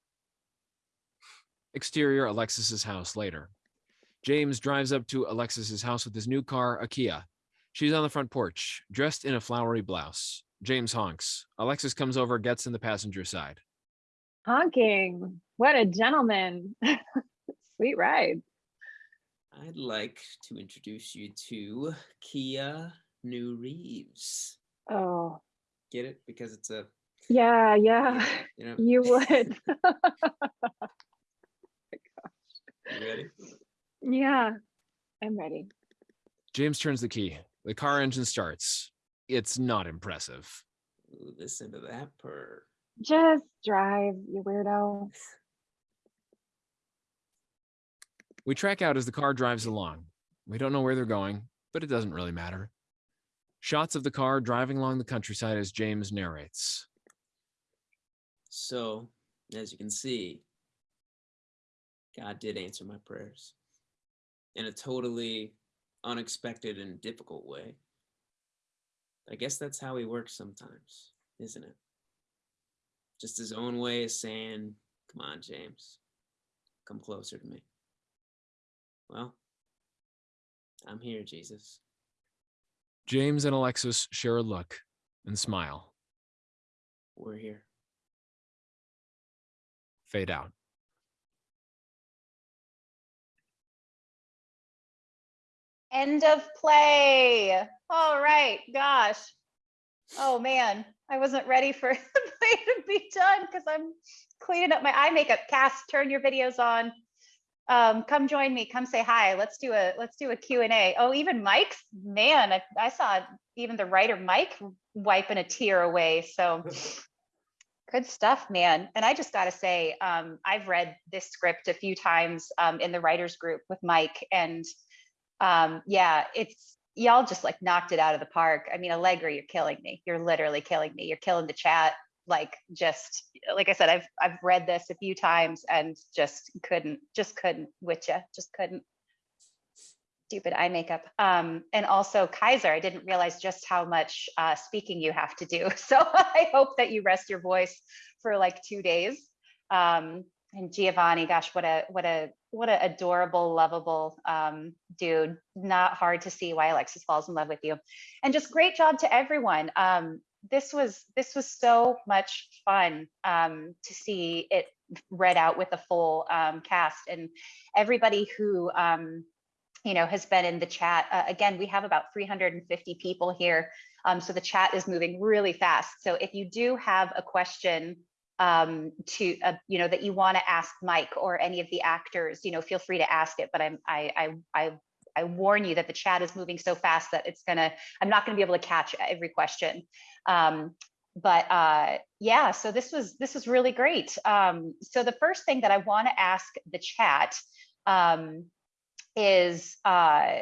S3: Exterior Alexis's house later. James drives up to Alexis's house with his new car, a Kia. She's on the front porch, dressed in a flowery blouse. James honks. Alexis comes over, gets in the passenger side.
S10: Honking. What a gentleman. Sweet ride.
S4: I'd like to introduce you to Kia New Reeves.
S10: Oh,
S4: Get it? Because it's a,
S10: yeah, yeah.
S4: you know,
S10: You would.
S4: you ready?
S10: yeah, I'm ready.
S3: James turns the key. The car engine starts. It's not impressive.
S4: Listen to that purr.
S10: Just drive, you weirdo.
S3: We track out as the car drives along. We don't know where they're going, but it doesn't really matter. Shots of the car driving along the countryside as James narrates.
S4: So, as you can see, God did answer my prayers in a totally unexpected and difficult way. I guess that's how he works sometimes, isn't it? Just his own way of saying, Come on, James, come closer to me. Well, I'm here, Jesus.
S3: James and Alexis share a look and smile.
S4: We're here.
S3: Fade out.
S1: End of play. All right, gosh. Oh man, I wasn't ready for the play to be done because I'm cleaning up my eye makeup. Cass, turn your videos on. Um, come join me. Come say hi. Let's do a let's do a Q and A. Oh, even Mike's man, I, I saw even the writer Mike wiping a tear away. So good stuff, man. And I just got to say, um, I've read this script a few times um, in the writers group with Mike, and um, yeah, it's y'all just like knocked it out of the park. I mean, Allegra, you're killing me. You're literally killing me. You're killing the chat. Like just like I said, I've I've read this a few times and just couldn't just couldn't with you. Just couldn't. Stupid eye makeup. Um, and also Kaiser, I didn't realize just how much uh, speaking you have to do. So I hope that you rest your voice for like two days. Um, and Giovanni, gosh, what a what a what a adorable, lovable um, dude. Not hard to see why Alexis falls in love with you. And just great job to everyone. Um, this was this was so much fun um, to see it read out with a full um, cast and everybody who um, you know has been in the chat. Uh, again, we have about 350 people here, um, so the chat is moving really fast. So if you do have a question um, to, uh, you know, that you want to ask Mike or any of the actors, you know, feel free to ask it. But I'm, I, I, I, I warn you that the chat is moving so fast that it's gonna, I'm not gonna be able to catch every question. Um, but uh, yeah, so this was this was really great. Um, so the first thing that I want to ask the chat um, is uh,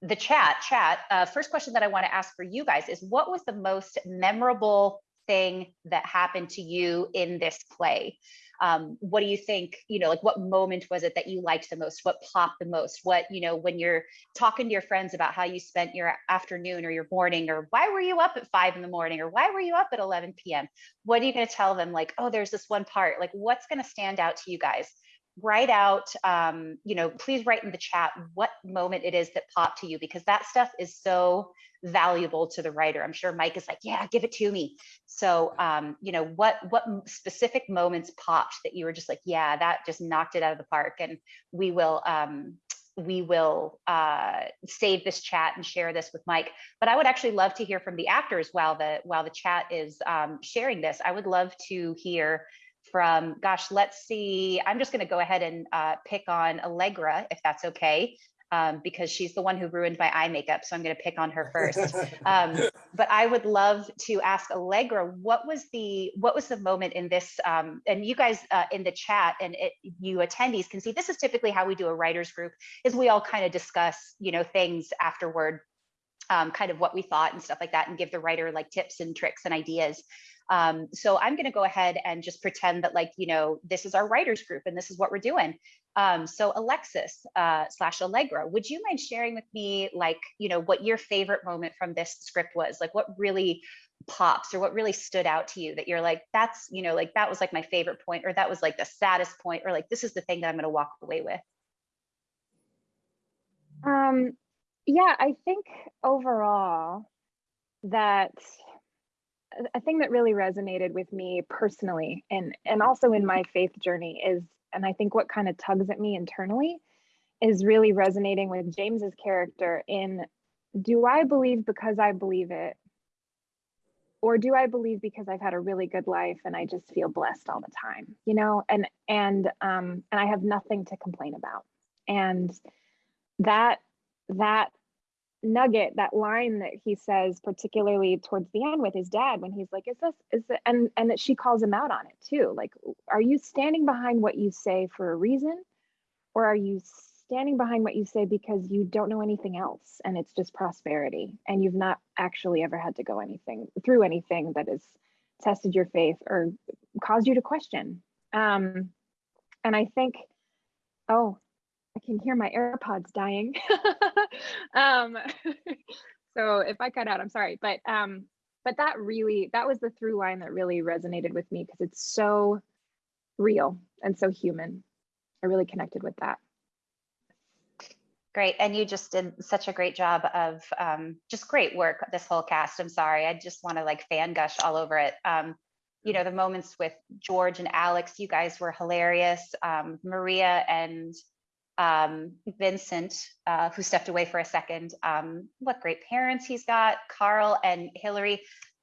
S1: the chat. Chat. Uh, first question that I want to ask for you guys is, what was the most memorable thing that happened to you in this play? Um, what do you think? You know, like what moment was it that you liked the most? What popped the most? What you know when you're talking to your friends about how you spent your afternoon or your morning, or why were you up at five in the morning, or why were you up at 11 p.m. What are you going to tell them? Like, oh, there's this one part. Like, what's going to stand out to you guys? Write out um, you know please write in the chat what moment it is that popped to you because that stuff is so valuable to the writer i'm sure mike is like yeah give it to me so um, you know what what specific moments popped that you were just like yeah that just knocked it out of the park and we will um, we will uh, save this chat and share this with Mike. But I would actually love to hear from the actors while the while the chat is um, sharing this. I would love to hear from, gosh, let's see, I'm just going to go ahead and uh, pick on Allegra, if that's okay, um, because she's the one who ruined my eye makeup. So I'm going to pick on her first. Um, but I would love to ask Allegra, what was the what was the moment in this? Um, and you guys uh, in the chat and it, you attendees can see this is typically how we do a writers group is we all kind of discuss you know things afterward um, kind of what we thought and stuff like that and give the writer like tips and tricks and ideas um, so I'm going to go ahead and just pretend that like, you know, this is our writers group and this is what we're doing. Um, so Alexis uh, slash Allegra, would you mind sharing with me like, you know, what your favorite moment from this script was? Like what really pops or what really stood out to you that you're like, that's, you know, like that was like my favorite point or that was like the saddest point or like, this is the thing that I'm going to walk away with.
S10: Um, yeah, I think overall that a thing that really resonated with me personally and and also in my faith journey is and I think what kind of tugs at me internally is really resonating with James's character in do I believe because I believe it? Or do I believe because I've had a really good life and I just feel blessed all the time you know? And and um and I have nothing to complain about. And that that nugget that line that he says particularly towards the end with his dad when he's like is this is it and and that she calls him out on it too. Like are you standing behind what you say for a reason? Or are you standing behind what you say because you don't know anything else and it's just prosperity and you've not actually ever had to go anything through anything that has tested your faith or caused you to question? Um and i think oh I can hear my AirPods dying. um, so if I cut out, I'm sorry, but um, but that really that was the through line that really resonated with me because it's so real and so human. I really connected with that.
S1: Great, and you just did such a great job of um, just great work. This whole cast. I'm sorry, I just want to like fan gush all over it. Um, you know, the moments with George and Alex, you guys were hilarious. Um, Maria and um, Vincent, uh, who stepped away for a second. Um, what great parents he's got. Carl and Hillary,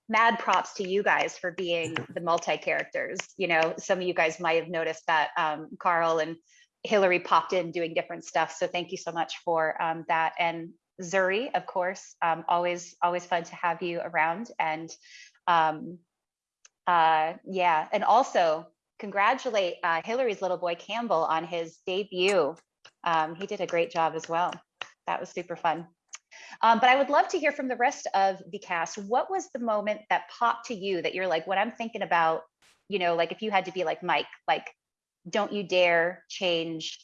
S1: mad props to you guys for being the multi-characters. You know, some of you guys might have noticed that um, Carl and Hillary popped in doing different stuff. So thank you so much for um, that. And Zuri, of course, um, always, always fun to have you around. And um, uh, yeah, and also congratulate uh, Hillary's little boy Campbell on his debut um, he did a great job as well. That was super fun. Um, but I would love to hear from the rest of the cast. What was the moment that popped to you that you're like, when I'm thinking about, you know, like if you had to be like Mike, like, don't you dare change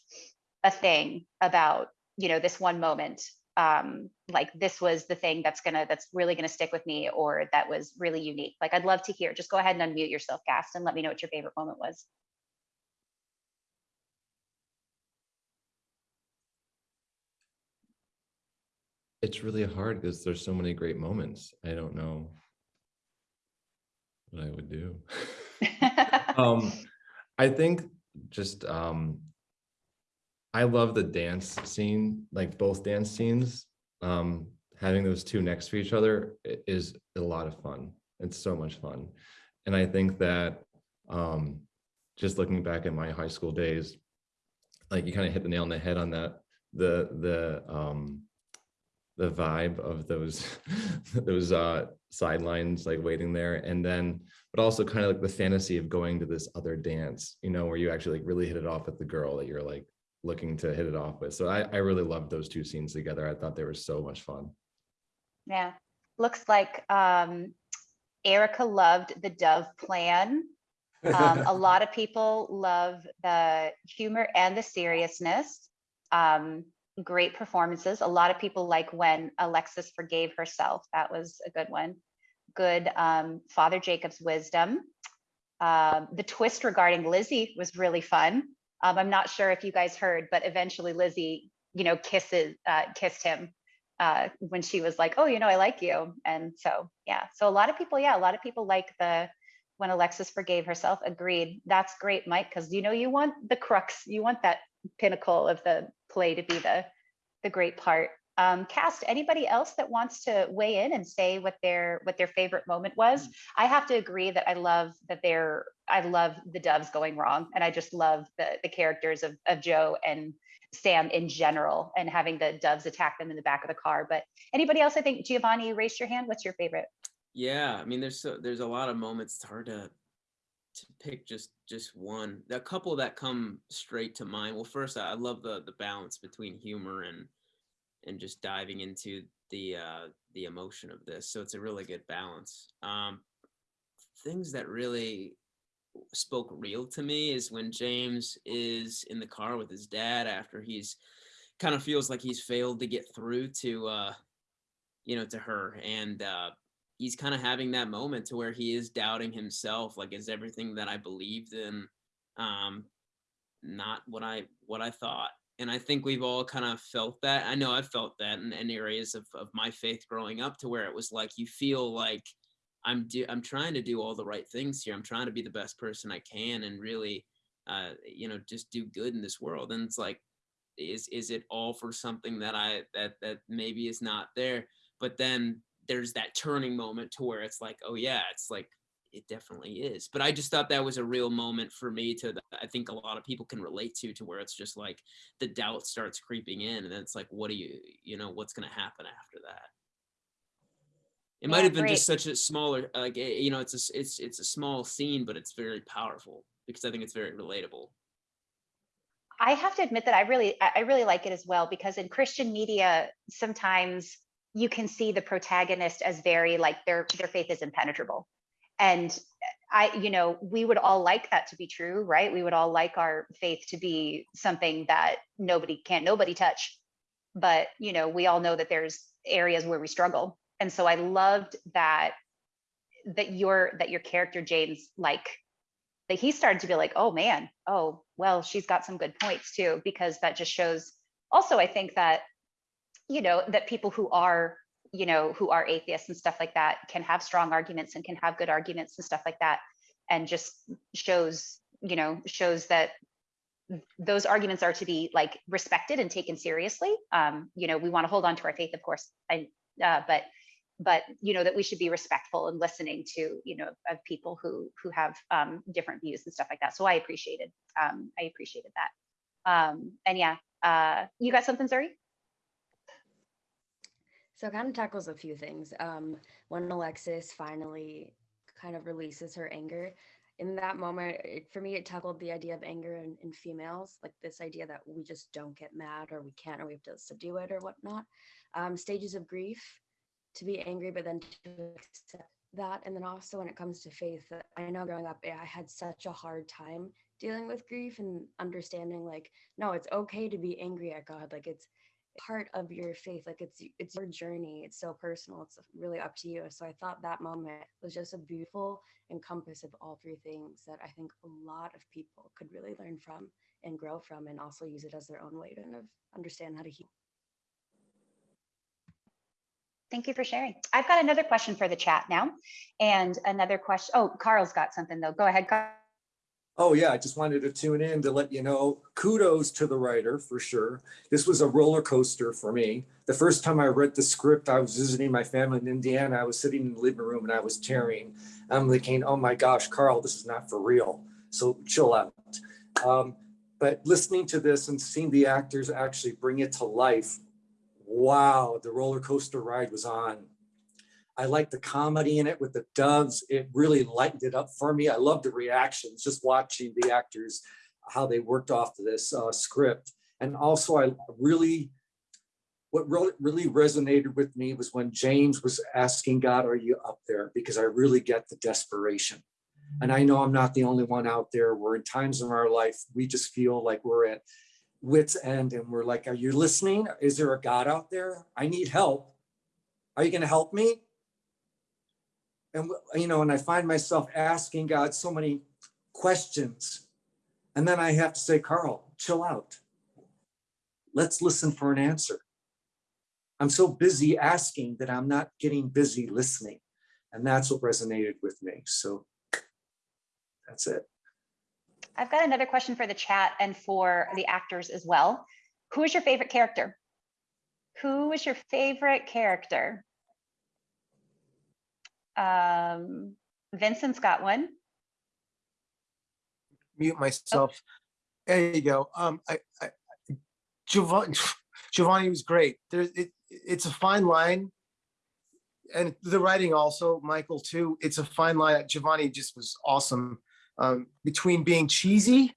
S1: a thing about, you know, this one moment. Um, like this was the thing that's gonna, that's really gonna stick with me, or that was really unique. Like I'd love to hear. Just go ahead and unmute yourself, cast, and let me know what your favorite moment was.
S7: It's really hard because there's so many great moments. I don't know what I would do. um, I think just um, I love the dance scene, like both dance scenes. Um, having those two next to each other is a lot of fun. It's so much fun, and I think that Um, just looking back at my high school days, like you kind of hit the nail on the head on that. The the um the vibe of those those uh sidelines like waiting there. And then but also kind of like the fantasy of going to this other dance you know where you actually like really hit it off with the girl that you're like looking to hit it off with. So i i really loved those two scenes together. I thought they were so much fun.
S1: Yeah, looks like um, Erica loved the Dove plan. Um, a lot of people love the humor and the seriousness. Um, great performances. A lot of people like when Alexis forgave herself. That was a good one. Good um, Father Jacob's wisdom. Um, the twist regarding Lizzie was really fun. Um, I'm not sure if you guys heard, but eventually Lizzie, you know, kisses uh, kissed him uh, when she was like, "Oh, you know, I like you," and so yeah. So a lot of people, yeah, a lot of people like the when Alexis forgave herself. Agreed. That's great, Mike, because you know you want the crux, you want that pinnacle of the play to be the the great part. Um, cast anybody else that wants to weigh in and say what their what their favorite moment was. I have to agree that I love that they're I love the doves going wrong, and I just love the the characters of of Joe and Sam in general, and having the doves attack them in the back of the car. But anybody else? I think Giovanni, raised your hand. What's your favorite?
S4: Yeah, I mean, there's so there's a lot of moments. It's hard to to pick just just one. A couple that come straight to mind. Well, first, I love the the balance between humor and and just diving into the uh, the emotion of this. So it's a really good balance. Um, things that really spoke real to me is when James is in the car with his dad after he's kind of feels like he's failed to get through to uh, you know to her and uh, he's kind of having that moment to where he is doubting himself like is everything that i believed in um not what i what i thought? And i think we've all kind of felt that. I know i've felt that in, in areas of, of my faith growing up to where it was like you feel like i'm do i'm trying to do all the right things here. I'm trying to be the best person i can and really uh you know just do good in this world. And it's like is is it all for something that i that that maybe is not there? But then there's that turning moment to where it's like oh yeah it's like it definitely is. But i just thought that was a real moment for me to i think a lot of people can relate to to where it's just like the doubt starts creeping in and then it's like what do you you know what's going to happen after that? It might have been
S1: great.
S4: just such a smaller like eh, you know it's a it's it's a small scene but it's very powerful because i think it's very relatable.
S1: I have to admit that I really, I really like it as well because in Christian media, sometimes you can see the protagonist as very like their their faith is impenetrable, and I, you know, we would all like that to be true, right? We would all like our faith to be something that nobody can't nobody touch, but you know, we all know that there's areas where we struggle, and so I loved that that your that your character James like that he started to be like, oh man, oh, well, she's got some good points too, because that just shows also, I think that, you know, that people who are, you know, who are atheists and stuff like that can have strong arguments and can have good arguments and stuff like that. And just shows, you know, shows that those arguments are to be like respected and taken seriously. Um, you know, we want to hold on to our faith, of course, I, uh, but but you know that we should be respectful and listening to you know of people who who have um, different views and stuff like that. So I appreciated um, I appreciated that. Um, and yeah, uh, you got something, Zuri?
S13: So it kind of tackles a few things. Um, when Alexis finally kind of releases her anger, in that moment, it, for me, it tackled the idea of anger in, in females, like this idea that we just don't get mad or we can't or we have to subdue it or whatnot. Um, stages of grief, to be angry, but then to accept that. And then also when it comes to faith, uh, I know growing up, I had such a hard time dealing with grief and understanding like, no, it's okay to be angry at God. Like it's part of your faith like it's it's your journey it's so personal it's really up to you so i thought that moment was just a beautiful encompass of all three things that i think a lot of people could really learn from and grow from and also use it as their own way to kind of understand how to heal
S1: Thank you for sharing. I've got another question for the chat now, and another question. Oh, Carl's got something though. Go ahead, Carl.
S11: Oh yeah, I just wanted to tune in to let you know, kudos to the writer for sure. This was a roller coaster for me. The first time I read the script, I was visiting my family in Indiana. I was sitting in the living room and I was tearing. I'm thinking, oh my gosh, Carl, this is not for real. So chill out. Um, but listening to this and seeing the actors actually bring it to life, wow, the roller coaster ride was on. I like the comedy in it with the doves. It really lightened it up for me. I loved the reactions, just watching the actors, how they worked off this uh, script. And also I really, what really, really resonated with me was when James was asking God, are you up there? Because I really get the desperation. And I know I'm not the only one out there where in times in our life, we just feel like we're at wit's end and we're like, are you listening? Is there a God out there? I need help. Are you gonna help me? And you know, and I find myself asking God so many questions. And then I have to say, Carl, chill out. Let's listen for an answer. I'm so busy asking that I'm not getting busy listening. And that's what resonated with me. So that's it.
S1: I've got another question for the chat and for the actors as well. Who is your favorite character? Who is your favorite character? Um, Vincent's got one.
S9: Mute myself. There you go. Um, I, I Giovanni, Giovanni was great. There's it, it's a fine line. And the writing also, Michael too, it's a fine line. Giovanni just was awesome um, between being cheesy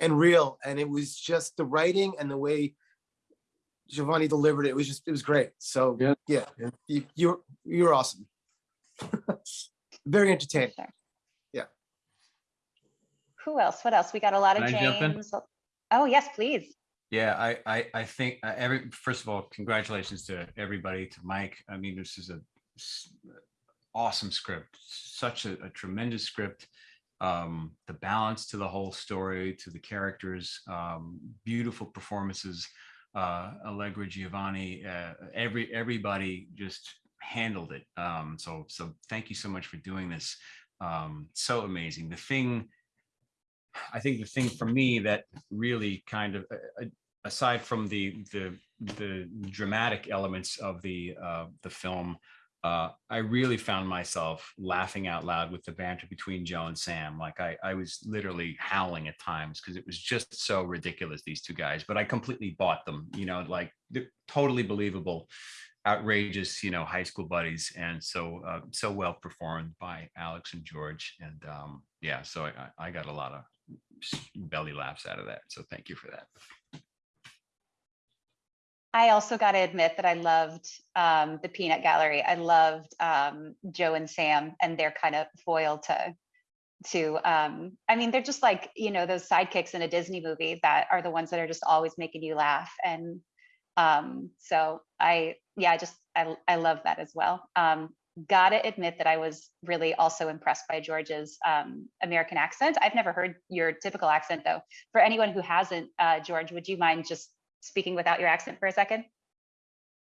S9: and real. And it was just the writing and the way Giovanni delivered it. It was just, it was great. So yeah, yeah you, you're, you're awesome. Very entertaining. Yeah.
S1: Who else? What else? We got a lot of
S5: Can I?
S1: James. Oh, yes, please.
S5: Yeah, I, I, I think uh, every, first of all, congratulations to everybody, to Mike. I mean, this is a awesome script, such a, a tremendous script. Um, the balance to the whole story, to the characters, um, beautiful performances. Uh, Allegra Giovanni, uh, every everybody just handled it. Um, so so thank you so much for doing this. Um, so amazing. The thing I think the thing for me that really kind of, uh, aside from the the the dramatic elements of the uh, the film, uh, I really found myself laughing out loud with the banter between Joe and Sam. Like I I was literally howling at times because it was just so ridiculous these two guys. But I completely bought them. You know, like totally believable outrageous, you know, high school buddies, and so uh, so well performed by Alex and George, and um, yeah, so I, I got a lot of belly laughs out of that. So thank you for that.
S1: I also got to admit that I loved um, the Peanut Gallery. I loved um, Joe and Sam and their kind of foil to, to. Um, I mean, they're just like you know those sidekicks in a Disney movie that are the ones that are just always making you laugh. And um, so I, yeah, I just I I love that as well. Um, gotta admit that I was really also impressed by George's um, American accent. I've never heard your typical accent though. For anyone who hasn't, uh, George, would you mind just speaking without your accent for a second?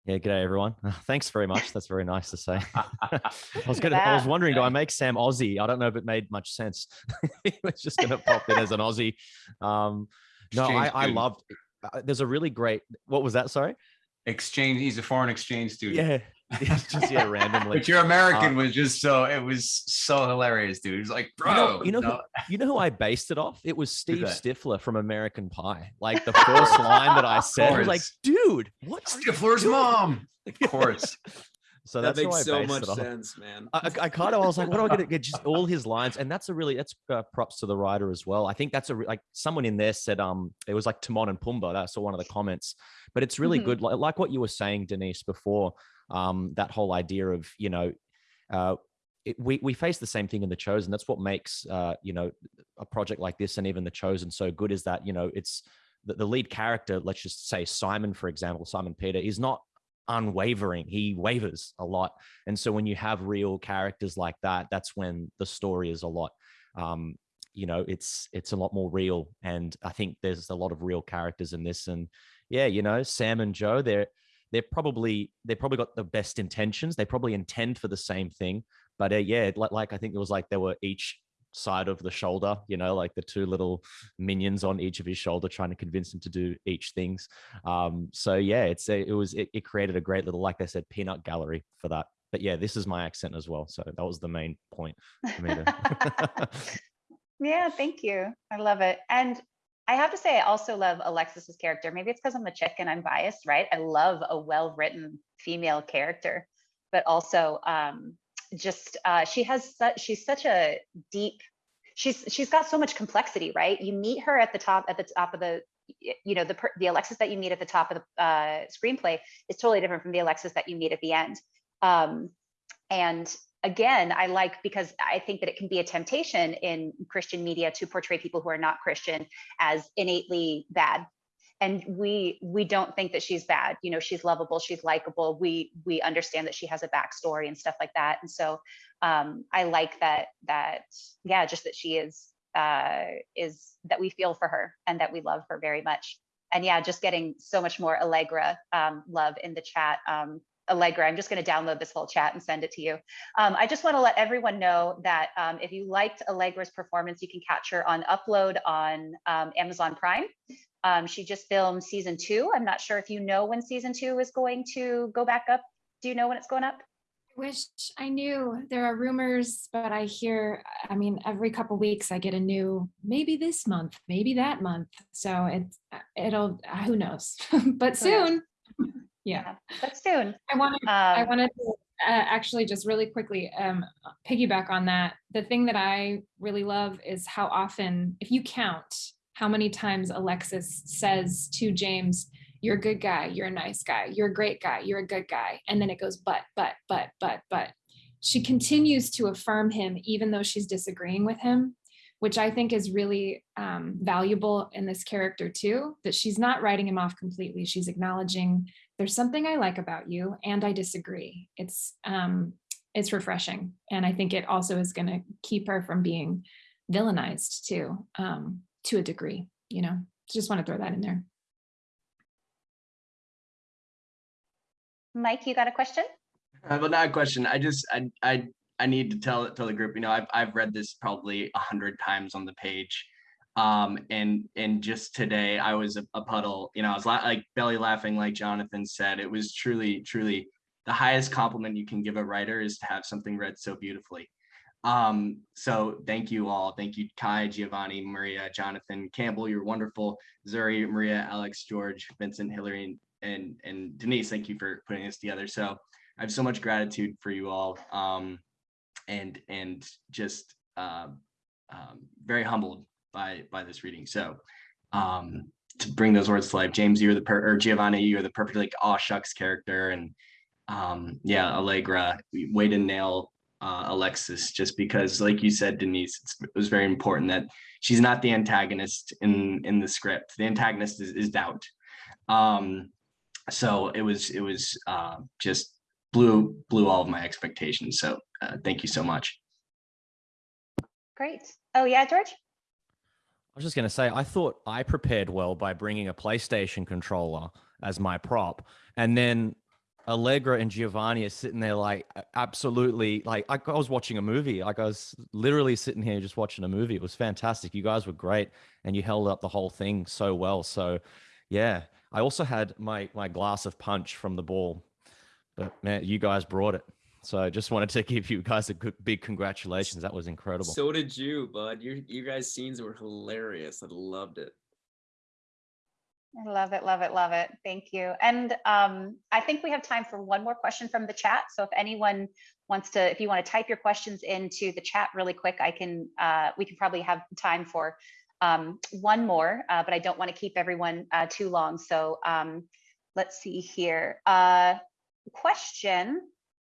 S6: Yeah, g'day everyone. Thanks very much. That's very nice to say. I was gonna, I was wondering, do I make Sam Aussie? I don't know if it made much sense. he was just gonna pop in as an Aussie. Um, no, I, I loved. uh, There's a really great. What was that? Sorry.
S5: Exchange. He's a foreign exchange student.
S6: Yeah. It's just yeah, randomly.
S5: But your American
S6: Uh,
S5: was just so it was so hilarious, dude. It was like, bro,
S6: You know, you know,
S5: no.
S6: who, you know who I based it off? It was Steve
S5: that?
S6: Stifler from American Pie. Like the first line that I said, I was like,
S5: course.
S6: dude, what?
S5: Stifler's mom. Of course.
S6: So
S4: that
S6: that's
S4: makes so much sense, man.
S6: I, I kind of I was like, what am I gonna get? Just all his lines, and that's a really that's uh, props to the writer as well. I think that's a re- like someone in there said um it was like Timon and Pumbaa. That's one of the comments, but it's really
S1: Mhm.
S6: good. Like, like what you were saying, Denise, before um that whole idea of you know, uh, it, we we face the same thing in the Chosen. That's what makes uh you know a project like this and even the Chosen so good is that you know it's the, the lead character. Let's just say Simon, for example, Simon Peter is not unwavering. He wavers a lot. And so when you have real characters like that, that's when the story is a lot um you know it's it's a lot more real and i think there's a lot of real characters in this and yeah you know sam and joe they're they're probably they probably got the best intentions they probably intend for the same thing but uh, yeah like, like i think it was like they were each side of the shoulder, you know, like the two little minions on each of his shoulder trying to convince him to do each things. Um, so yeah, it's a, it was, it, it created a great little, like I said, peanut gallery for that. But yeah, this is my accent as well. So that was the main point for me to
S1: Yeah, thank you. I love it. And I have to say, I also love Alexis's character. Maybe it's because I'm a chick and I'm biased, right? I love a well-written female character, but also um, just uh, she has such she's such a deep. She's she's got so much complexity, right? You meet her at the top at the top of the you know the the Alexis that you meet at the top of the uh, screenplay is totally different from the Alexis that you meet at the end. Um, and again, I like because I think that it can be a temptation in Christian media to portray people who are not Christian as innately bad. And we we don't think that she's bad. You know, she's lovable, she's likable. We we understand that she has a backstory and stuff like that. And so um, I like that that yeah, just that she is uh, is that we feel for her and that we love her very much. And yeah, just getting so much more Allegra um, love in the chat. Um, Allegra. I'm just going to download this whole chat and send it to you. Um, I just want to let everyone know that um, if you liked Allegra's performance, you can catch her on upload on um, Amazon Prime. Um, she just filmed season two. I'm not sure if you know when season two is going to go back up. Do you know when it's going up?
S10: I wish I knew. There are rumors, but I hear, I mean, every couple weeks I get a new, maybe this month, maybe that month. So it's, it'll, who knows, but soon. Yeah,
S1: but soon.
S10: I wanted, I wanted to uh, actually just really quickly um, piggyback on that. The thing that I really love is how often, if you count how many times Alexis says to James, you're a good guy, you're a nice guy, you're a great guy, you're a good guy. And then it goes, but, but, but, but, but. She continues to affirm him even though she's disagreeing with him, which I think is really um, valuable in this character too, that she's not writing him off completely. She's acknowledging there's something I like about you and I disagree. It's um, it's refreshing. And I think it also is going to keep her from being villainized too, um, to a degree, you know, just want to throw that in there.
S1: Mike, you got a question?
S2: Uh, but not a question. I just I I I need to tell tell the group. You know, I've I've read this probably a hundred times on the page, um, and and just today I was a, a puddle. You know, I was la- like belly laughing, like Jonathan said. It was truly truly the highest compliment you can give a writer is to have something read so beautifully. Um, so thank you all. Thank you, Kai, Giovanni, Maria, Jonathan, Campbell. You're wonderful. Zuri, Maria, Alex, George, Vincent, Hillary, and and, Denise. Thank you for putting this together. So I have so much gratitude for you all. Um, and and just uh, um, very humbled by by this reading. So um, to bring those words to life, James, you're the per or Giovanni, you're the perfect like aw shucks character, and um, yeah, Allegra, way to nail uh, Alexis, just because, like you said, Denise, it was very important that she's not the antagonist in in the script. The antagonist is, is doubt. Um, so it was it was uh, just blew blew all of my expectations. So uh, thank you so much.
S1: Great. Oh yeah, George.
S6: I was just going to say, I thought I prepared well by bringing a PlayStation controller as my prop, and then Allegra and Giovanni are sitting there like absolutely like I, I was watching a movie. Like I was literally sitting here just watching a movie. It was fantastic. You guys were great, and you held up the whole thing so well. So, yeah. I also had my my glass of punch from the ball, but man, you guys brought it. So I just wanted to give you guys a good, big congratulations. That was incredible.
S4: So did you, bud. Your you guys' scenes were hilarious. I loved it.
S1: I love it, love it, love it. Thank you. And um, I think we have time for one more question from the chat. So if anyone wants to, if you want to type your questions into the chat really quick, I can, uh, we can probably have time for um, one more, uh, but I don't want to keep everyone uh, too long. So um, let's see here. Uh, question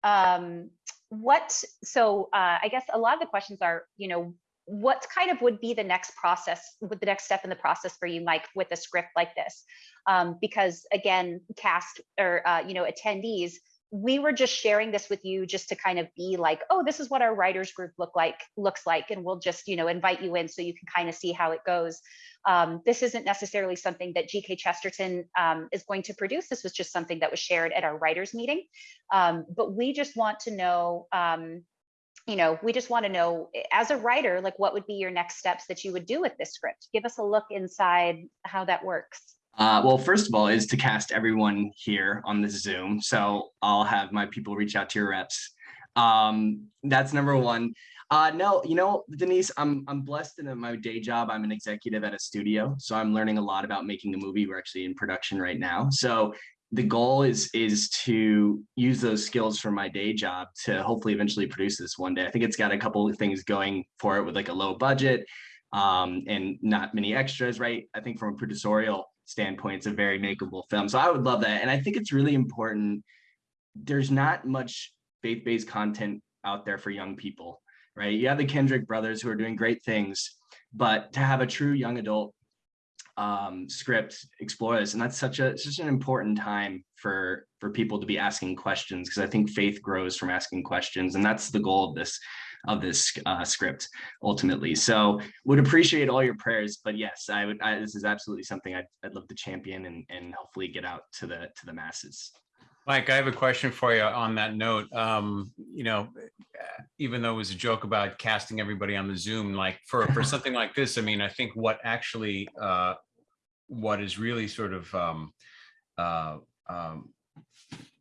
S1: um, what, so uh, I guess a lot of the questions are, you know, what kind of would be the next process, with the next step in the process for you, Mike, with a script like this? Um, because again, cast or, uh, you know, attendees, we were just sharing this with you just to kind of be like, oh, this is what our writers group look like looks like, and we'll just you know invite you in so you can kind of see how it goes. Um, this isn't necessarily something that GK Chesterton um, is going to produce. This was just something that was shared at our writers meeting. Um, but we just want to know, um, you know, we just want to know eh, as a writer, like what would be your next steps that you would do with this script? Give us a look inside how that works.
S2: Uh, well, first of all, is to cast everyone here on this Zoom. So I'll have my people reach out to your reps. Um, that's number one. Uh, no, you know, Denise, I'm I'm blessed in my day job. I'm an executive at a studio, so I'm learning a lot about making a movie. We're actually in production right now. So the goal is is to use those skills from my day job to hopefully eventually produce this one day. I think it's got a couple of things going for it with like a low budget um, and not many extras, right? I think from a producerial standpoint, it's a very makeable film. So I would love that. And I think it's really important. There's not much faith-based content out there for young people, right? You have the Kendrick brothers who are doing great things, but to have a true young adult um, script explore this, and that's such a such an important time for for people to be asking questions because I think faith grows from asking questions, and that's the goal of this of this uh, script ultimately. So would appreciate all your prayers, but yes, I would. I, this is absolutely something I'd, I'd love to champion and and hopefully get out to the to the masses.
S5: Mike, I have a question for you on that note. Um, you know, even though it was a joke about casting everybody on the Zoom, like for, for something like this, I mean, I think what actually, uh, what is really sort of um, uh, um,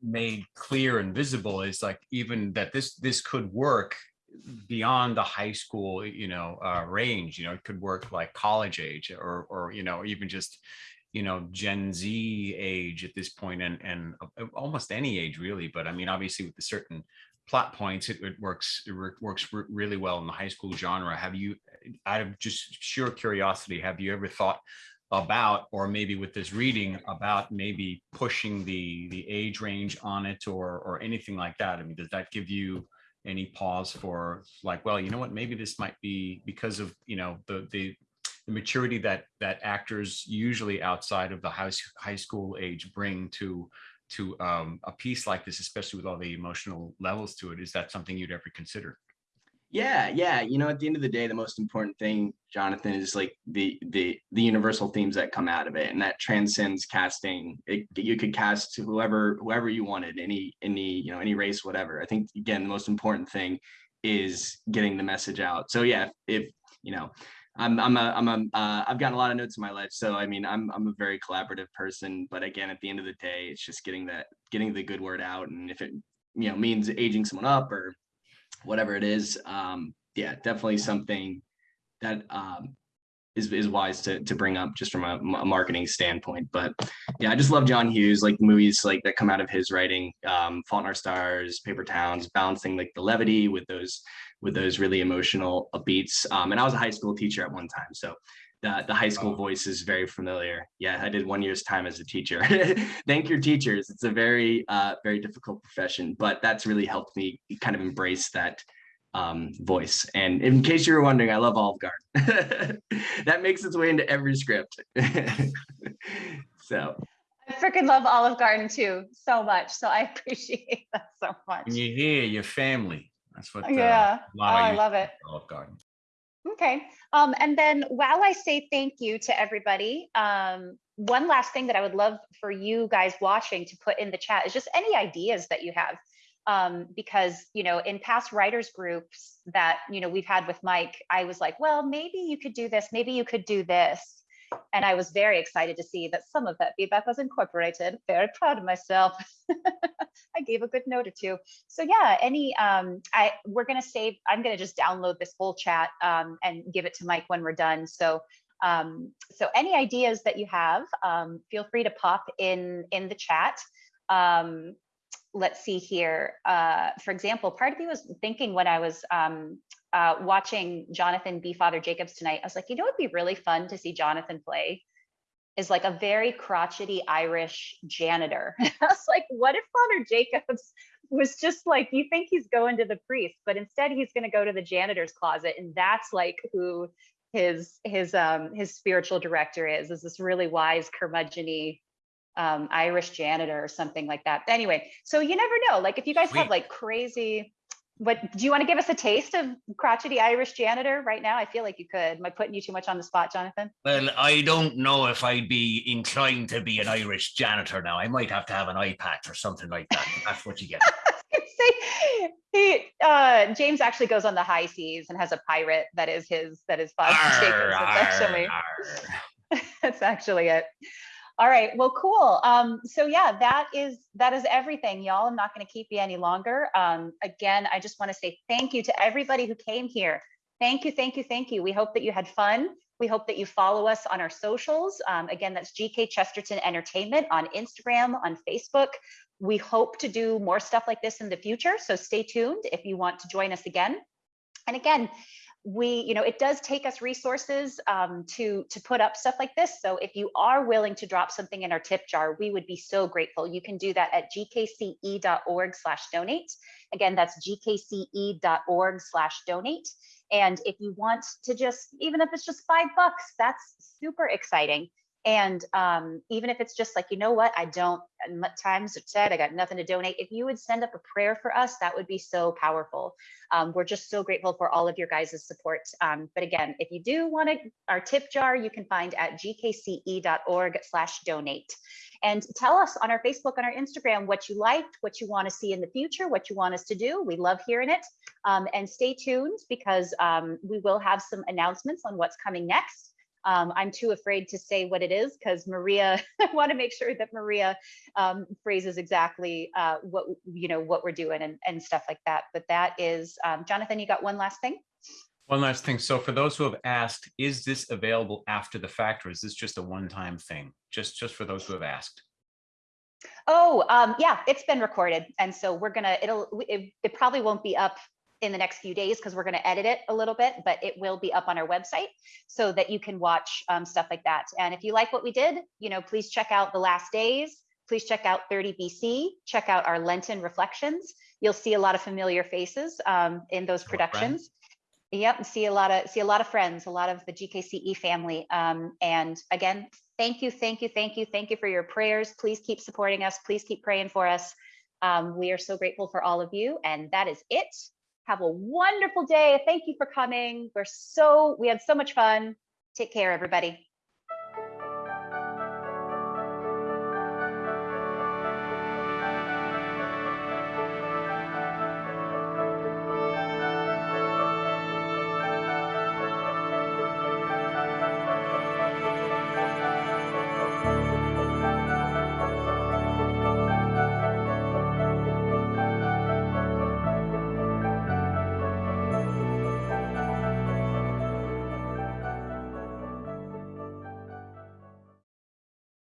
S5: made clear and visible is like even that this this could work beyond the high school, you know, uh, range. You know, it could work like college age or or you know even just you know gen z age at this point and and uh, almost any age really but i mean obviously with the certain plot points it, it works it works really well in the high school genre have you out of just sheer curiosity have you ever thought about or maybe with this reading about maybe pushing the the age range on it or or anything like that i mean does that give you any pause for like well you know what maybe this might be because of you know the the the maturity that that actors usually outside of the high, high school age bring to to um, a piece like this, especially with all the emotional levels to it, is that something you'd ever consider?
S2: Yeah, yeah. You know, at the end of the day, the most important thing, Jonathan, is like the the the universal themes that come out of it, and that transcends casting. It, you could cast whoever whoever you wanted, any any you know any race, whatever. I think again, the most important thing is getting the message out. So yeah, if you know, I'm I'm a I'm a uh, I've gotten a lot of notes in my life, so I mean I'm I'm a very collaborative person. But again, at the end of the day, it's just getting that getting the good word out, and if it you know means aging someone up or whatever it is, um, yeah, definitely something that um, is is wise to to bring up just from a, a, marketing standpoint. But yeah, I just love John Hughes, like movies like that come out of his writing, um, Fault in Our Stars, Paper Towns, balancing like the levity with those with those really emotional beats. Um, and I was a high school teacher at one time, so the, the high school voice is very familiar. Yeah, I did one year's time as a teacher. Thank your teachers. It's a very, uh, very difficult profession, but that's really helped me kind of embrace that um, voice. And in case you were wondering, I love Olive Garden. that makes its way into every script. so.
S1: I freaking love Olive Garden too, so much. So I appreciate that so much.
S5: And you hear your family. That's what. Uh,
S1: yeah, oh, I love it.
S5: Olive Garden.
S1: Okay. Um, and then while I say thank you to everybody, um, one last thing that I would love for you guys watching to put in the chat is just any ideas that you have. Um, because, you know, in past writers groups that, you know, we've had with Mike, I was like, well, maybe you could do this, maybe you could do this. And I was very excited to see that some of that feedback was incorporated. Very proud of myself. I gave a good note or two. So yeah, any um, I we're gonna save. I'm gonna just download this whole chat um, and give it to Mike when we're done. So um, so any ideas that you have, um, feel free to pop in in the chat. Um, let's see here. Uh, for example, part of me was thinking when I was um, uh, watching Jonathan be Father Jacobs tonight, I was like, you know, it'd be really fun to see Jonathan play is like a very crotchety Irish janitor. I was like, what if Father Jacobs was just like, you think he's going to the priest, but instead he's going to go to the janitor's closet, and that's like who his his um his spiritual director is is this really wise curmudgeony um irish janitor or something like that anyway so you never know like if you guys Sweet. have like crazy what do you want to give us a taste of crotchety Irish janitor right now? I feel like you could. Am I putting you too much on the spot, Jonathan?
S5: Well, I don't know if I'd be inclined to be an Irish janitor now. I might have to have an eye patch or something like that. That's what you get.
S1: say he uh James actually goes on the high seas and has a pirate that is his that is Bob Jacobs. That's actually that's actually it. All right, well, cool. Um, so yeah, that is that is everything, y'all. I'm not going to keep you any longer. Um, again, I just want to say thank you to everybody who came here. Thank you, thank you, thank you. We hope that you had fun. We hope that you follow us on our socials. Um, again, that's GK Chesterton Entertainment on Instagram, on Facebook. We hope to do more stuff like this in the future. So stay tuned if you want to join us again. And again, we, you know, it does take us resources um, to, to put up stuff like this. So if you are willing to drop something in our tip jar, we would be so grateful. You can do that at gkce.org slash donate. Again, that's gkce.org slash donate. And if you want to just, even if it's just five bucks, that's super exciting. And um, even if it's just like, you know what, I don't, times it said I got nothing to donate. If you would send up a prayer for us, that would be so powerful. Um, we're just so grateful for all of your guys' support. Um, but again, if you do want to, our tip jar, you can find at gkce.org slash donate. And tell us on our Facebook, on our Instagram, what you liked, what you want to see in the future, what you want us to do. We love hearing it. Um, and stay tuned because um, we will have some announcements on what's coming next. Um, I'm too afraid to say what it is because Maria, I want to make sure that Maria um, phrases exactly uh, what you know what we're doing and, and stuff like that. But that is, um, Jonathan, you got one last thing?
S5: One last thing. So for those who have asked, is this available after the fact or is this just a one-time thing? Just, just for those who have asked.
S1: Oh, um, yeah, it's been recorded. And so we're gonna, it'll, it, it probably won't be up in the next few days because we're gonna edit it a little bit, but it will be up on our website so that you can watch um, stuff like that. And if you like what we did, you know, please check out The Last Days. Please check out 30 BC, check out our Lenten Reflections. You'll see a lot of familiar faces um, in those productions. Yep, see a lot of see a lot of friends, a lot of the GKCE family. Um, and again, thank you, thank you, thank you, thank you for your prayers. Please keep supporting us. Please keep praying for us. Um, we are so grateful for all of you. And that is it. Have a wonderful day. Thank you for coming. We're so we had so much fun. Take care, everybody.